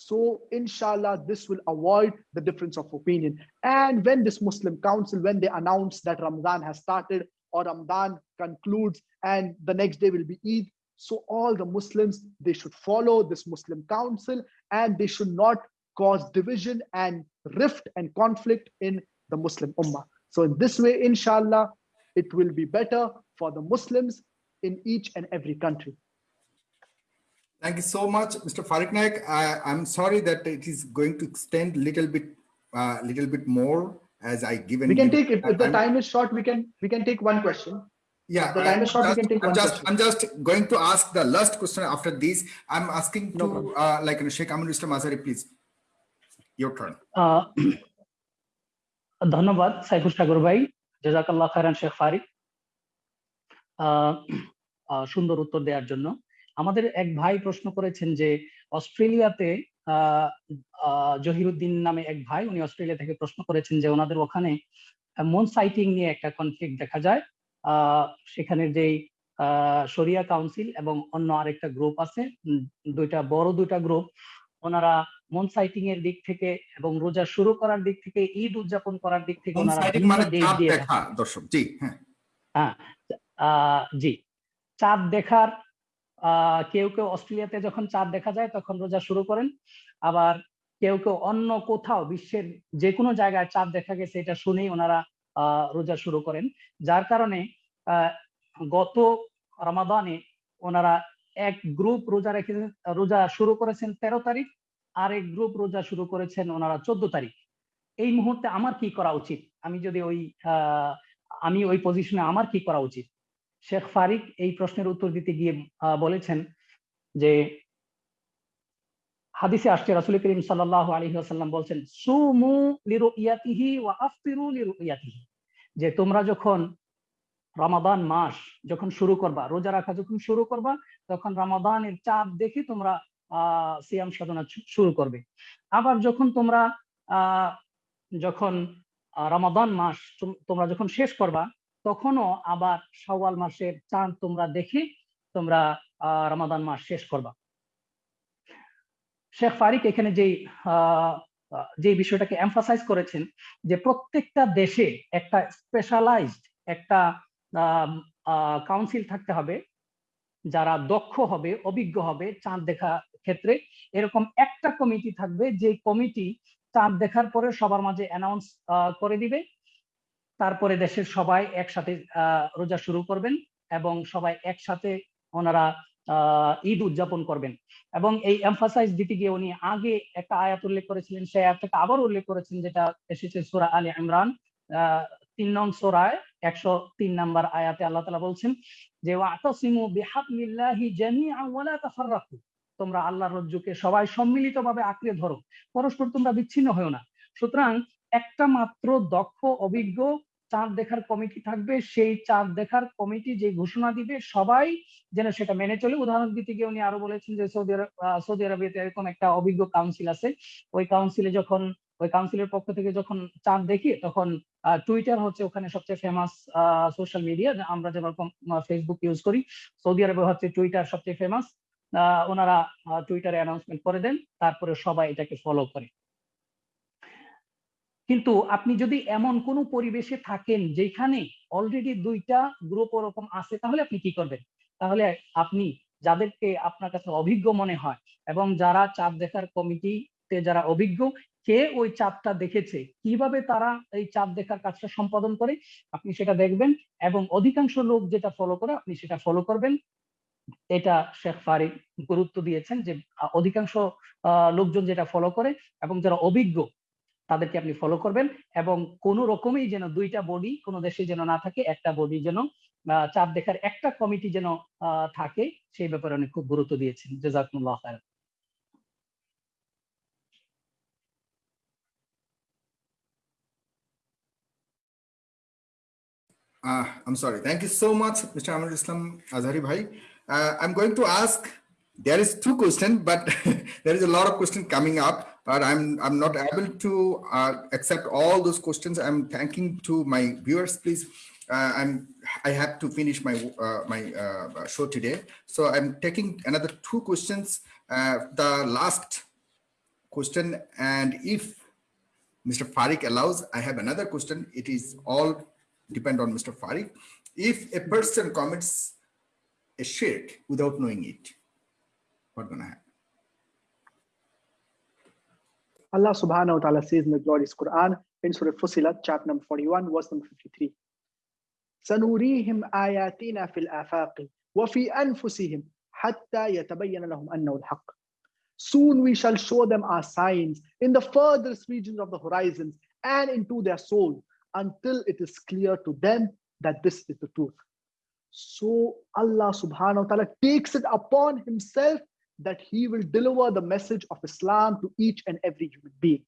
so inshallah, this will avoid the difference of opinion. And when this Muslim council, when they announce that Ramadan has started or Ramadan concludes and the next day will be Eid, so all the Muslims, they should follow this Muslim council and they should not cause division and rift and conflict in the Muslim Ummah. So in this way, inshallah, it will be better for the Muslims in each and every country. Thank you so much, Mr. Fariq Naik. I, am sorry that it is going to extend a little bit, uh, little bit more as I given. We can take if, if the time is short. We can we can take one question. Yeah, if the time I, is short. Just, we can take I'm one just, question. I'm just going to ask the last question after this. I'm asking no to uh, like Sheikh Amin Mr. Masari, please. Your turn. Uh, ধন্যবাদ সাইফুল সাগর ভাই জাজাকাল্লাহ খায়রান শেখ ফারিক সুন্দর আমাদের এক ভাই প্রশ্ন করেছেন যে অস্ট্রেলিয়াতে জহিরুদ্দিন নামে এক ভাই উনি অস্ট্রেলিয়া থেকে প্রশ্ন করেছেন যে ওনাদের ওখানে মন সাইটিং নিয়ে একটা কনফ্লিক্ট দেখা যায় সেখানে যেই শরিয়া কাউন্সিল এবং অন্য আরেকটা গ্রুপ আছে দুইটা বড় দুইটা গ্রুপ ওনারা মন সাইটিং এর দিক থেকে এবং রোজা শুরু করার দিক থেকে ঈদ উদযাপন করার দিক থেকে ওনারা মানে দর্শক, জি, হ্যাঁ। হ্যাঁ আহ, জি চাঁদ দেখার কেউ কেউ অস্ট্রেলিয়াতে যখন চাঁদ দেখা যায়, তখন রোজা শুরু করেন। আবার কেউ কেউ অন্য কোথাও বিশ্বের যে কোনো জায়গায় চাঁদ দেখা গেছে, এটা শুনেই ওনারা রোজা শুরু করেন। যার কারণে গত রমাদানে ওনারা এক গ্রুপ রোজা রেখেছেন রোজা শুরু করেছেন তেরো তারিখ আর এক গ্রুপ রোজা শুরু করেছেন ওনারা চোদ্দ তারিখ। এই মুহূর্তে আমার কি করা উচিত? আমি যদি ওই আমি ওই পজিশনে আমার কি করা উচিত? শেখ ফারিক এই প্রশ্নের উত্তর দিতে গিয়ে বলেছেন যে হাদিসে আসছে, রাসূল করিম সাল্লাল্লাহু আলাইহি ওয়াসাল্লাম বলছেন, সুমু লিরুইয়াতিহি ওয়া আফতিরু লিরুইয়াতিহি। যে তোমরা যখন রমাদান মাস যখন শুরু করবা, রোজা রাখা যখন শুরু করবা, তখন রমাদানের চাঁদ দেখে তোমরা, আহ, সিয়াম সাধনা শুরু করবে। আবার যখন তোমরা, আহ, যখন রমাদান মাস তোমরা যখন শেষ করবা তখনও আবার শাওয়াল মাসের চাঁদ তোমরা দেখে তোমরা রমাদান মাস শেষ করবা। শেখ ফারিক এখানে যেই যে বিষয়টাকে এমফাসাইজ করেছেন যে প্রত্যেকটা দেশে একটা স্পেশালাইজড একটা কাউন্সিল থাকতে হবে, যারা দক্ষ হবে, অভিজ্ঞ হবে চাঁদ দেখা ক্ষেত্রে। এরকম একটা কমিটি থাকবে যে কমিটি চাঁদ দেখার পরে সবার মাঝে অ্যানাউন্স করে দিবে। তারপরে দেশের সবাই একসাথে রোজা শুরু করবেন এবং সবাই একসাথে ওনারা ঈদ উদযাপন করবেন। এবং এই এমফাসাইজ দিতে গিয়ে উনি আগে একটা আয়াত উল্লেখ করেছিলেন, সেই আয়াতটাকে আবার উল্লেখ করেছেন, যেটা এসেছে সূরা আলী ইমরান তিন নং সূরায় একশো তিন নাম্বার আয়াতে আল্লাহ তালা বলছেন যে, ওয়াতাসিমু বিহাবলিল্লাহি জামিআন ওয়ালা তাফাররাকু। তোমরা আল্লাহর রজ্জুকে সবাই সম্মিলিতভাবে আঁকড়ে ধরো। পরস্পর তোমরা বিচ্ছিন্ন হও না। সুতরাং একটা মাত্র দক্ষ, অভিজ্ঞ চাঁদ দেখার কমিটি থাকবে, সেই চাঁদ দেখার কমিটি যে ঘোষণা দিবে, সবাই যেন সেটা মেনে চলে। উদাহরণ দিতে গিয়ে উনি আরও বলেছেন যে সৌদি আরব সৌদি আরবিয়াতে এরকম একটা অভিজ্ঞ কাউন্সিল আছে। ওই কাউন্সিলে যখন, ওই কাউন্সিলের পক্ষ থেকে যখন চাঁদ দেখি, তখন টুইটার হচ্ছে ওখানে সবচেয়ে ফেমাস সোশ্যাল মিডিয়া আমরা যেরকম ফেসবুক ইউজ করি। সৌদি আরবে হচ্ছে টুইটার সবচেয়ে ফেমাস ওনারা টুইটারে অ্যানাউন্সমেন্ট করে দেন তারপরে সবাই এটাকে ফলো করে। কিন্তু আপনি যদি এমন কোনো পরিবেশে থাকেন যেখানে অলরেডি দুইটা গ্রুপ ওরকম আছে, তাহলে আপনি কি করবেন? তাহলে আপনি যাদেরকে আপনার কাছে অভিজ্ঞ মনে হয় এবং যারা চাঁদ দেখার কমিটিতে যারা অভিজ্ঞ, কে ওই চাঁদটা দেখেছে? কীভাবে তারা এই চাঁদ দেখার কাজটা সম্পাদন করে? আপনি সেটা দেখবেন এবং অধিকাংশ লোক যেটা ফলো করে, আপনি সেটা ফলো করবেন। এটা শেখ ফারিক গুরুত্ব দিয়েছেন যে অধিকাংশ লোকজন যেটা ফলো করে এবং যারা অভিজ্ঞ তাদেরকে আপনি ফলো করবেন এবং কোনো রকমই যেন দুইটা বডি কোনো দেশে যেন না থাকে একটা বডি যেন চাপ দেখার একটা কমিটি যেন থাকে সেই ব্যাপারে অনেক খুব গুরুত্ব দিয়েছেন জাজাকুমুল্লাহ খায়রান Uh, I'm sorry. Thank you so much, Mr. Amir Islam Azhari Bhai. Uh, I'm going to ask, there is two questions, but there is a lot of questions coming up, but I'm, I'm not able to uh, accept all those questions. I'm thanking to my viewers, please. Uh, I'm, I have to finish my, uh, my uh, show today. So I'm taking another two questions. the last question, and if Mr. Fariq allows, I have another question. It is all depend on Mr. Fariq. If a person commits a shirk without knowing it, what's gonna happen? Allah subhanahu wa ta'ala says in the glorious Quran in Surah Fussilat, chapter number 41, verse number 53. سنريهم آياتنا في الآفاق وفي أنفسهم حتى يتبين لهم أنه الحق. Soon we shall show them our signs in the furthest regions of the horizons and into their soul until it is clear to them that this is the truth. So Allah subhanahu wa ta'ala takes it upon himself that he will deliver the message of Islam to each and every human being.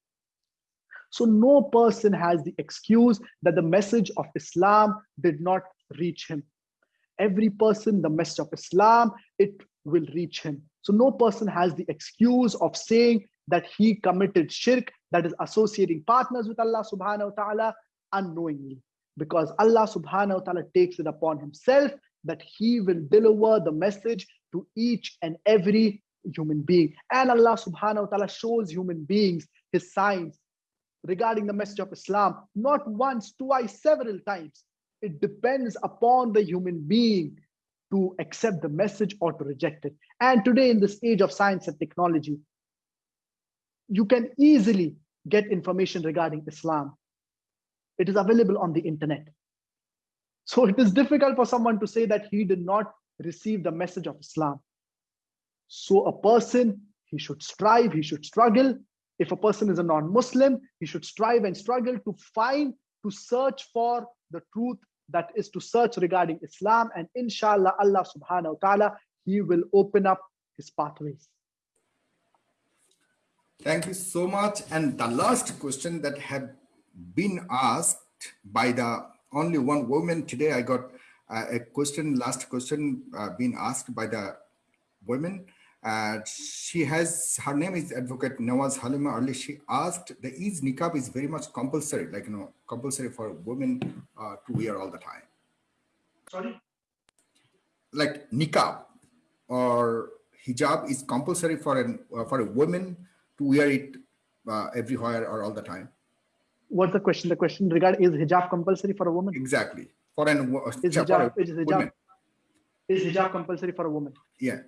So no person has the excuse that the message of Islam did not reach him. Every person, the message of Islam, it will reach him. So no person has the excuse of saying that he committed shirk, that is associating partners with Allah subhanahu wa ta'ala, unknowingly because Allah subhanahu wa ta'ala takes it upon himself that he will deliver the message to each and every human being. And Allah subhanahu wa ta'ala shows human beings his signs regarding the message of Islam, not once, twice, several times. It depends upon the human being to accept the message or to reject it. And today in this age of science and technology, you can easily get information regarding Islam. It is available on the internet. So it is difficult for someone to say that he did not receive the message of Islam. So a person, he should strive, he should struggle. If a person is a non-Muslim, he should strive and struggle to find, to search for the truth that is to search regarding Islam. And inshallah, Allah subhanahu wa ta'ala, he will open up his pathways. Thank you so much. And the last question that had been asked by the only one woman today. I got a question, last question uh, being asked by the women. Uh, she has, her name is Advocate Nawaz Halima Ali. She asked, the is niqab is very much compulsory, like, you know, compulsory for women uh, to wear all the time. Sorry? Like niqab or hijab is compulsory for, an, uh, for a woman to wear it uh, everywhere or all the time what's the question? The question regarding is hijab compulsory for a woman? Exactly. For an is hijab, is hijab, is hijab compulsory for a woman? Yeah.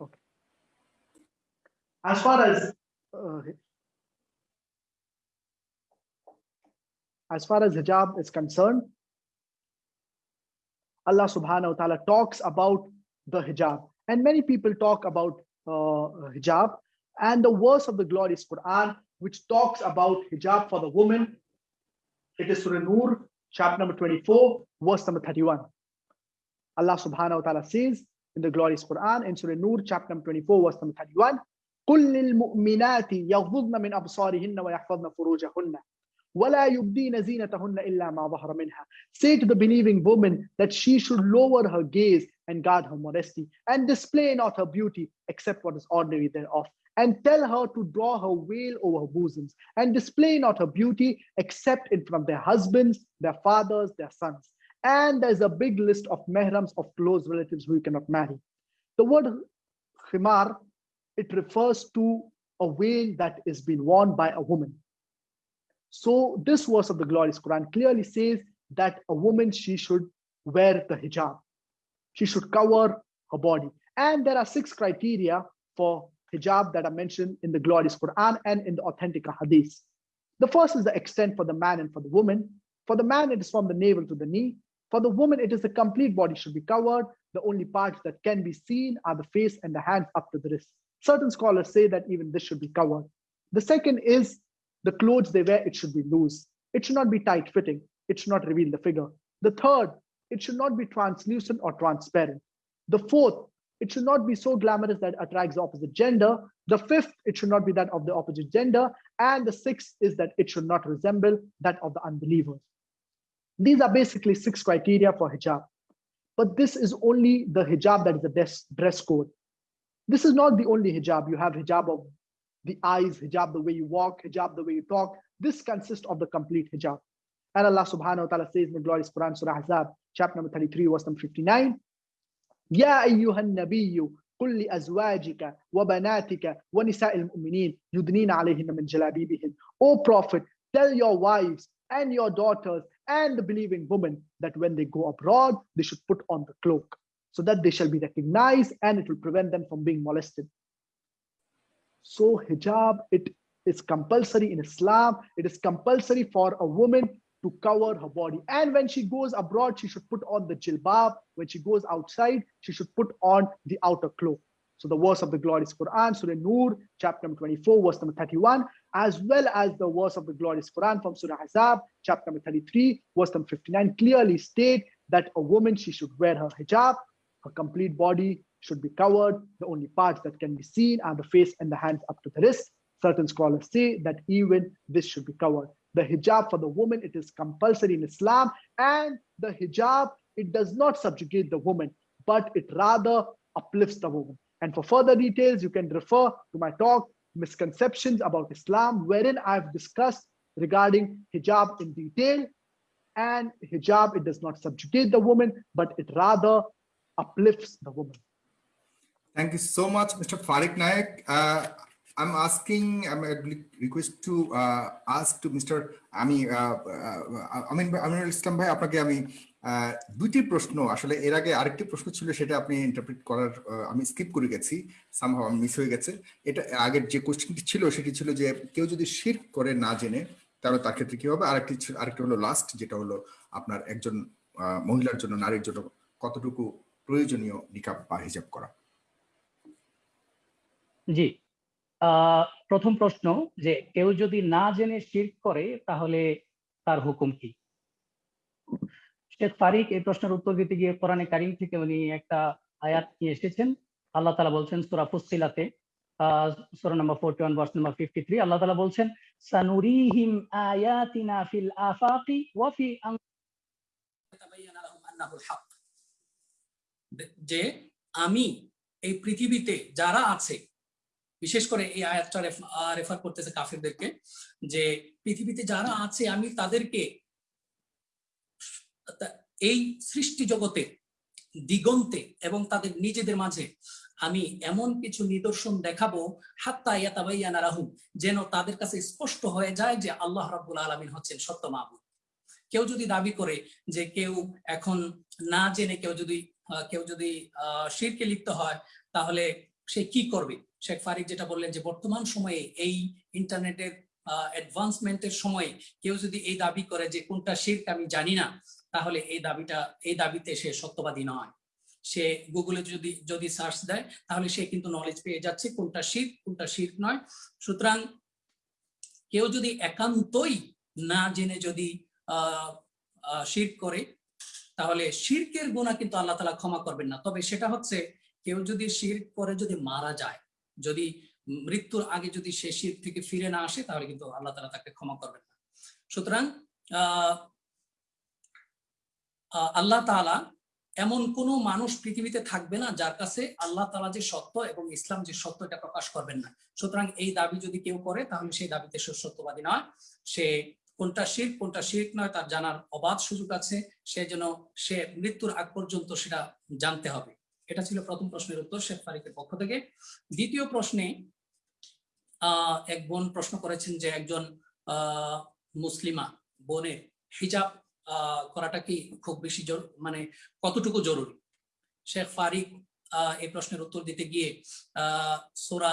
Okay. As far as uh, as far as hijab is concerned, Allah subhanahu wa ta'ala talks about the hijab. And many people talk about uh, hijab. And the verse of the glorious Quran which talks about hijab for the woman. It is Surah Nur, chapter number 24, verse number 31. Allah subhanahu wa ta'ala says in the glorious Quran in Surah Nur, chapter number 24, verse number 31, قل للمؤمنات يغضضن من أبصارهن ويحفظن فروجهن ولا يبدين زينتهن إلا ما ظهر منها. Say to the believing woman that she should lower her gaze and guard her modesty and display not her beauty except what is ordinary thereof and tell her to draw her veil over her bosoms and display not her beauty except in front of their husbands, their fathers, their sons. And there's a big list of mehrams of close relatives who you cannot marry. The word khimar, it refers to a veil that is being worn by a woman. So this verse of the glorious Quran clearly says that a woman, she should wear the hijab. She should cover her body. And there are six criteria for hijab that are mentioned in the glorious Quran and in the authentic hadith. The first is the extent for the man and for the woman. For the man, it is from the navel to the knee. For the woman, it is the complete body should be covered. The only parts that can be seen are the face and the hands up to the wrist. Certain scholars say that even this should be covered. The second is the clothes they wear, it should be loose. It should not be tight fitting. It should not reveal the figure. The third it should not be translucent or transparent. The fourth, it should not be so glamorous that attracts the opposite gender. The fifth, it should not be that of the opposite gender. And the sixth is that it should not resemble that of the unbelievers. These are basically six criteria for hijab. But this is only the hijab that is the dress, dress code. This is not the only hijab. You have hijab of the eyes, hijab the way you walk, hijab the way you talk. This consists of the complete hijab. And Allah subhanahu wa ta'ala says in the glorious Quran, Surah Ahzab, chapter number 33, verse number 59, يا أيها النبي قل لأزواجك وبناتك ونساء المؤمنين يدنين عليهن من جلابيبهن. O Prophet, tell your wives and your daughters and the believing women that when they go abroad, they should put on the cloak so that they shall be recognized and it will prevent them from being molested. So hijab, it is compulsory in Islam. It is compulsory for a woman to cover her body. And when she goes abroad, she should put on the jilbab. When she goes outside, she should put on the outer cloak. So the verse of the glorious Quran, Surah Nur, chapter number 24, verse number 31, as well as the verse of the glorious Quran from Surah Ahzab, chapter number 33, verse number 59, clearly state that a woman, she should wear her hijab, her complete body should be covered. The only parts that can be seen are the face and the hands up to the wrist. Certain scholars say that even this should be covered. The hijab for the woman, it is compulsory in Islam. And the hijab, it does not subjugate the woman, but it rather uplifts the woman. And for further details, you can refer to my talk, Misconceptions about Islam, wherein I've discussed regarding hijab in detail. And hijab, it does not subjugate the woman, but it rather uplifts the woman. Thank you so much, Mr. Fariq Naik. Uh, I'm asking, I'm a request to uh, ask to Mr. আমি আমিন আমিনুল ইসলাম ভাই আপনাকে আমি দুটি প্রশ্ন আসলে এর আগে আরেকটি প্রশ্ন ছিল সেটা আপনি ইন্টারপ্রিট করার আমি স্কিপ করে গেছি সামহাও আমি মিস হয়ে গেছে। এটা আগের যে কোশ্চেনটি ছিল সেটি ছিল যে কেউ যদি শির করে না জেনে তাহলে তার ক্ষেত্রে কি হবে? আরেকটি আরেকটি হলো লাস্ট যেটা হলো আপনার একজন মহিলার জন্য নারীর জন্য কতটুকু প্রয়োজনীয় নিকাব বা হিজাব করা? জি। প্রথম প্রশ্ন যে কেউ যদি না জেনে শির করে, তাহলে তার হুকুম কি? শেখ ফারিক এই প্রশ্নের উত্তর দিতে গিয়ে কোরআনে কারিম থেকে উনি একটা আয়াত নিয়ে এসেছেন। আল্লাহ তালা বলছেন সুরা ফুসিলাতে সুরা number forty one, verse number fifty three, আল্লাহ তালা বলছেন, সানুরিহিম আয়াতিনা ফিল আফাকি ওয়াফি যে আমি এই পৃথিবীতে যারা আছে বিশেষ করে এই আয়াতটা রেফার করতেছে কাফিরদেরকে যে পৃথিবীতে যারা আছে, আমি তাদেরকে এই সৃষ্টি জগতে দিগন্তে এবং তাদের নিজেদের মাঝে আমি এমন কিছু নিদর্শন দেখাবো, হাত্তা যেন তাদের কাছে স্পষ্ট হয়ে যায় যে আল্লাহ রাব্বুল আলামিন হচ্ছেন সত্য মাহবুব কেউ যদি দাবি করে যে কেউ এখন না জেনে কেউ যদি কেউ যদি শিরকে লিপ্ত হয়, তাহলে সে কি করবে? শেখ ফারিক যেটা বললেন যে বর্তমান সময়ে এই ইন্টারনেটের অ্যাডভান্সমেন্টের সময়ে কেউ যদি এই দাবি করে যে কোনটা শির্ক আমি জানি না, তাহলে এই দাবিটা, এই দাবিতে সে সত্যবাদী নয়। সে গুগলে যদি যদি সার্চ দেয়, তাহলে সে কিন্তু নলেজ পেয়ে যাচ্ছে কোনটা শির কোনটা শির্ক নয়। সুতরাং কেউ যদি একান্তই না জেনে যদি শির্ক করে, তাহলে শির্কের গুণা কিন্তু আল্লাহ তালা ক্ষমা করবেন না। তবে সেটা হচ্ছে কেউ যদি শির্ক করে যদি মারা যায় যদি মৃত্যুর আগে যদি সে শির থেকে ফিরে না আসে, তাহলে কিন্তু আল্লাহ তালা তাকে ক্ষমা করবেন না। সুতরাং আল্লাহ তালা এমন কোন মানুষ পৃথিবীতে থাকবে না যার কাছে আল্লাহ তালা যে সত্য এবং ইসলাম যে সত্য এটা প্রকাশ করবেন না। সুতরাং এই দাবি যদি কেউ করে, তাহলে সেই দাবিতে সে সত্যবাদী নয়। সে কোনটা শির কোনটা শির নয়, তার জানার অবাধ সুযোগ আছে। সে যেন সে মৃত্যুর আগ পর্যন্ত সেটা জানতে হবে। এটা ছিল প্রথম প্রশ্নের উত্তর শেখ ফারিকের পক্ষ থেকে। দ্বিতীয় প্রশ্নে এক বোন প্রশ্ন করেছেন যে একজন মুসলিমা বোনের হিজাব করাটা কি খুব বেশি মানে কতটুকু জরুরি? শেখ ফারিক এই প্রশ্নের উত্তর দিতে গিয়ে সোরা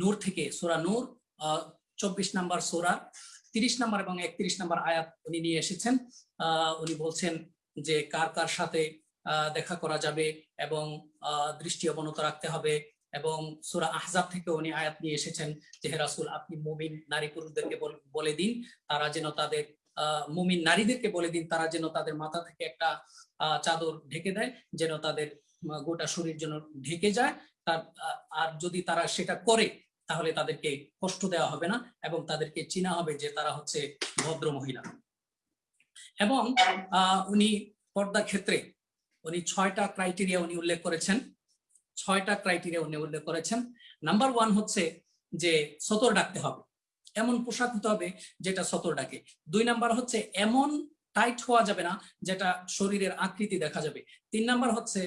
নূর থেকে, সোরা নূর চব্বিশ নাম্বার সোরা, তিরিশ নাম্বার এবং একত্রিশ নাম্বার আয়াত উনি নিয়ে এসেছেন। উনি বলছেন যে কার কার সাথে দেখা করা যাবে এবং দৃষ্টি অবনত রাখতে হবে এবং সুরা আহজাব থেকে উনি আয়াত নিয়ে এসেছেন যে রাসুল, আপনি মুমিন নারী পুরুষদেরকে বলে দিন, তারা যেন তাদের মুমিন নারীদেরকে বলে দিন, তারা যেন তাদের মাথা থেকে একটা চাদর ঢেকে দেয়, যেন তাদের গোটা শরীর যেন ঢেকে যায়, তার আর যদি তারা সেটা করে, তাহলে তাদেরকে কষ্ট দেওয়া হবে না এবং তাদেরকে চিনা হবে যে তারা হচ্ছে ভদ্র মহিলা এবং উনি পর্দা ক্ষেত্রে উনি ছয়টা ক্রাইটেরিয়া উনি উল্লেখ করেছেন। ছয়টা ক্রাইটেরিয়া উনি উল্লেখ করেছেন। নাম্বার ওয়ান হচ্ছে যে সতর ডাকতে হবে। এমন পোশাক হতে হবে যেটা সতর ডাকে। দুই নাম্বার হচ্ছে এমন টাইট হওয়া যাবে না যেটা শরীরের আকৃতি দেখা যাবে। তিন নাম্বার হচ্ছে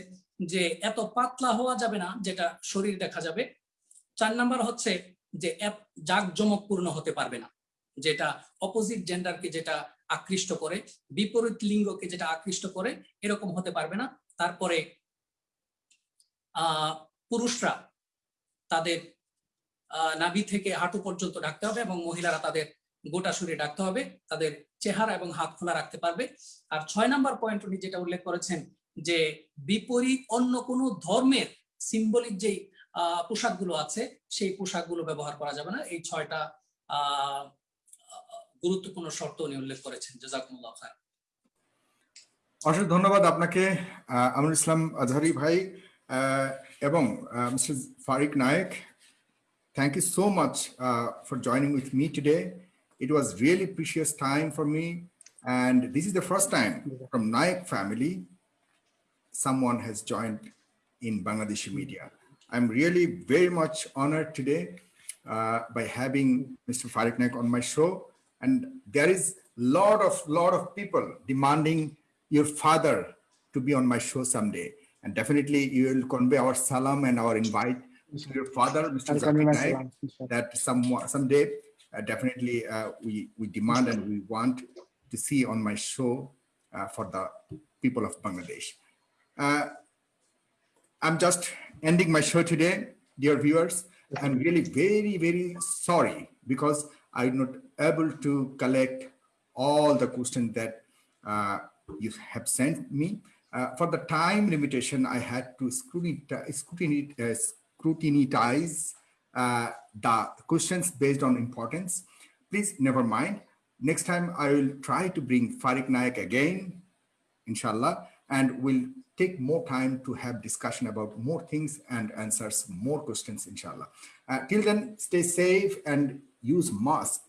যে এত পাতলা হওয়া যাবে না যেটা শরীর দেখা যাবে। চার নাম্বার হচ্ছে যে জাকজমকপূর্ণ হতে পারবে না। যেটা অপোজিট জেন্ডারকে যেটা আকৃষ্ট করে বিপরীত লিঙ্গকে যেটা আকৃষ্ট করে এরকম হতে পারবে না। তারপরে পুরুষরা তাদের নাভি থেকে হাঁটু পর্যন্ত ডাকতে হবে এবং মহিলারা তাদের গোটা শরীরে ডাকতে হবে। তাদের চেহারা এবং হাত খোলা রাখতে পারবে। আর ছয় নাম্বার পয়েন্ট উনি যেটা উল্লেখ করেছেন যে বিপরীত অন্য কোনো ধর্মের সিম্বলিক যেই আহ, পোশাকগুলো আছে সেই পোশাকগুলো ব্যবহার করা যাবে না। এই ছয়টা আহ গুরুত্বপূর্ণ শর্ত উনি উল্লেখ করেছেন জাজাকুমুল্লাহ খান অশেষ ধন্যবাদ আপনাকে আমির ইসলাম আজহারি ভাই এবং mister Fariq Naik thank you so much uh, for joining with me today. It was really precious time for me. And this is the first time from Naik family, someone has joined in Bangladeshi media. I'm really very much honored today uh, by having Mr. Fariq Naik on my show. And there is lot of lot of people demanding your father to be on my show someday. And definitely you will convey our salam and our invite to your father, Mr. Zakir that some someday uh, definitely uh, we we demand and we want to see on my show uh, for the people of Bangladesh. Uh, I'm just ending my show today, dear viewers. I'm really very, very sorry because I'm not able to collect all the questions that uh, you have sent me. Uh, for the time limitation, I had to scrutinize, scrutinize, uh, uh, the questions based on importance. Please never mind. Next time I will try to bring Fariq Naik again, inshallah, and we'll take more time to have discussion about more things and answers more questions, inshallah. Uh, till then, stay safe and use mask.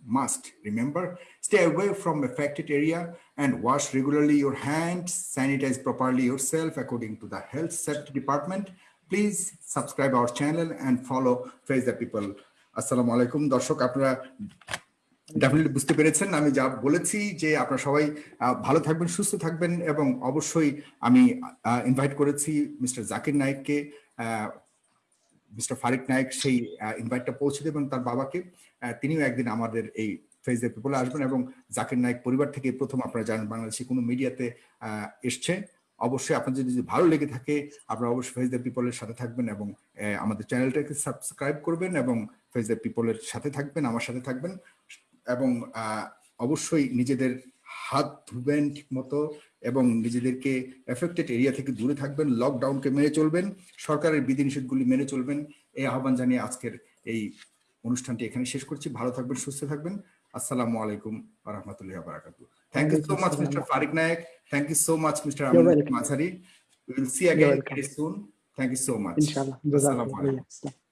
Must remember, stay away from affected area and wash regularly your hands, sanitize properly yourself according to the health safety department. Please subscribe our channel and follow Face the People. Assalamu alaikum. দর্শক আপনারা definitely বুঝতে পেরেছেন আমি যা বলেছি যে আপনারা সবাই ভালো থাকবেন সুস্থ থাকবেন এবং অবশ্যই আমি ইনভাইট করেছি মিস্টার জাকির নায়েককে মিস্টার ফারিক নায়েক সেই ইনভাইটটা পৌঁছে দেবেন তার বাবাকে তিনিও একদিন আমাদের এই দ্য পিপলে আসবেন এবং জাকির নায়েক পরিবার থেকে প্রথম আপনারা জানেন বাংলাদেশে কোনো মিডিয়াতে এসছে। অবশ্যই আপনাদের যদি ভালো লেগে থাকে, আপনারা অবশ্যই ফেস দ্য পিপলের সাথে থাকবেন এবং আমাদের চ্যানেলটাকে সাবস্ক্রাইব করবেন এবং ফেস দ্য পিপলের সাথে থাকবেন, আমার সাথে থাকবেন। এবং অবশ্যই নিজেদের হাত ধুবেন ঠিক মতো এবং নিজেদেরকে এফেক্টেড এরিয়া থেকে দূরে থাকবেন লকডাউনকে মেনে চলবেন সরকারের বিধিনিষেধগুলি মেনে চলবেন। এই আহ্বান জানিয়ে আজকের এই অনুষ্ঠানটি এখানে শেষ করছি। ভালো থাকবেন সুস্থ থাকবেন। আসসালামু আলাইকুম রহমতুল্লাহ বারাকাতু thank you so much mister Fariq Naik thank you so much mister Amin মাঝারি will see again soon thank you so much. Assalamu Jazakallah. alaikum.